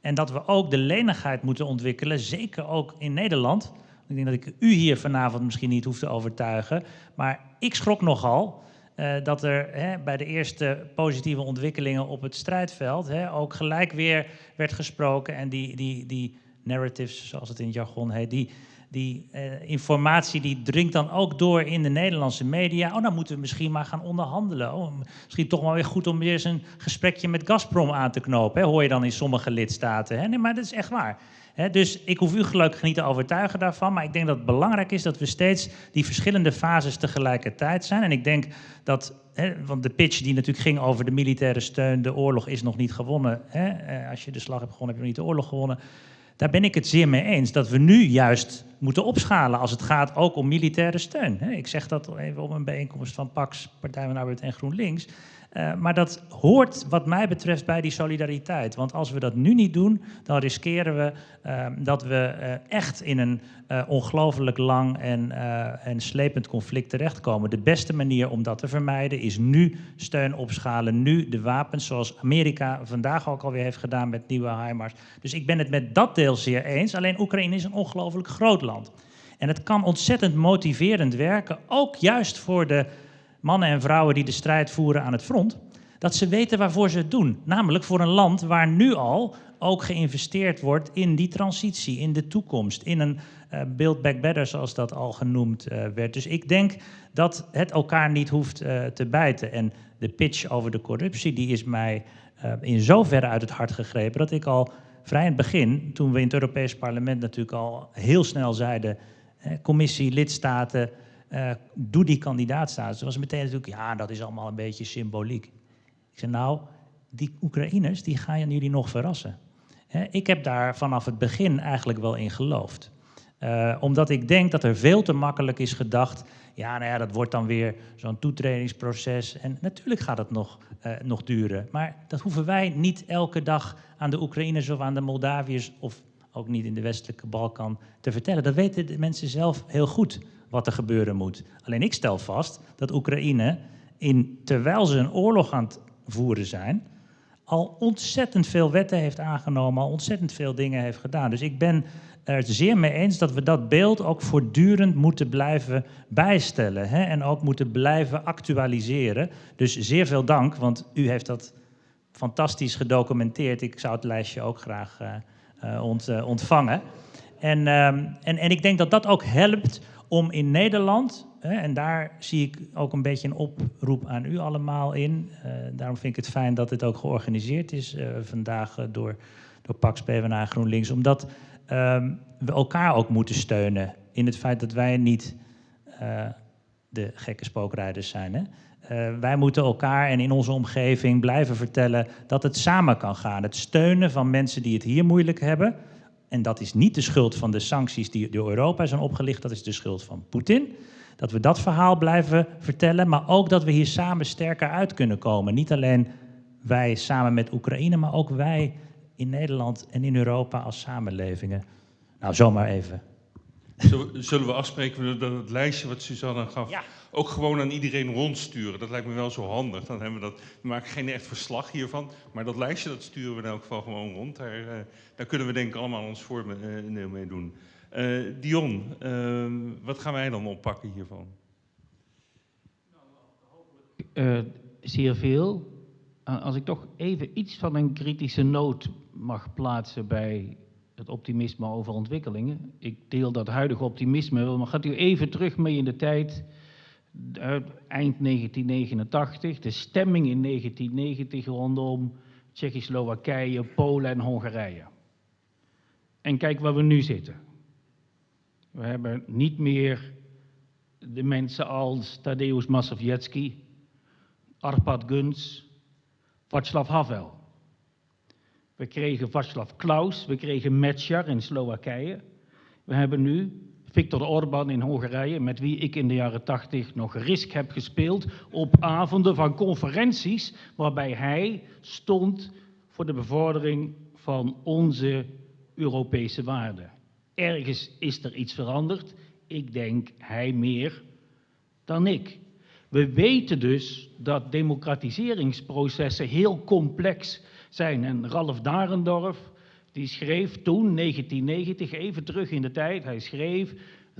En dat we ook de lenigheid moeten ontwikkelen, zeker ook in Nederland. Ik denk dat ik u hier vanavond misschien niet hoef te overtuigen. Maar ik schrok nogal uh, dat er hè, bij de eerste positieve ontwikkelingen op het strijdveld ook gelijk weer werd gesproken. En die, die, die narratives, zoals het in het jargon heet, die, die uh, informatie die dringt dan ook door in de Nederlandse media. Oh, dan moeten we misschien maar gaan onderhandelen. Oh, misschien toch maar weer goed om weer eens een gesprekje met Gazprom aan te knopen. Hè, hoor je dan in sommige lidstaten. Hè? Nee, maar dat is echt waar. Dus ik hoef u gelukkig niet te overtuigen daarvan. Maar ik denk dat het belangrijk is dat we steeds die verschillende fases tegelijkertijd zijn. En ik denk dat, want de pitch die natuurlijk ging over de militaire steun, de oorlog is nog niet gewonnen. Eh, als je de slag hebt gewonnen, heb je nog niet de oorlog gewonnen. Daar ben ik het zeer mee eens. Dat we nu juist moeten opschalen als het gaat ook om militaire steun. Ik zeg dat even op een bijeenkomst van PAX, Partij van Arbeid en GroenLinks. Uh, maar dat hoort wat mij betreft bij die solidariteit. Want als we dat nu niet doen, dan riskeren we uh, dat we uh, echt in een ongelooflijk lang en, en slepend conflict terechtkomen. De beste manier om dat te vermijden is nu steun opschalen, nu de wapens, zoals Amerika vandaag ook alweer heeft gedaan met nieuwe HIMARS. Dus ik ben het met dat deel zeer eens. Alleen Oekraïne is een ongelooflijk groot land. En het kan ontzettend motiverend werken, ook juist voor de mannen en vrouwen die de strijd voeren aan het front, dat ze weten waarvoor ze het doen. Namelijk voor een land waar nu al ook geïnvesteerd wordt in die transitie, in de toekomst, in een uh, build back better, zoals dat al genoemd uh, werd. Dus ik denk dat het elkaar niet hoeft uh, te bijten. En de pitch over de corruptie, die is mij in zoverre uit het hart gegrepen dat ik al vrij in het begin, toen we in het Europees Parlement natuurlijk al heel snel zeiden, commissie, lidstaten, uh, doe die kandidaatstatus. Toen was meteen natuurlijk, ja, dat is allemaal een beetje symboliek. Ik zei, nou, die Oekraïners, die gaan jullie nog verrassen. Ik heb daar vanaf het begin eigenlijk wel in geloofd. Uh, omdat ik denk dat er veel te makkelijk is gedacht, ja, nou ja, dat wordt dan weer zo'n toetredingsproces. En natuurlijk gaat het nog, uh, nog duren. Maar dat hoeven wij niet elke dag aan de Oekraïners of aan de Moldaviërs of ook niet in de westelijke Balkan te vertellen. Dat weten de mensen zelf heel goed wat er gebeuren moet. Alleen ik stel vast dat Oekraïne, in, terwijl ze een oorlog aan het voeren zijn, al ontzettend veel wetten heeft aangenomen, al ontzettend veel dingen heeft gedaan. Dus ik ben er zeer mee eens dat we dat beeld ook voortdurend moeten blijven bijstellen hè, en ook moeten blijven actualiseren. Dus zeer veel dank, want u heeft dat fantastisch gedocumenteerd. Ik zou het lijstje ook graag uh, ont, uh, ontvangen. En, um, en, en ik denk dat dat ook helpt om in Nederland, hè, en daar zie ik ook een beetje een oproep aan u allemaal in. Uh, daarom vind ik het fijn dat dit ook georganiseerd is uh, vandaag uh, door, door Pax PvdA GroenLinks. Omdat um, we elkaar ook moeten steunen in het feit dat wij niet de gekke spookrijders zijn. Hè? Wij moeten elkaar en in onze omgeving blijven vertellen dat het samen kan gaan. Het steunen van mensen die het hier moeilijk hebben, en dat is niet de schuld van de sancties die door Europa zijn opgelicht, dat is de schuld van Poetin. Dat we dat verhaal blijven vertellen, maar ook dat we hier samen sterker uit kunnen komen. Niet alleen wij samen met Oekraïne, maar ook wij in Nederland en in Europa als samenlevingen. Nou, zomaar even. Zullen we afspreken dat het lijstje wat Suzanne gaf ja. ook gewoon aan iedereen rondsturen? Dat lijkt me wel zo handig. Dan hebben we dat. We maken geen echt verslag hiervan, maar dat lijstje dat sturen we in elk geval gewoon rond. Daar, uh, daar kunnen we denk ik allemaal ons voordeel mee doen. Uh, Dion, uh, wat gaan wij dan oppakken hiervan? Uh, zeer veel. Als ik toch even iets van een kritische noot mag plaatsen bij het optimisme over ontwikkelingen. Ik deel dat huidige optimisme wel, maar gaat u even terug mee in de tijd, eind 1989, de stemming in 1990 rondom Tsjechoslowakije, Polen en Hongarije. En kijk waar we nu zitten. We hebben niet meer de mensen als Tadeusz Mazowiecki, Arpad Guns, Václav Havel. We kregen Václav Klaus, we kregen Mečiar in Slowakije. We hebben nu Viktor Orbán in Hongarije, met wie ik in de jaren tachtig nog risk heb gespeeld op avonden van conferenties, waarbij hij stond voor de bevordering van onze Europese waarden. Ergens is er iets veranderd. Ik denk hij meer dan ik. We weten dus dat democratiseringsprocessen heel complex zijn. En Ralf Darendorf, die schreef toen, 1990, even terug in de tijd, hij schreef...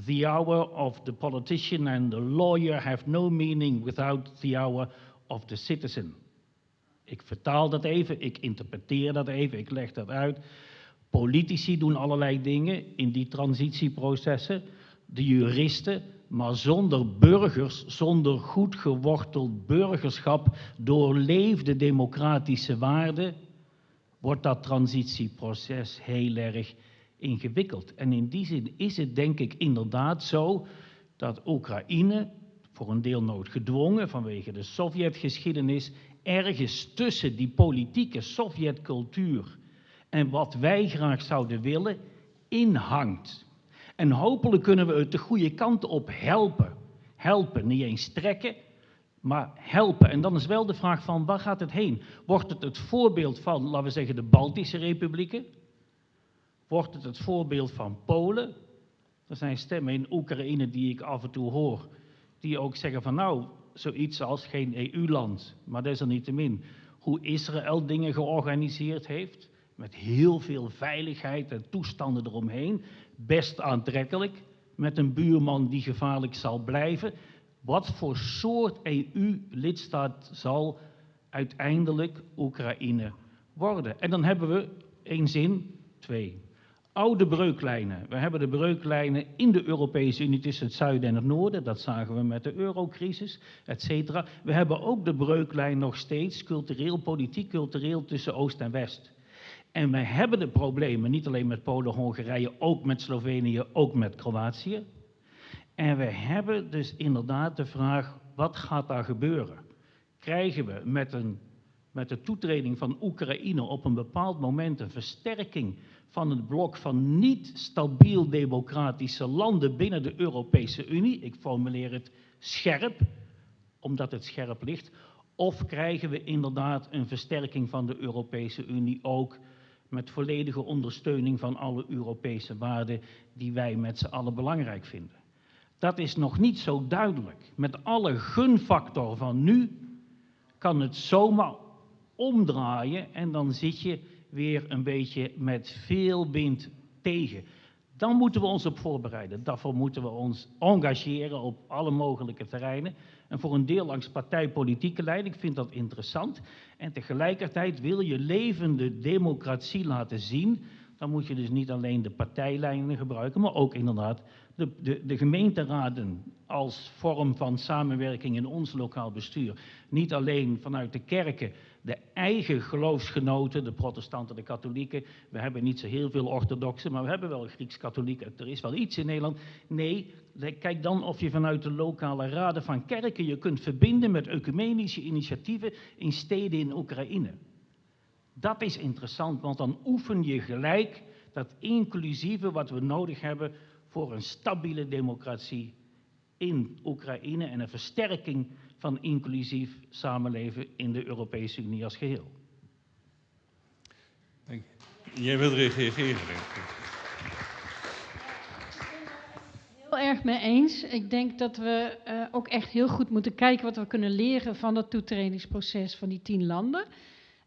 The hour of the politician and the lawyer have no meaning without the hour of the citizen. Ik vertaal dat even, ik interpreteer dat even, ik leg dat uit. Politici doen allerlei dingen in die transitieprocessen, de juristen, maar zonder burgers, zonder goed geworteld burgerschap, doorleefde democratische waarden, wordt dat transitieproces heel erg ingewikkeld. En in die zin is het denk ik inderdaad zo dat Oekraïne, voor een deel noodgedwongen vanwege de Sovjetgeschiedenis, ergens tussen die politieke Sovjetcultuur en wat wij graag zouden willen, inhangt. En hopelijk kunnen we het de goede kant op helpen. Helpen, niet eens trekken, maar helpen. En dan is wel de vraag van waar gaat het heen? Wordt het het voorbeeld van, laten we zeggen, de Baltische republieken? Wordt het het voorbeeld van Polen? Er zijn stemmen in Oekraïne die ik af en toe hoor, die ook zeggen van nou, zoiets als geen EU-land, maar desalniettemin, hoe Israël dingen georganiseerd heeft, met heel veel veiligheid en toestanden eromheen, best aantrekkelijk, met een buurman die gevaarlijk zal blijven. Wat voor soort EU-lidstaat zal uiteindelijk Oekraïne worden? En dan hebben we één zin, twee. Oude breuklijnen. We hebben de breuklijnen in de Europese Unie tussen het zuiden en het noorden. Dat zagen we met de eurocrisis, et cetera. We hebben ook de breuklijn nog steeds, cultureel, politiek, cultureel, tussen Oost en West. En wij hebben de problemen, niet alleen met Polen, Hongarije, ook met Slovenië, ook met Kroatië. En we hebben dus inderdaad de vraag, wat gaat daar gebeuren? Krijgen we met, een, met de toetreding van Oekraïne op een bepaald moment een versterking van het blok van niet stabiel democratische landen binnen de Europese Unie? Ik formuleer het scherp, omdat het scherp ligt. Of krijgen we inderdaad een versterking van de Europese Unie ook met volledige ondersteuning van alle Europese waarden die wij met z'n allen belangrijk vinden? Dat is nog niet zo duidelijk. Met alle gunfactor van nu kan het zomaar omdraaien en dan zit je weer een beetje met veel wind tegen. Dan moeten we ons op voorbereiden. Daarvoor moeten we ons engageren op alle mogelijke terreinen. En voor een deel langs partijpolitieke lijn. Ik vind dat interessant. En tegelijkertijd wil je levende democratie laten zien. Dan moet je dus niet alleen de partijlijnen gebruiken, maar ook inderdaad de, de, de gemeenteraden als vorm van samenwerking in ons lokaal bestuur. Niet alleen vanuit de kerken de eigen geloofsgenoten, de protestanten, de katholieken. We hebben niet zo heel veel orthodoxen, maar we hebben wel Grieks-katholieken. Er is wel iets in Nederland. Nee, kijk dan of je vanuit de lokale raden van kerken je kunt verbinden met ecumenische initiatieven in steden in Oekraïne. Dat is interessant, want dan oefen je gelijk dat inclusieve wat we nodig hebben voor een stabiele democratie in Oekraïne en een versterking van inclusief samenleven in de Europese Unie als geheel. Dank je. Jij wilt reageren. Heel erg mee eens. Ik denk dat we uh, ook echt heel goed moeten kijken wat we kunnen leren van dat toetredingsproces van die tien landen.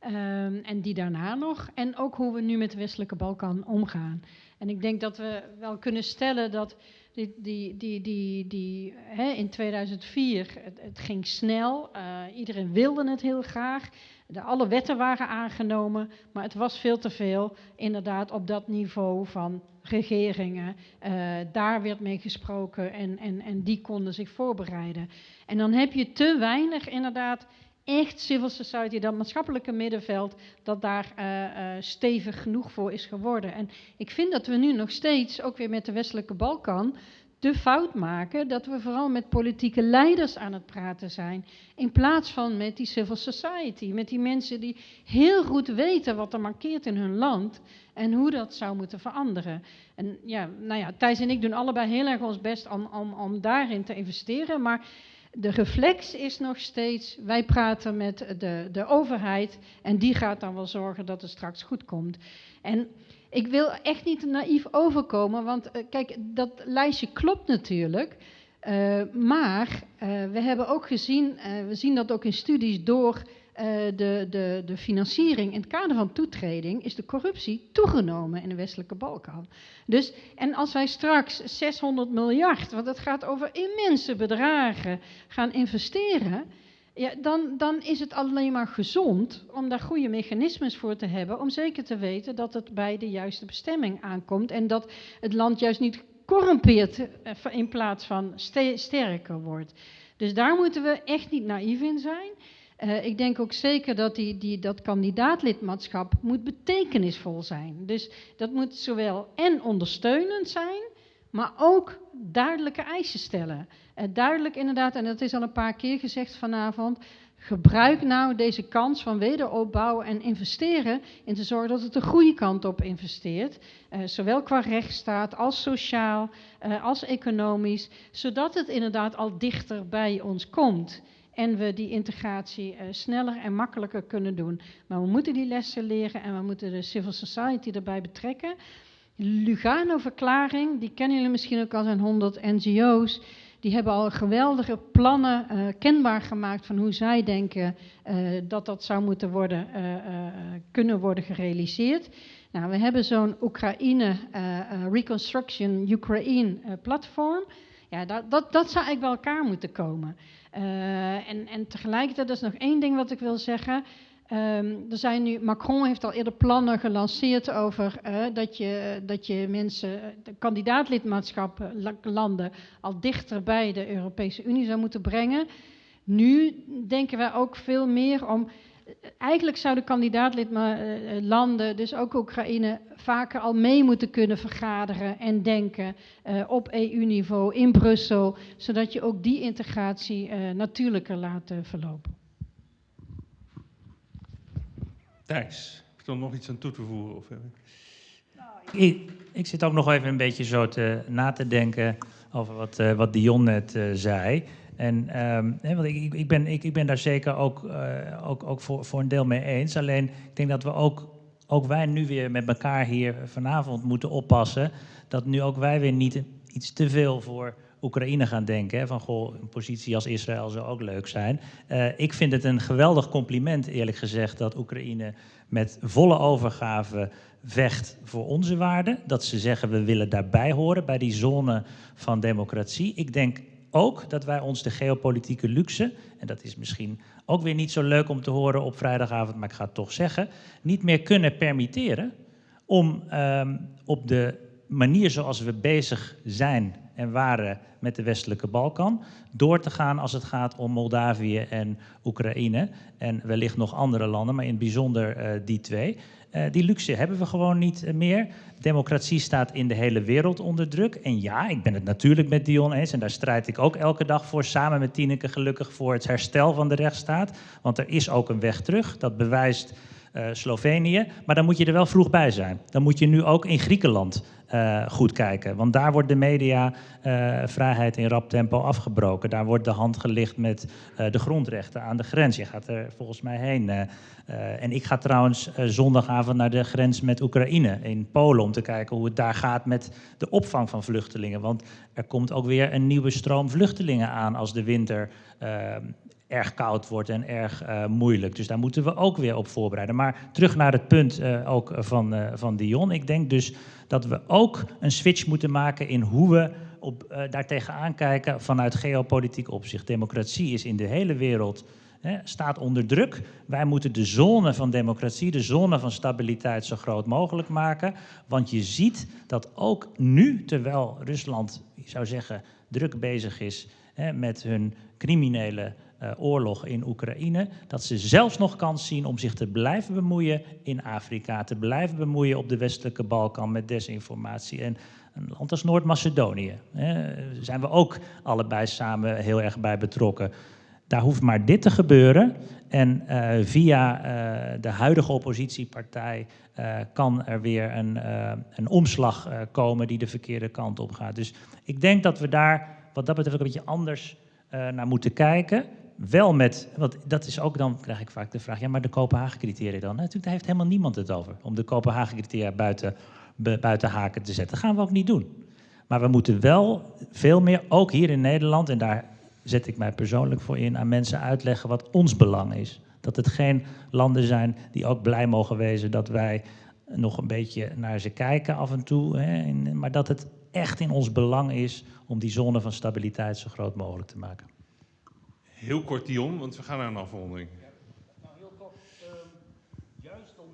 Um, en die daarna nog. En ook hoe we nu met de Westelijke Balkan omgaan. En ik denk dat we wel kunnen stellen dat die, die, die, die, die, hè, in 2004, het, ging snel, uh, iedereen wilde het heel graag. De, alle wetten waren aangenomen, maar het was veel te veel inderdaad op dat niveau van regeringen. Uh, daar werd mee gesproken en, en, en die konden zich voorbereiden. En dan heb je te weinig inderdaad echt civil society, dat maatschappelijke middenveld, dat daar uh, uh, stevig genoeg voor is geworden. En ik vind dat we nu nog steeds, ook weer met de westelijke Balkan, de fout maken dat we vooral met politieke leiders aan het praten zijn, in plaats van met die civil society, met die mensen die heel goed weten wat er markeert in hun land en hoe dat zou moeten veranderen. En ja, nou ja, Thijs en ik doen allebei heel erg ons best om, om, om daarin te investeren, maar de reflex is nog steeds, wij praten met de, de overheid en die gaat dan wel zorgen dat het straks goed komt. En ik wil echt niet naïef overkomen, want uh, kijk, dat lijstje klopt natuurlijk. Uh, maar uh, we hebben ook gezien, we zien dat ook in studies door de, de, de financiering in het kader van toetreding, is de corruptie toegenomen in de westelijke Balkan. Dus, en als wij straks 600 miljard, want het gaat over immense bedragen, gaan investeren ja, dan, dan is het alleen maar gezond om daar goede mechanismes voor te hebben. Om zeker te weten dat het bij de juiste bestemming aankomt. En dat het land juist niet corrumpeert eh, in plaats van sterker wordt. Dus daar moeten we echt niet naïef in zijn. Uh, ik denk ook zeker dat die, die, dat kandidaatlidmaatschap moet betekenisvol zijn. Dus dat moet zowel en ondersteunend zijn, maar ook duidelijke eisen stellen. Uh, duidelijk inderdaad, en dat is al een paar keer gezegd vanavond, gebruik nou deze kans van wederopbouw en investeren in te zorgen dat het de goede kant op investeert. Uh, zowel qua rechtsstaat als sociaal, als economisch, zodat het inderdaad al dichter bij ons komt. En we die integratie uh, sneller en makkelijker kunnen doen. Maar we moeten die lessen leren en we moeten de civil society erbij betrekken. Lugano-verklaring, die kennen jullie misschien ook al zijn 100 NGO's. Die hebben al geweldige plannen uh, kenbaar gemaakt van hoe zij denken uh, dat dat zou moeten worden, kunnen worden gerealiseerd. Nou, we hebben zo'n Oekraïne Reconstruction Ukraine platform. Ja, dat, dat, dat zou eigenlijk bij elkaar moeten komen. En, en tegelijkertijd, is nog één ding wat ik wil zeggen. Um, er zijn nu, Macron heeft al eerder plannen gelanceerd over uh, dat, je, dat je mensen, de kandidaatlidmaatschap landen, al dichter bij de Europese Unie zou moeten brengen. Nu denken wij ook veel meer om. Eigenlijk zouden kandidaatlidlanden, dus ook Oekraïne, vaker al mee moeten kunnen vergaderen en denken uh, op EU-niveau in Brussel, zodat je ook die integratie uh, natuurlijker laat verlopen. Thijs, heb je er nog iets aan toe te voegen? Of, ik, ik, zit ook nog even een beetje zo te, na te denken over wat, uh, wat Dion net uh, zei. En um, want ik, ik, ben, ik, ik ben daar zeker ook, uh, ook, ook voor, voor een deel mee eens. Alleen ik denk dat we ook, ook wij nu weer met elkaar hier vanavond moeten oppassen. Dat nu ook wij weer niet iets te veel voor Oekraïne gaan denken. Hè, van goh, een positie als Israël zou ook leuk zijn. Uh, ik vind het een geweldig compliment, eerlijk gezegd, dat Oekraïne met volle overgave vecht voor onze waarden. Dat ze zeggen we willen daarbij horen, bij die zone van democratie. Ik denk ook dat wij ons de geopolitieke luxe, en dat is misschien ook weer niet zo leuk om te horen op vrijdagavond, maar ik ga het toch zeggen, niet meer kunnen permitteren om um, op de manier zoals we bezig zijn en waren met de westelijke Balkan, door te gaan als het gaat om Moldavië en Oekraïne en wellicht nog andere landen, maar in het bijzonder uh, die twee. Uh, die luxe hebben we gewoon niet meer. Democratie staat in de hele wereld onder druk. En ja, ik ben het natuurlijk met Dion eens. En daar strijd ik ook elke dag voor. Samen met Tineke gelukkig voor het herstel van de rechtsstaat. Want er is ook een weg terug. Dat bewijst uh, Slovenië. Maar dan moet je er wel vroeg bij zijn. Dan moet je nu ook in Griekenland uh, goed kijken. Want daar wordt de mediavrijheid uh, in rap tempo afgebroken. Daar wordt de hand gelicht met uh, de grondrechten aan de grens. Je gaat er volgens mij heen. en ik ga trouwens zondagavond naar de grens met Oekraïne in Polen om te kijken hoe het daar gaat met de opvang van vluchtelingen. Want er komt ook weer een nieuwe stroom vluchtelingen aan als de winter erg koud wordt en erg uh, moeilijk. Dus daar moeten we ook weer op voorbereiden. Maar terug naar het punt uh, ook van, uh, van Dion. Ik denk dus dat we ook een switch moeten maken in hoe we op, daartegen aankijken vanuit geopolitiek opzicht. Democratie is in de hele wereld staat onder druk. Wij moeten de zone van democratie, de zone van stabiliteit zo groot mogelijk maken. Want je ziet dat ook nu, terwijl Rusland, ik zou zeggen, druk bezig is met hun criminele uh, oorlog in Oekraïne, dat ze zelfs nog kans zien om zich te blijven bemoeien in Afrika, te blijven bemoeien op de westelijke Balkan met desinformatie. En een land als Noord-Macedonië, zijn we ook allebei samen heel erg bij betrokken. Daar hoeft maar dit te gebeuren en uh, via uh, de huidige oppositiepartij kan er weer een, een omslag komen die de verkeerde kant op gaat. Dus ik denk dat we daar wat dat betreft ook een beetje anders eh, naar moeten kijken. Wel met, want dat is ook dan, krijg ik vaak de vraag, ja, maar de Kopenhagen-criteria dan? Natuurlijk, daar heeft helemaal niemand het over, om de Kopenhagen-criteria buiten, buiten haken te zetten. Dat gaan we ook niet doen. Maar we moeten wel veel meer, ook hier in Nederland, en daar zet ik mij persoonlijk voor in, aan mensen uitleggen wat ons belang is. Dat het geen landen zijn die ook blij mogen wezen dat wij nog een beetje naar ze kijken af en toe. Hè, maar dat het echt in ons belang is om die zone van stabiliteit zo groot mogelijk te maken. Heel kort Dion, want we gaan naar een afronding.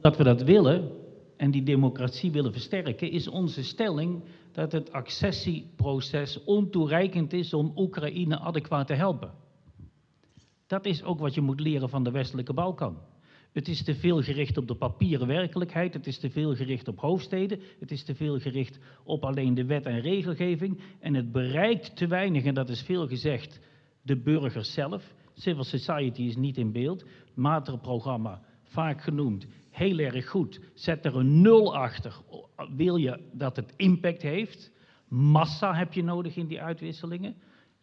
Dat we dat willen en die democratie willen versterken, is onze stelling dat het accessieproces ontoereikend is om Oekraïne adequaat te helpen. Dat is ook wat je moet leren van de westelijke Balkan. Het is te veel gericht op de papieren werkelijkheid, het is te veel gericht op hoofdsteden, het is te veel gericht op alleen de wet en regelgeving en het bereikt te weinig, en dat is veel gezegd, de burgers zelf. Civil society is niet in beeld. Materprogramma, vaak genoemd, heel erg goed. Zet er een nul achter. Wil je dat het impact heeft? Massa heb je nodig in die uitwisselingen.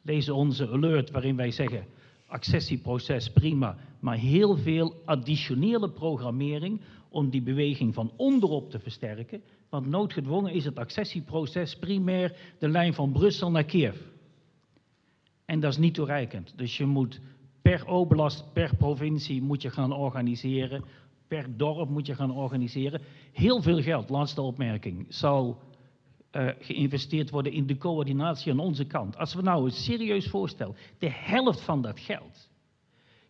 Lees onze alert waarin wij zeggen, accessieproces prima, maar heel veel additionele programmering om die beweging van onderop te versterken. Want noodgedwongen is het accessieproces primair de lijn van Brussel naar Kiev. En dat is niet toereikend. Dus je moet per oblast, per provincie moet je gaan organiseren. Per dorp moet je gaan organiseren. Heel veel geld, laatste opmerking, zal eh, geïnvesteerd worden in de coördinatie aan onze kant. Als we nou een serieus voorstel, de helft van dat geld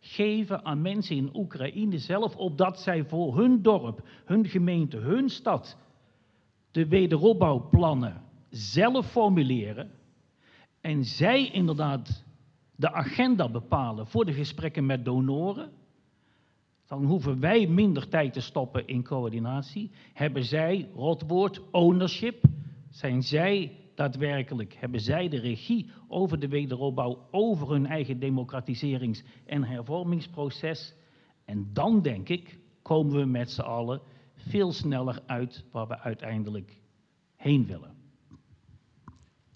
geven aan mensen in Oekraïne zelf, opdat zij voor hun dorp, hun gemeente, hun stad de wederopbouwplannen zelf formuleren en zij inderdaad de agenda bepalen voor de gesprekken met donoren, dan hoeven wij minder tijd te stoppen in coördinatie. Hebben zij, rotwoord, ownership, zijn zij daadwerkelijk, hebben zij de regie over de wederopbouw, over hun eigen democratiserings- en hervormingsproces. En dan denk ik, komen we met z'n allen veel sneller uit waar we uiteindelijk heen willen.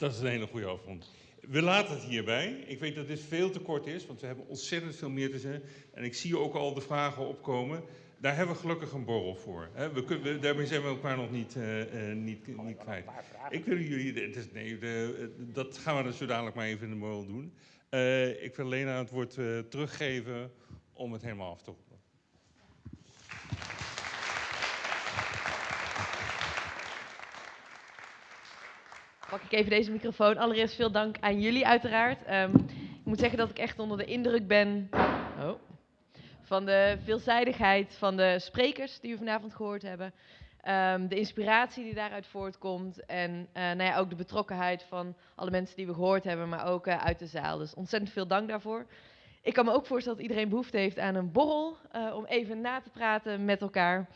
Dat is een hele goede afrond. We laten het hierbij. Ik weet dat dit veel te kort is, want we hebben ontzettend veel meer te zeggen. En ik zie ook al de vragen opkomen. Daar hebben we gelukkig een borrel voor. We kunnen, we- daarmee zijn we elkaar nog niet, eh, eh, niet, niet kwijt. Ik wil jullie, het is, nee, de, dat gaan we dus zo dadelijk maar even in de borrel doen. Eh, ik wil Lena het woord teruggeven om het helemaal af te ronden. Pak ik even deze microfoon. Allereerst veel dank aan jullie uiteraard. Ehm, ik moet zeggen dat ik echt onder de indruk ben oh, van de veelzijdigheid van de sprekers die we vanavond gehoord hebben. Ehm, de inspiratie die daaruit voortkomt en eh, nou ja, ook de betrokkenheid van alle mensen die we gehoord hebben, maar ook eh, uit de zaal. Dus ontzettend veel dank daarvoor. Ik kan me ook voorstellen dat iedereen behoefte heeft aan een borrel eh, om even na te praten met elkaar.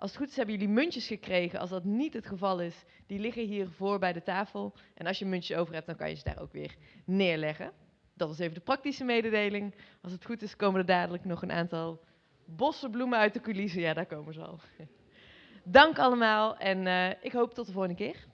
Als het goed is hebben jullie muntjes gekregen. Als dat niet het geval is, die liggen hier voor bij de tafel. En als je muntjes over hebt, dan kan je ze daar ook weer neerleggen. Dat was even de praktische mededeling. Als het goed is, komen er dadelijk nog een aantal bossen bloemen uit de coulissen. Ja, daar komen ze al. Dank allemaal en eh, ik hoop tot de volgende keer.